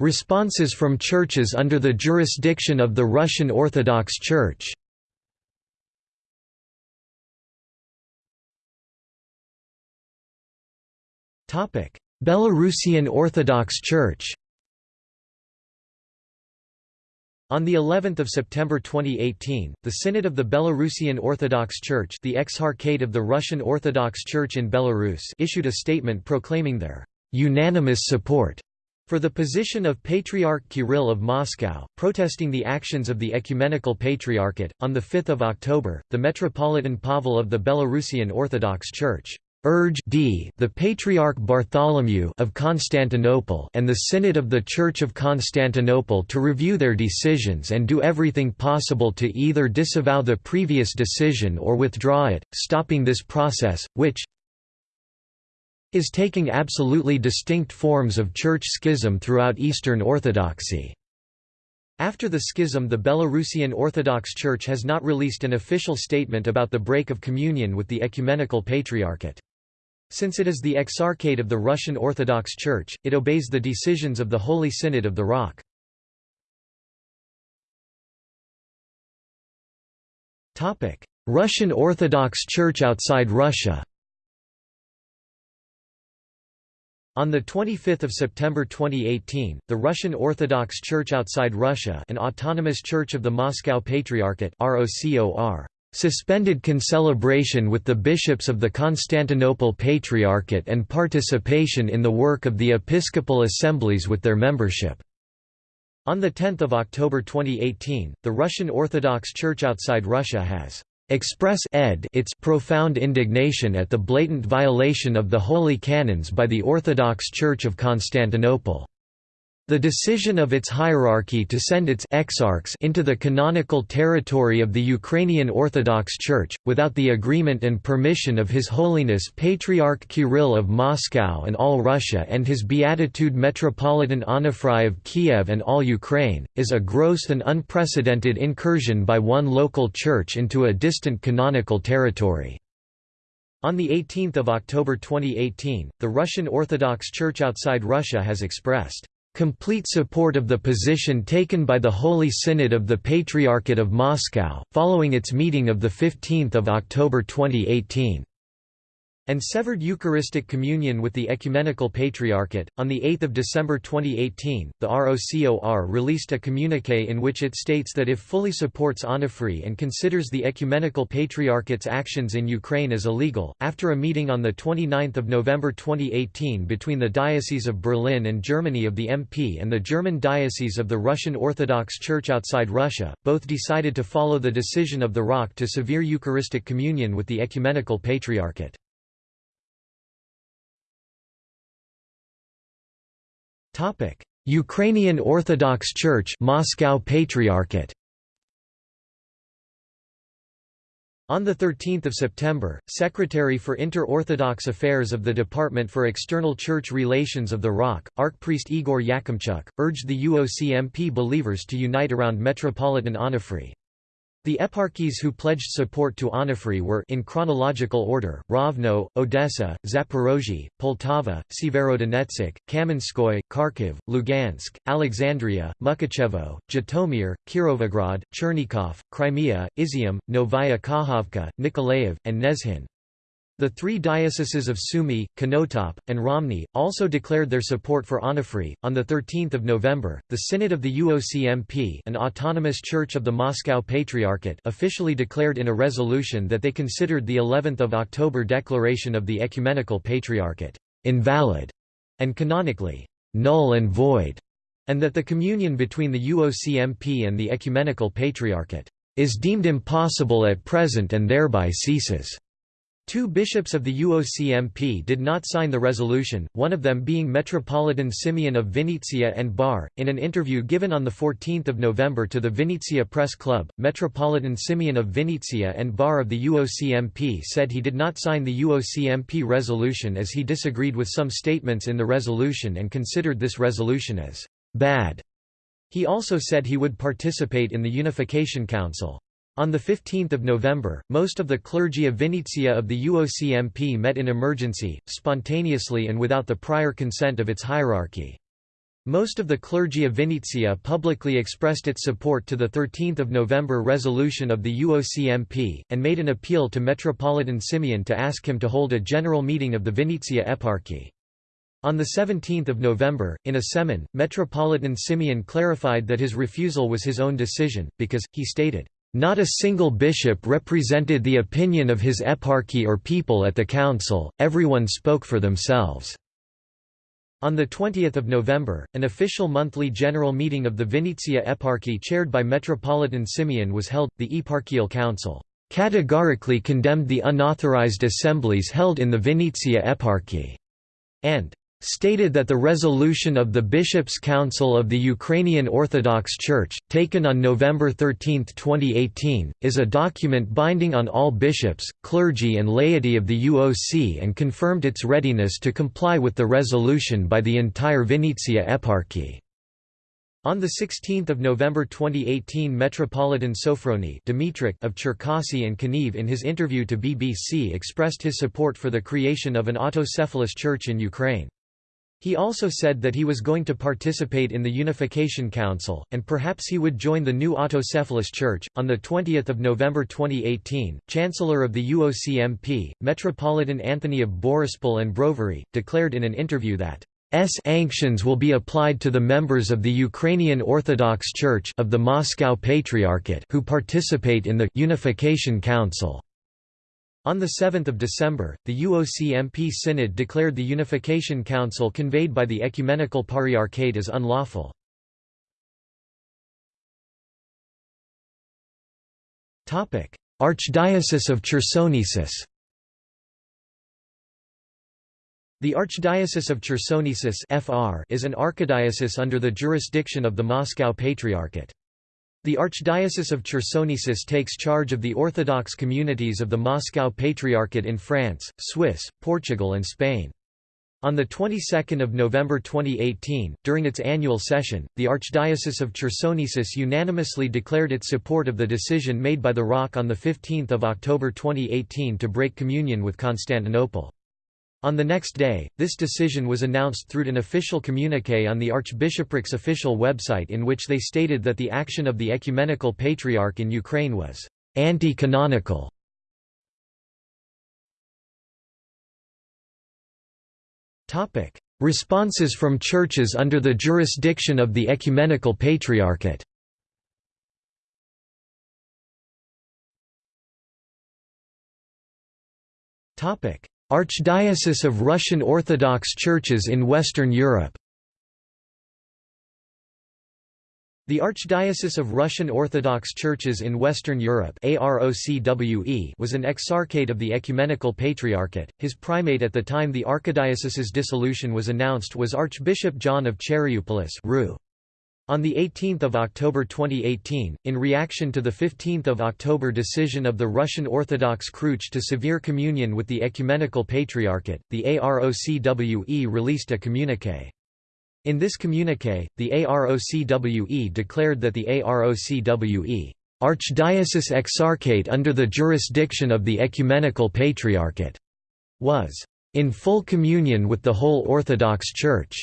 Responses from churches under the jurisdiction of the Russian Orthodox Church. Belarusian Orthodox Church On the 11th of September 2018, the Synod of the Belarusian Orthodox Church, the Exarchate of the Russian Orthodox Church in Belarus, issued a statement proclaiming their unanimous support for the position of Patriarch Kirill of Moscow, protesting the actions of the Ecumenical Patriarchate. On the 5th of October, the Metropolitan Pavel of the Belarusian Orthodox Church urge d the Patriarch Bartholomew of Constantinople and the Synod of the Church of Constantinople to review their decisions and do everything possible to either disavow the previous decision or withdraw it, stopping this process, which is taking absolutely distinct forms of church schism throughout Eastern Orthodoxy. After the schism the Belarusian Orthodox Church has not released an official statement about the break of communion with the Ecumenical Patriarchate. Since it is the exarchate of the Russian Orthodox Church, it obeys the decisions of the Holy Synod of the ROC. Russian Orthodox Church outside Russia On 25 September 2018, the Russian Orthodox Church outside Russia an autonomous church of the Moscow Patriarchate ROCOR suspended concelebration with the bishops of the Constantinople Patriarchate and participation in the work of the episcopal assemblies with their membership. On 10 October 2018, the Russian Orthodox Church outside Russia has express ed its profound indignation at the blatant violation of the holy canons by the Orthodox Church of Constantinople. The decision of its hierarchy to send its exarchs into the canonical territory of the Ukrainian Orthodox Church, without the agreement and permission of His Holiness Patriarch Kirill of Moscow and all Russia and His Beatitude Metropolitan Onufrij of Kiev and all Ukraine, is a gross and unprecedented incursion by one local church into a distant canonical territory. On 18 October 2018, the Russian Orthodox Church outside Russia has expressed complete support of the position taken by the Holy Synod of the Patriarchate of Moscow, following its meeting of 15 October 2018 and severed Eucharistic communion with the Ecumenical Patriarchate. On 8 December 2018, the ROCOR released a communique in which it states that if fully supports Onufrij and considers the Ecumenical Patriarchate's actions in Ukraine as illegal, after a meeting on 29 November 2018 between the Diocese of Berlin and Germany of the MP and the German Diocese of the Russian Orthodox Church outside Russia, both decided to follow the decision of the ROC to severe Eucharistic communion with the Ecumenical Patriarchate. Ukrainian Orthodox Church Moscow Patriarchate On 13 September, Secretary for Inter-Orthodox Affairs of the Department for External Church Relations of the ROC, Archpriest Igor Yakimchuk, urged the UOCMP believers to unite around Metropolitan Onufry. The eparchies who pledged support to Onufry were in chronological order, Rovno, Odessa, Zaporozhye, Poltava, Severodonetsk, Kamenskoye, Kharkiv, Lugansk, Alexandria, Mukachevo, Zhytomyr, Kirovograd, Chernigov, Crimea, Izium, Novaya Kakhovka, Nikolaev, and Nezhin. The three dioceses of Sumy, Konotop, and Romny also declared their support for Onufry. On the 13th of November, the Synod of the UOCMP, an autonomous church of the Moscow Patriarchate, officially declared in a resolution that they considered the 11th of October declaration of the Ecumenical Patriarchate invalid and canonically null and void, and that the communion between the UOCMP and the Ecumenical Patriarchate is deemed impossible at present and thereby ceases. Two bishops of the UOCMP did not sign the resolution, one of them being Metropolitan Simeon of Vinnytsia and Bar. In an interview given on 14 November to the Vinnytsia Press Club, Metropolitan Simeon of Vinnytsia and Bar of the UOCMP said he did not sign the UOCMP resolution as he disagreed with some statements in the resolution and considered this resolution as bad. He also said he would participate in the Unification Council. On 15 November, most of the clergy of Vinnytsia of the UOCMP met in emergency, spontaneously and without the prior consent of its hierarchy. Most of the clergy of Vinnytsia publicly expressed its support to the 13 November resolution of the UOCMP, and made an appeal to Metropolitan Simeon to ask him to hold a general meeting of the Vinnytsia eparchy. On 17 November, in a sermon, Metropolitan Simeon clarified that his refusal was his own decision, because, he stated, not a single bishop represented the opinion of his eparchy or people at the council, everyone spoke for themselves. On 20 November, an official monthly general meeting of the Vinnytsia eparchy chaired by Metropolitan Simeon was held. The eparchial council categorically condemned the unauthorized assemblies held in the Vinnytsia eparchy, and stated that the resolution of the Bishops' Council of the Ukrainian Orthodox Church, taken on November 13, 2018, is a document binding on all bishops, clergy and laity of the UOC and confirmed its readiness to comply with the resolution by the entire Vinnytsia eparchy. On 16 November 2018 Metropolitan Dimitrik of Cherkasy and Kaniv in his interview to BBC expressed his support for the creation of an autocephalous church in Ukraine. He also said that he was going to participate in the Unification Council, and perhaps he would join the new autocephalous church. On 20 November 2018, Chancellor of the UOCMP, Metropolitan Anthony of Borispol and Brovary, declared in an interview that sanctions will be applied to the members of the Ukrainian Orthodox Church of the Moscow Patriarchate who participate in the Unification Council. On 7 December, the UOCMP Synod declared the Unification Council conveyed by the Ecumenical Patriarchate as unlawful. Archdiocese of Chersonesus The Archdiocese of Chersonesus is an archdiocese under the jurisdiction of the Moscow Patriarchate. The Archdiocese of Chersonesus takes charge of the Orthodox communities of the Moscow Patriarchate in France, Swiss, Portugal and Spain. On the 22nd of November 2018, during its annual session, the Archdiocese of Chersonesus unanimously declared its support of the decision made by the ROC on 15 October 2018 to break communion with Constantinople. On the next day, this decision was announced through an official communiqué on the Archbishopric's official website in which they stated that the action of the Ecumenical Patriarch in Ukraine was anti-canonical. Responses from churches under the jurisdiction of the Ecumenical Patriarchate. Topic: Archdiocese of Russian Orthodox Churches in Western Europe The Archdiocese of Russian Orthodox Churches in Western Europe was an exarchate of the Ecumenical Patriarchate. His primate at the time the archdiocese's dissolution was announced was Archbishop John of Charioupolis On 18 October 2018, in reaction to the 15 October decision of the Russian Orthodox Church to severe communion with the Ecumenical Patriarchate, the AROCWE released a communique. In this communique, the AROCWE declared that the AROCWE Archdiocese Exarchate under the jurisdiction of the Ecumenical Patriarchate was in full communion with the whole Orthodox Church.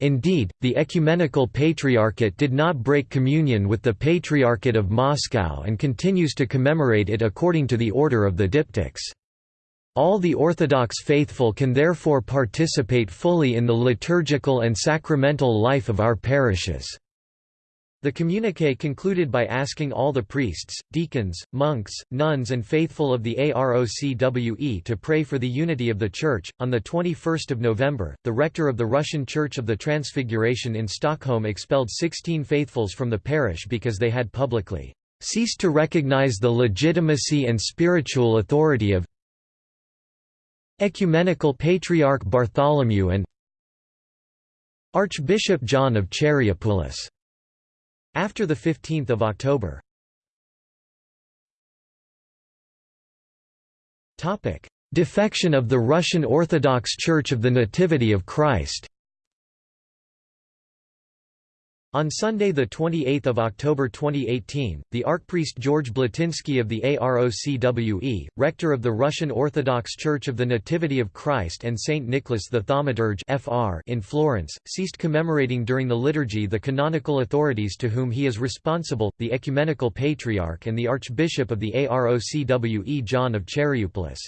Indeed, the Ecumenical Patriarchate did not break communion with the Patriarchate of Moscow and continues to commemorate it according to the order of the diptychs. All the Orthodox faithful can therefore participate fully in the liturgical and sacramental life of our parishes. The communique concluded by asking all the priests, deacons, monks, nuns, and faithful of the AROCWE to pray for the unity of the Church. On the 21st of November, the rector of the Russian Church of the Transfiguration in Stockholm expelled 16 faithfuls from the parish because they had publicly ceased to recognize the legitimacy and spiritual authority of Ecumenical Patriarch Bartholomew and Archbishop John of Charioupolis. After 15 October. Defection of the Russian Orthodox Church of the Nativity of Christ on Sunday, 28 October 2018, the archpriest George Blatinsky of the AROCWE, rector of the Russian Orthodox Church of the Nativity of Christ and Saint Nicholas the Thaumaturge in Florence, ceased commemorating during the liturgy the canonical authorities to whom he is responsible, the Ecumenical Patriarch and the Archbishop of the AROCWE John of Charioupolis.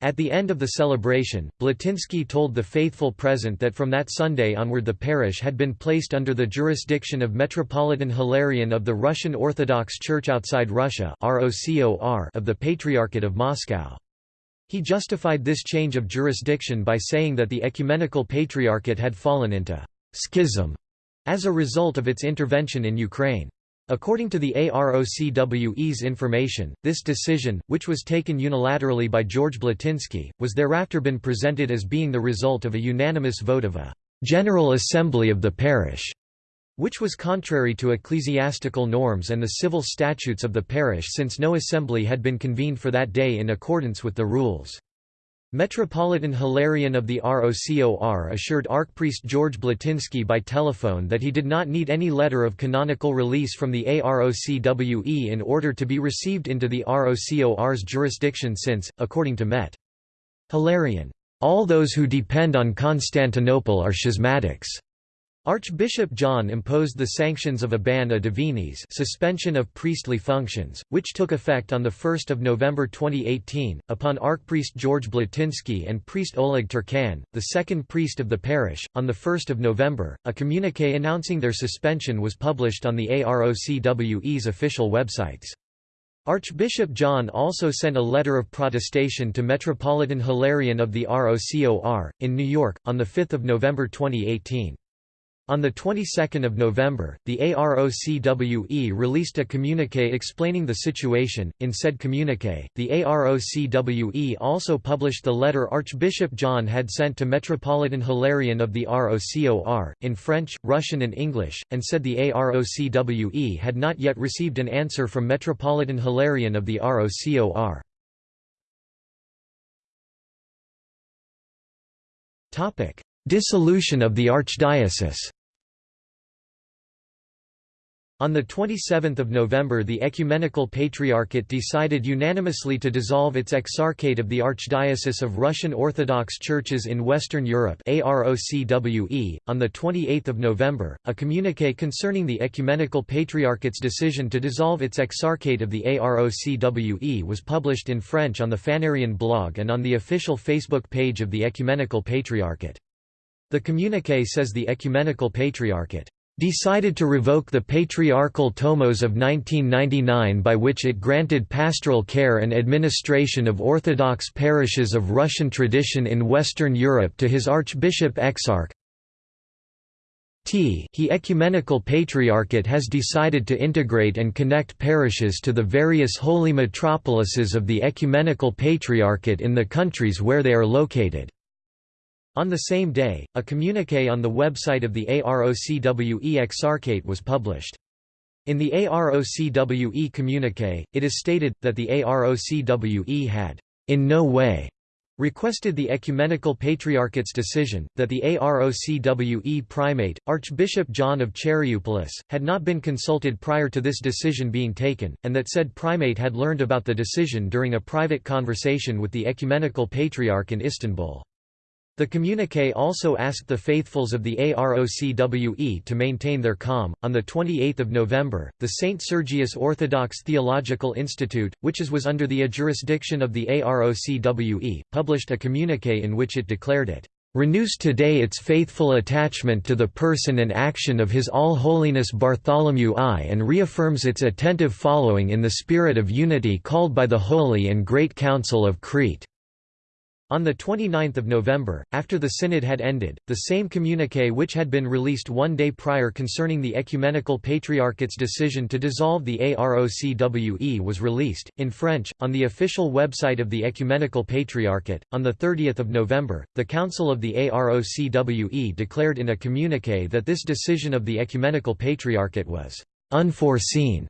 At the end of the celebration, Blatinsky told the faithful present that from that Sunday onward the parish had been placed under the jurisdiction of Metropolitan Hilarion of the Russian Orthodox Church outside Russia of the Patriarchate of Moscow. He justified this change of jurisdiction by saying that the Ecumenical Patriarchate had fallen into «schism» as a result of its intervention in Ukraine. According to the AROCWE's information, this decision, which was taken unilaterally by George Blatinsky, was thereafter been presented as being the result of a unanimous vote of a «General Assembly of the parish», which was contrary to ecclesiastical norms and the civil statutes of the parish since no assembly had been convened for that day in accordance with the rules. Metropolitan Hilarion of the ROCOR assured Archpriest George Blatinsky by telephone that he did not need any letter of canonical release from the AROCWE in order to be received into the ROCOR's jurisdiction since, according to Met. Hilarion, all those who depend on Constantinople are schismatics. Archbishop John imposed the sanctions of a ban a divinis suspension of priestly functions, which took effect on 1 November 2018, upon Archpriest George Blatinsky and priest Oleg Turkan, the second priest of the parish. On 1 November, a communique announcing their suspension was published on the AROCWE's official websites. Archbishop John also sent a letter of protestation to Metropolitan Hilarion of the ROCOR, in New York, on 5 November 2018. On the 22nd of November, the AROCWE released a communique explaining the situation. In said communique, the AROCWE also published the letter Archbishop John had sent to Metropolitan Hilarion of the ROCOR, in French, Russian and English, and said the AROCWE had not yet received an answer from Metropolitan Hilarion of the ROCOR. Topic: Dissolution of the archdiocese on 27 November the Ecumenical Patriarchate decided unanimously to dissolve its Exarchate of the Archdiocese of Russian Orthodox Churches in Western Europe. .On 28 November, a communique concerning the Ecumenical Patriarchate's decision to dissolve its Exarchate of the AROCWE was published in French on the Phanarion blog and on the official Facebook page of the Ecumenical Patriarchate. The communique says the Ecumenical Patriarchate decided to revoke the Patriarchal Tomos of 1999 by which it granted pastoral care and administration of Orthodox parishes of Russian tradition in Western Europe to his Archbishop Exarch T he Ecumenical Patriarchate has decided to integrate and connect parishes to the various holy metropolises of the Ecumenical Patriarchate in the countries where they are located. On the same day, a communique on the website of the AROCWE Exarchate was published. In the AROCWE communique, it is stated, that the AROCWE had, in no way, requested the Ecumenical Patriarchate's decision, that the AROCWE primate, Archbishop John of Charioupolis, had not been consulted prior to this decision being taken, and that said primate had learned about the decision during a private conversation with the Ecumenical Patriarch in Istanbul. The communique also asked the faithfuls of the AROCWE to maintain their calm. On the 28th of November, the St. Sergius Orthodox Theological Institute, which is was under the jurisdiction of the AROCWE, published a communique in which it declared it renews today its faithful attachment to the person and action of His All Holiness Bartholomew I and reaffirms its attentive following in the spirit of unity called by the Holy and Great Council of Crete. On 29 November, after the synod had ended, the same communiqué which had been released one day prior concerning the Ecumenical Patriarchate's decision to dissolve the AROCWE was released, in French, on the official website of the Ecumenical Patriarchate. On 30 November, the Council of the AROCWE declared in a communiqué that this decision of the Ecumenical Patriarchate was unforeseen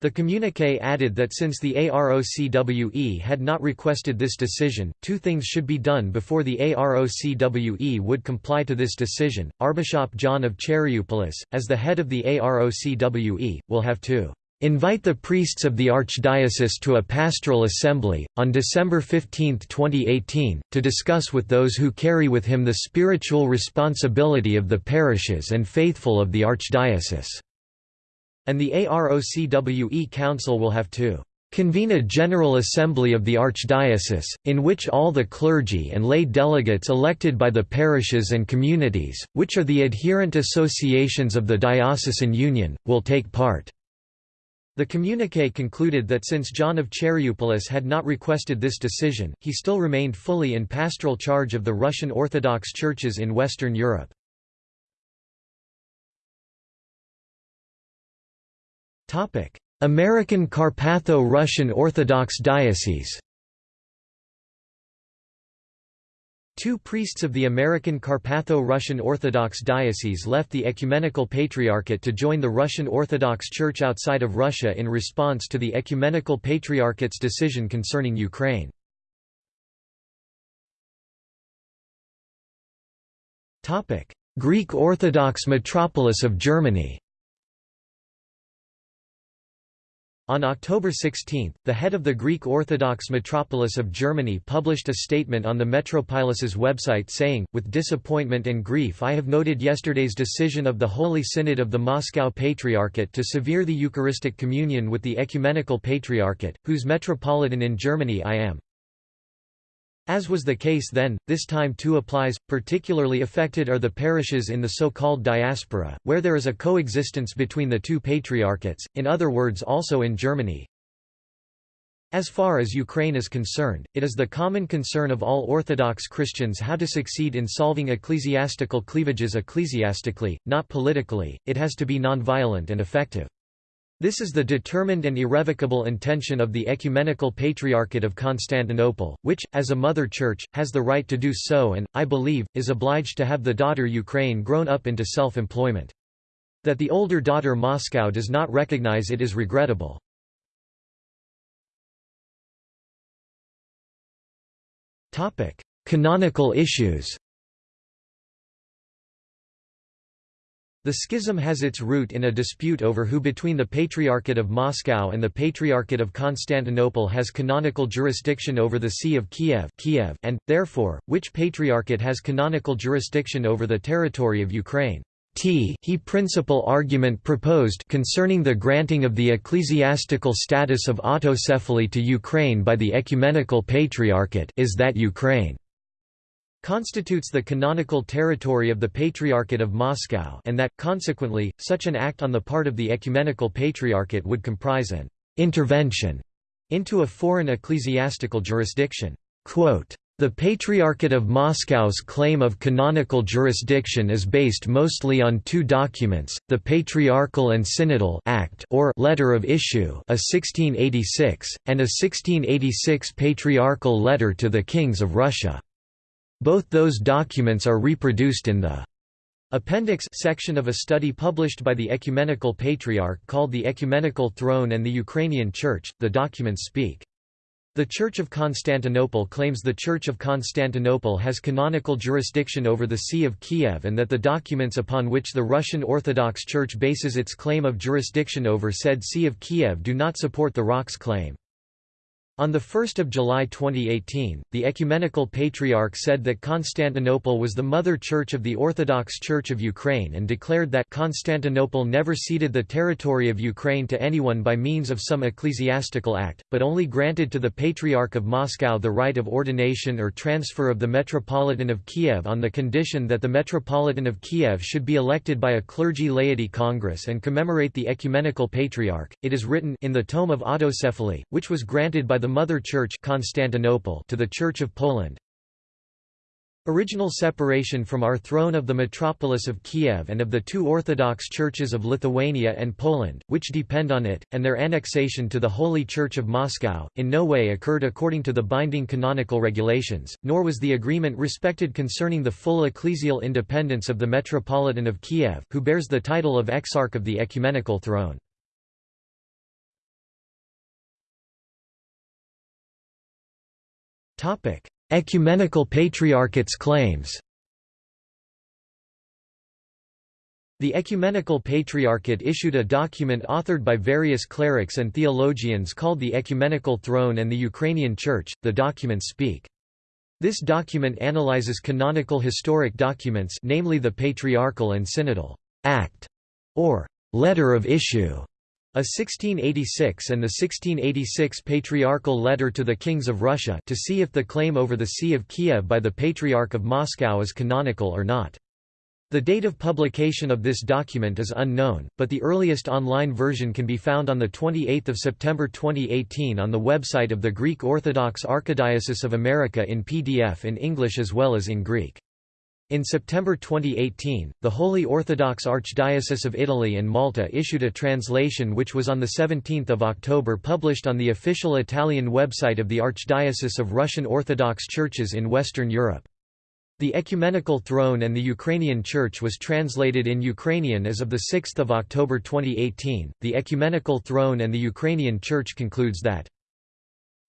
the communiqué added that since the AROCWE had not requested this decision, two things should be done before the AROCWE would comply to this decision. Archbishop John of Charioupolis, as the head of the AROCWE, will have to invite the priests of the archdiocese to a pastoral assembly, on December 15, 2018, to discuss with those who carry with him the spiritual responsibility of the parishes and faithful of the archdiocese and the AROCWE Council will have to convene a General Assembly of the Archdiocese, in which all the clergy and lay delegates elected by the parishes and communities, which are the adherent associations of the Diocesan Union, will take part." The communique concluded that since John of Charioupolis had not requested this decision, he still remained fully in pastoral charge of the Russian Orthodox churches in Western Europe. American Carpatho-Russian Orthodox Diocese Two priests of the American Carpatho-Russian Orthodox Diocese left the Ecumenical Patriarchate to join the Russian Orthodox Church outside of Russia in response to the Ecumenical Patriarchate's decision concerning Ukraine. Greek Orthodox metropolis of Germany On October 16, the head of the Greek Orthodox metropolis of Germany published a statement on the metropolis's website saying, With disappointment and grief I have noted yesterday's decision of the Holy Synod of the Moscow Patriarchate to sever the Eucharistic communion with the Ecumenical Patriarchate, whose metropolitan in Germany I am. As was the case then, this time too applies, particularly affected are the parishes in the so-called diaspora, where there is a coexistence between the two patriarchates, in other words also in Germany. As far as Ukraine is concerned, it is the common concern of all Orthodox Christians how to succeed in solving ecclesiastical cleavages ecclesiastically, not politically, it has to be non-violent and effective. This is the determined and irrevocable intention of the Ecumenical Patriarchate of Constantinople, which, as a mother church, has the right to do so and, I believe, is obliged to have the daughter Ukraine grown up into self-employment. That the older daughter Moscow does not recognize it is regrettable. Canonical issues The schism has its root in a dispute over who between the Patriarchate of Moscow and the Patriarchate of Constantinople has canonical jurisdiction over the See of Kiev, Kiev and, therefore, which Patriarchate has canonical jurisdiction over the territory of Ukraine. T he principal argument proposed concerning the granting of the ecclesiastical status of autocephaly to Ukraine by the Ecumenical Patriarchate is that Ukraine constitutes the canonical territory of the Patriarchate of Moscow and that, consequently, such an act on the part of the Ecumenical Patriarchate would comprise an «intervention» into a foreign ecclesiastical jurisdiction. Quote, the Patriarchate of Moscow's claim of canonical jurisdiction is based mostly on two documents, the Patriarchal and Synodal Act or Letter of Issue a 1686, and a 1686 Patriarchal Letter to the Kings of Russia. Both those documents are reproduced in the Appendix section of a study published by the Ecumenical Patriarch called The Ecumenical Throne and the Ukrainian Church. The documents speak. The Church of Constantinople claims the Church of Constantinople has canonical jurisdiction over the See of Kiev and that the documents upon which the Russian Orthodox Church bases its claim of jurisdiction over said See of Kiev do not support the ROC's claim. On 1 July 2018, the Ecumenical Patriarch said that Constantinople was the mother church of the Orthodox Church of Ukraine and declared that Constantinople never ceded the territory of Ukraine to anyone by means of some ecclesiastical act, but only granted to the Patriarch of Moscow the right of ordination or transfer of the Metropolitan of Kiev on the condition that the Metropolitan of Kiev should be elected by a clergy laity congress and commemorate the Ecumenical Patriarch. It is written in the tome of Autocephaly, which was granted by the Mother Church Constantinople to the Church of Poland. Original separation from our throne of the metropolis of Kiev and of the two Orthodox churches of Lithuania and Poland, which depend on it, and their annexation to the Holy Church of Moscow, in no way occurred according to the binding canonical regulations, nor was the agreement respected concerning the full ecclesial independence of the Metropolitan of Kiev, who bears the title of Exarch of the Ecumenical Throne. Ecumenical Patriarchate's claims The Ecumenical Patriarchate issued a document authored by various clerics and theologians called the Ecumenical Throne and the Ukrainian Church. The documents speak. This document analyzes canonical historic documents namely the Patriarchal and Synodal Act or Letter of Issue a 1686 and the 1686 Patriarchal Letter to the Kings of Russia to see if the claim over the See of Kiev by the Patriarch of Moscow is canonical or not. The date of publication of this document is unknown, but the earliest online version can be found on 28 September 2018 on the website of the Greek Orthodox Archdiocese of America in PDF in English as well as in Greek. In September 2018, the Holy Orthodox Archdiocese of Italy and Malta issued a translation which was on 17 October published on the official Italian website of the Archdiocese of Russian Orthodox Churches in Western Europe. The Ecumenical Throne and the Ukrainian Church was translated in Ukrainian as of 6 October 2018. The Ecumenical Throne and the Ukrainian Church concludes that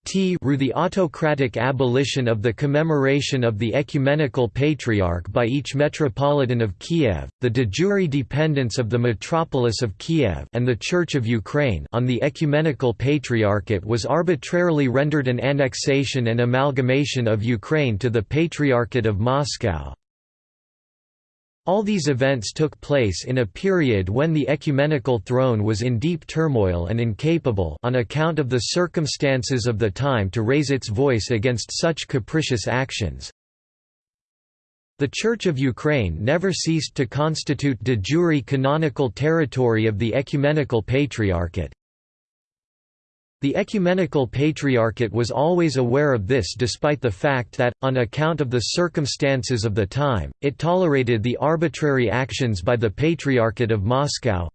T the autocratic abolition of the commemoration of the Ecumenical Patriarch by each Metropolitan of Kiev, the de jure dependence of the metropolis of Kiev and the Church of Ukraine on the Ecumenical Patriarchate was arbitrarily rendered an annexation and amalgamation of Ukraine to the Patriarchate of Moscow. All these events took place in a period when the ecumenical throne was in deep turmoil and incapable on account of the circumstances of the time to raise its voice against such capricious actions. The Church of Ukraine never ceased to constitute de jure canonical territory of the Ecumenical Patriarchate. The Ecumenical Patriarchate was always aware of this despite the fact that, on account of the circumstances of the time, it tolerated the arbitrary actions by the Patriarchate of Moscow.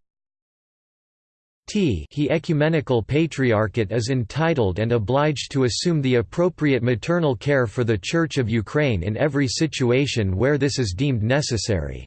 T he Ecumenical Patriarchate is entitled and obliged to assume the appropriate maternal care for the Church of Ukraine in every situation where this is deemed necessary.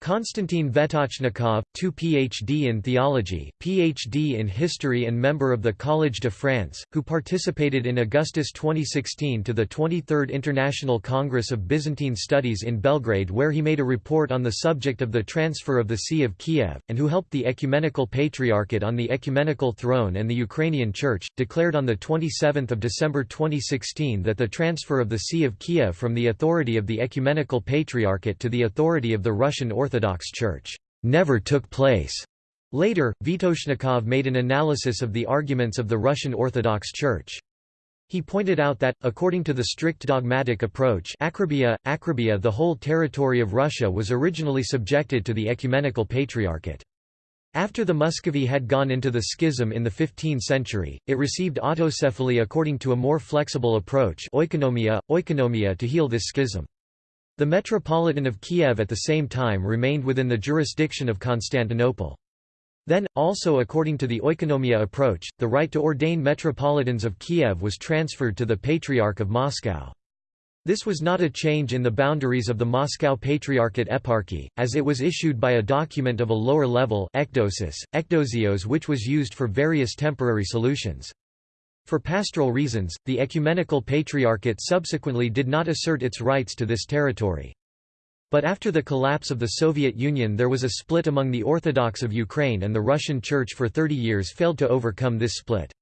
Konstantin Vetochnikov, 2 Ph.D. in theology, Ph.D. in history and member of the Collège de France, who participated in Augustus 2016 to the 23rd International Congress of Byzantine Studies in Belgrade where he made a report on the subject of the transfer of the See of Kiev, and who helped the Ecumenical Patriarchate on the Ecumenical Throne and the Ukrainian Church, declared on 27 December 2016 that the transfer of the See of Kiev from the authority of the Ecumenical Patriarchate to the authority of the Russian Orthodox Orthodox Church never took place. Later, Vetochnikov made an analysis of the arguments of the Russian Orthodox Church. He pointed out that, according to the strict dogmatic approach akribia, akribia the whole territory of Russia was originally subjected to the Ecumenical Patriarchate. After the Muscovy had gone into the schism in the 15th century, it received autocephaly according to a more flexible approach oikonomia, oikonomia to heal this schism. The Metropolitan of Kiev at the same time remained within the jurisdiction of Constantinople. Then, also according to the oikonomia approach, the right to ordain metropolitans of Kiev was transferred to the Patriarch of Moscow. This was not a change in the boundaries of the Moscow Patriarchate eparchy, as it was issued by a document of a lower level ekdosis, ekdosios which was used for various temporary solutions. For pastoral reasons, the Ecumenical Patriarchate subsequently did not assert its rights to this territory. But after the collapse of the Soviet Union there was a split among the Orthodox of Ukraine and the Russian Church for 30 years failed to overcome this split.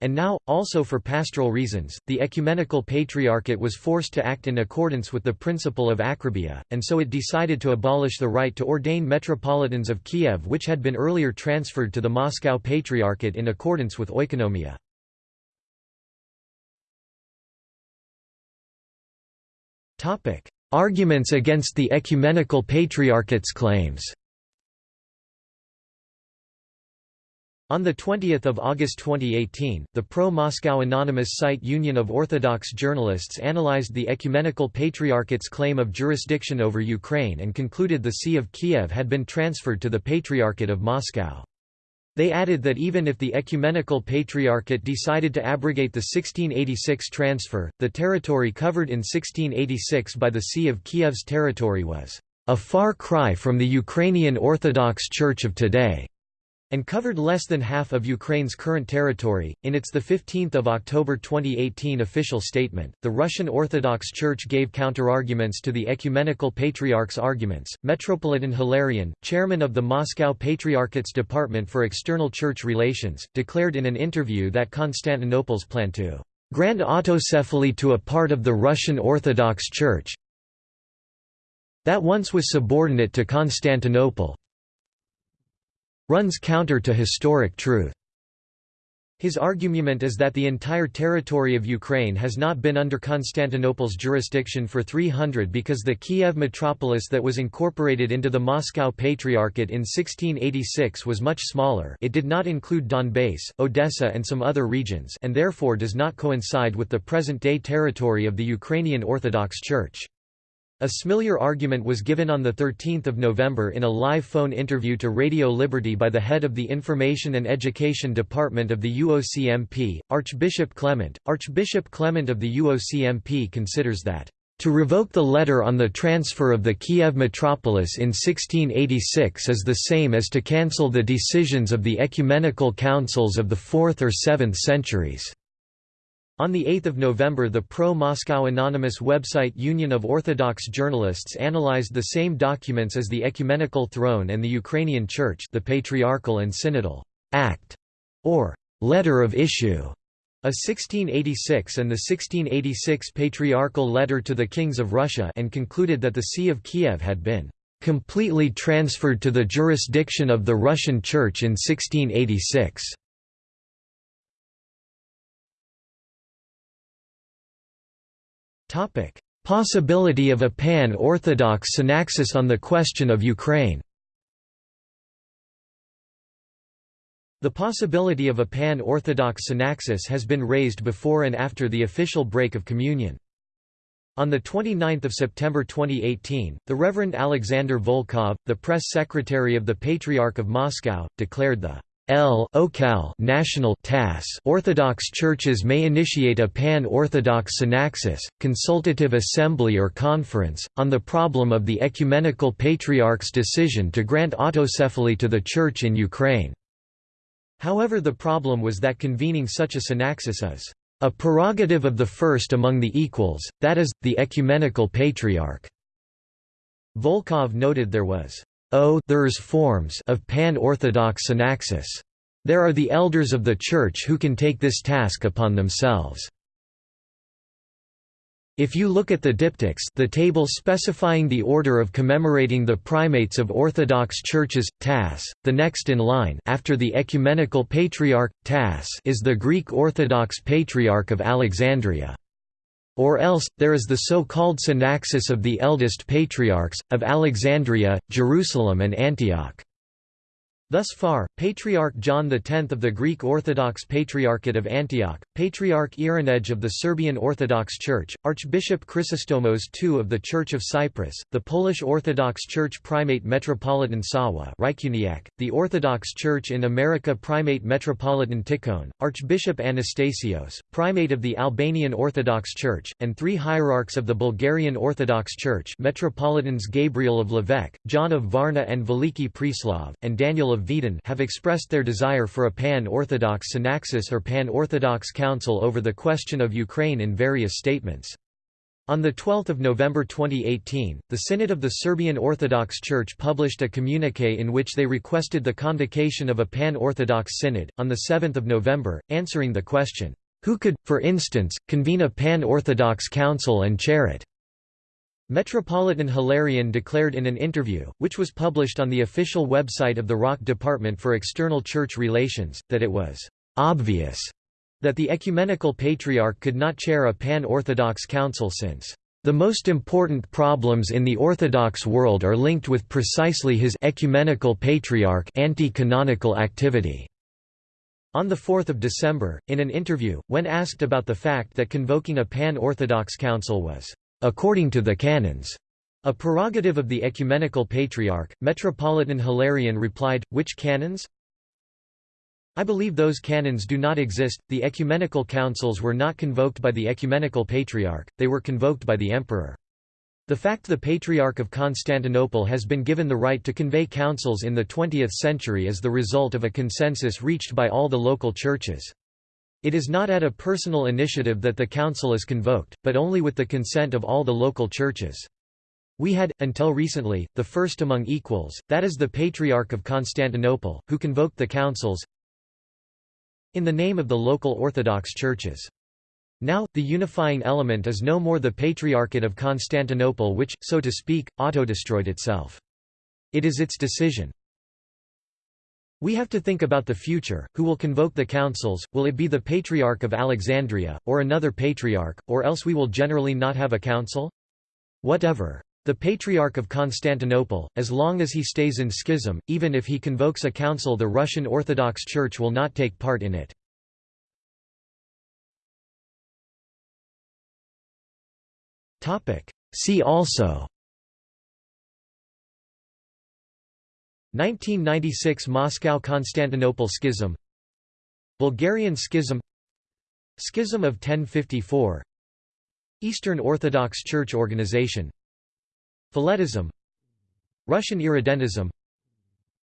And now, also for pastoral reasons, the Ecumenical Patriarchate was forced to act in accordance with the principle of Akribia, and so it decided to abolish the right to ordain metropolitans of Kiev which had been earlier transferred to the Moscow Patriarchate in accordance with oikonomia. Arguments against the Ecumenical Patriarchate's claims On 20 August 2018, the pro-Moscow anonymous site Union of Orthodox Journalists analyzed the Ecumenical Patriarchate's claim of jurisdiction over Ukraine and concluded the See of Kiev had been transferred to the Patriarchate of Moscow. They added that even if the Ecumenical Patriarchate decided to abrogate the 1686 transfer, the territory covered in 1686 by the See of Kiev's territory was a far cry from the Ukrainian Orthodox Church of today and covered less than half of Ukraine's current territory. In its the 15th of October 2018 official statement, the Russian Orthodox Church gave counterarguments to the ecumenical patriarch's arguments. Metropolitan Hilarion, chairman of the Moscow Patriarchate's Department for External Church Relations, declared in an interview that Constantinople's plan to grant autocephaly to a part of the Russian Orthodox Church that once was subordinate to Constantinople runs counter to historic truth. His argument is that the entire territory of Ukraine has not been under Constantinople's jurisdiction for 300 because the Kiev metropolis that was incorporated into the Moscow Patriarchate in 1686 was much smaller it did not include Donbass, Odessa and some other regions and therefore does not coincide with the present-day territory of the Ukrainian Orthodox Church. A similar argument was given on 13 November in a live phone interview to Radio Liberty by the head of the Information and Education Department of the UOCMP, Archbishop Clement. Archbishop Clement of the UOCMP considers that to revoke the letter on the transfer of the Kiev metropolis in 1686 is the same as to cancel the decisions of the ecumenical councils of the 4th or 7th centuries. On 8 November the pro-Moscow anonymous website Union of Orthodox Journalists analyzed the same documents as the Ecumenical Throne and the Ukrainian Church the Patriarchal and Synodal Act, or Letter of Issue, a 1686 and the 1686 Patriarchal Letter to the Kings of Russia and concluded that the See of Kiev had been completely transferred to the jurisdiction of the Russian Church in 1686. Topic: Possibility of a pan-Orthodox synaxis on the question of Ukraine. The possibility of a pan-Orthodox synaxis has been raised before and after the official break of communion. On 29 September 2018, the Reverend Alexander Volkov, the press secretary of the Patriarch of Moscow, declared the L OCAL national TAS Orthodox churches may initiate a pan-Orthodox synaxis, consultative assembly or conference, on the problem of the Ecumenical Patriarch's decision to grant autocephaly to the Church in Ukraine. However the problem was that convening such a synaxis is a prerogative of the first among the equals, that is, the Ecumenical Patriarch. Volkov noted there was O there's forms of pan-Orthodox synaxis. There are the elders of the Church who can take this task upon themselves. If you look at the diptychs the table specifying the order of commemorating the primates of Orthodox churches, TAS, the next in line after the Ecumenical Patriarch, TAS is the Greek Orthodox Patriarch of Alexandria. Or else, there is the so-called synaxis of the eldest patriarchs, of Alexandria, Jerusalem and Antioch. Thus far, Patriarch John X of the Greek Orthodox Patriarchate of Antioch, Patriarch Irinej of the Serbian Orthodox Church, Archbishop Chrysostomos II of the Church of Cyprus, the Polish Orthodox Church Primate Metropolitan Sawa the Orthodox Church in America Primate Metropolitan Tikhon, Archbishop Anastasios, Primate of the Albanian Orthodox Church, and three hierarchs of the Bulgarian Orthodox Church Metropolitans Gabriel of Lovech, John of Varna and Veliki Preslav, and Daniel of of have expressed their desire for a pan-Orthodox synaxis or pan-Orthodox council over the question of Ukraine in various statements. On 12 November 2018, the Synod of the Serbian Orthodox Church published a communique in which they requested the convocation of a pan-Orthodox synod. On 7 November, answering the question, "'Who could, for instance, convene a pan-Orthodox council and chair it?' Metropolitan Hilarion declared in an interview, which was published on the official website of the ROC Department for External Church Relations, that it was obvious that the Ecumenical Patriarch could not chair a pan-Orthodox council since the most important problems in the Orthodox world are linked with precisely his ecumenical patriarch anti-canonical activity. On 4 December, in an interview, when asked about the fact that convoking a pan-Orthodox council was according to the canons, a prerogative of the ecumenical patriarch, Metropolitan Hilarion replied, which canons? I believe those canons do not exist, the ecumenical councils were not convoked by the ecumenical patriarch, they were convoked by the emperor. The fact the Patriarch of Constantinople has been given the right to convey councils in the 20th century is the result of a consensus reached by all the local churches. It is not at a personal initiative that the council is convoked, but only with the consent of all the local churches. We had, until recently, the first among equals, that is the Patriarch of Constantinople, who convoked the councils in the name of the local Orthodox churches. Now, the unifying element is no more the Patriarchate of Constantinople which, so to speak, auto-destroyed itself. It is its decision. We have to think about the future, who will convoke the councils, will it be the Patriarch of Alexandria, or another patriarch, or else we will generally not have a council? Whatever. The Patriarch of Constantinople, as long as he stays in schism, even if he convokes a council the Russian Orthodox Church will not take part in it. See also 1996 Moscow–Constantinople Schism. Bulgarian Schism. Schism of 1054 Eastern Orthodox Church Organization. Philetism. Russian Irredentism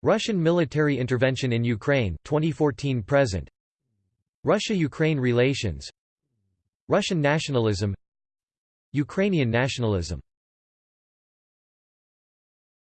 Russian military intervention in Ukraine 2014 present. Russia-Ukraine relations. Russian nationalism. Ukrainian nationalism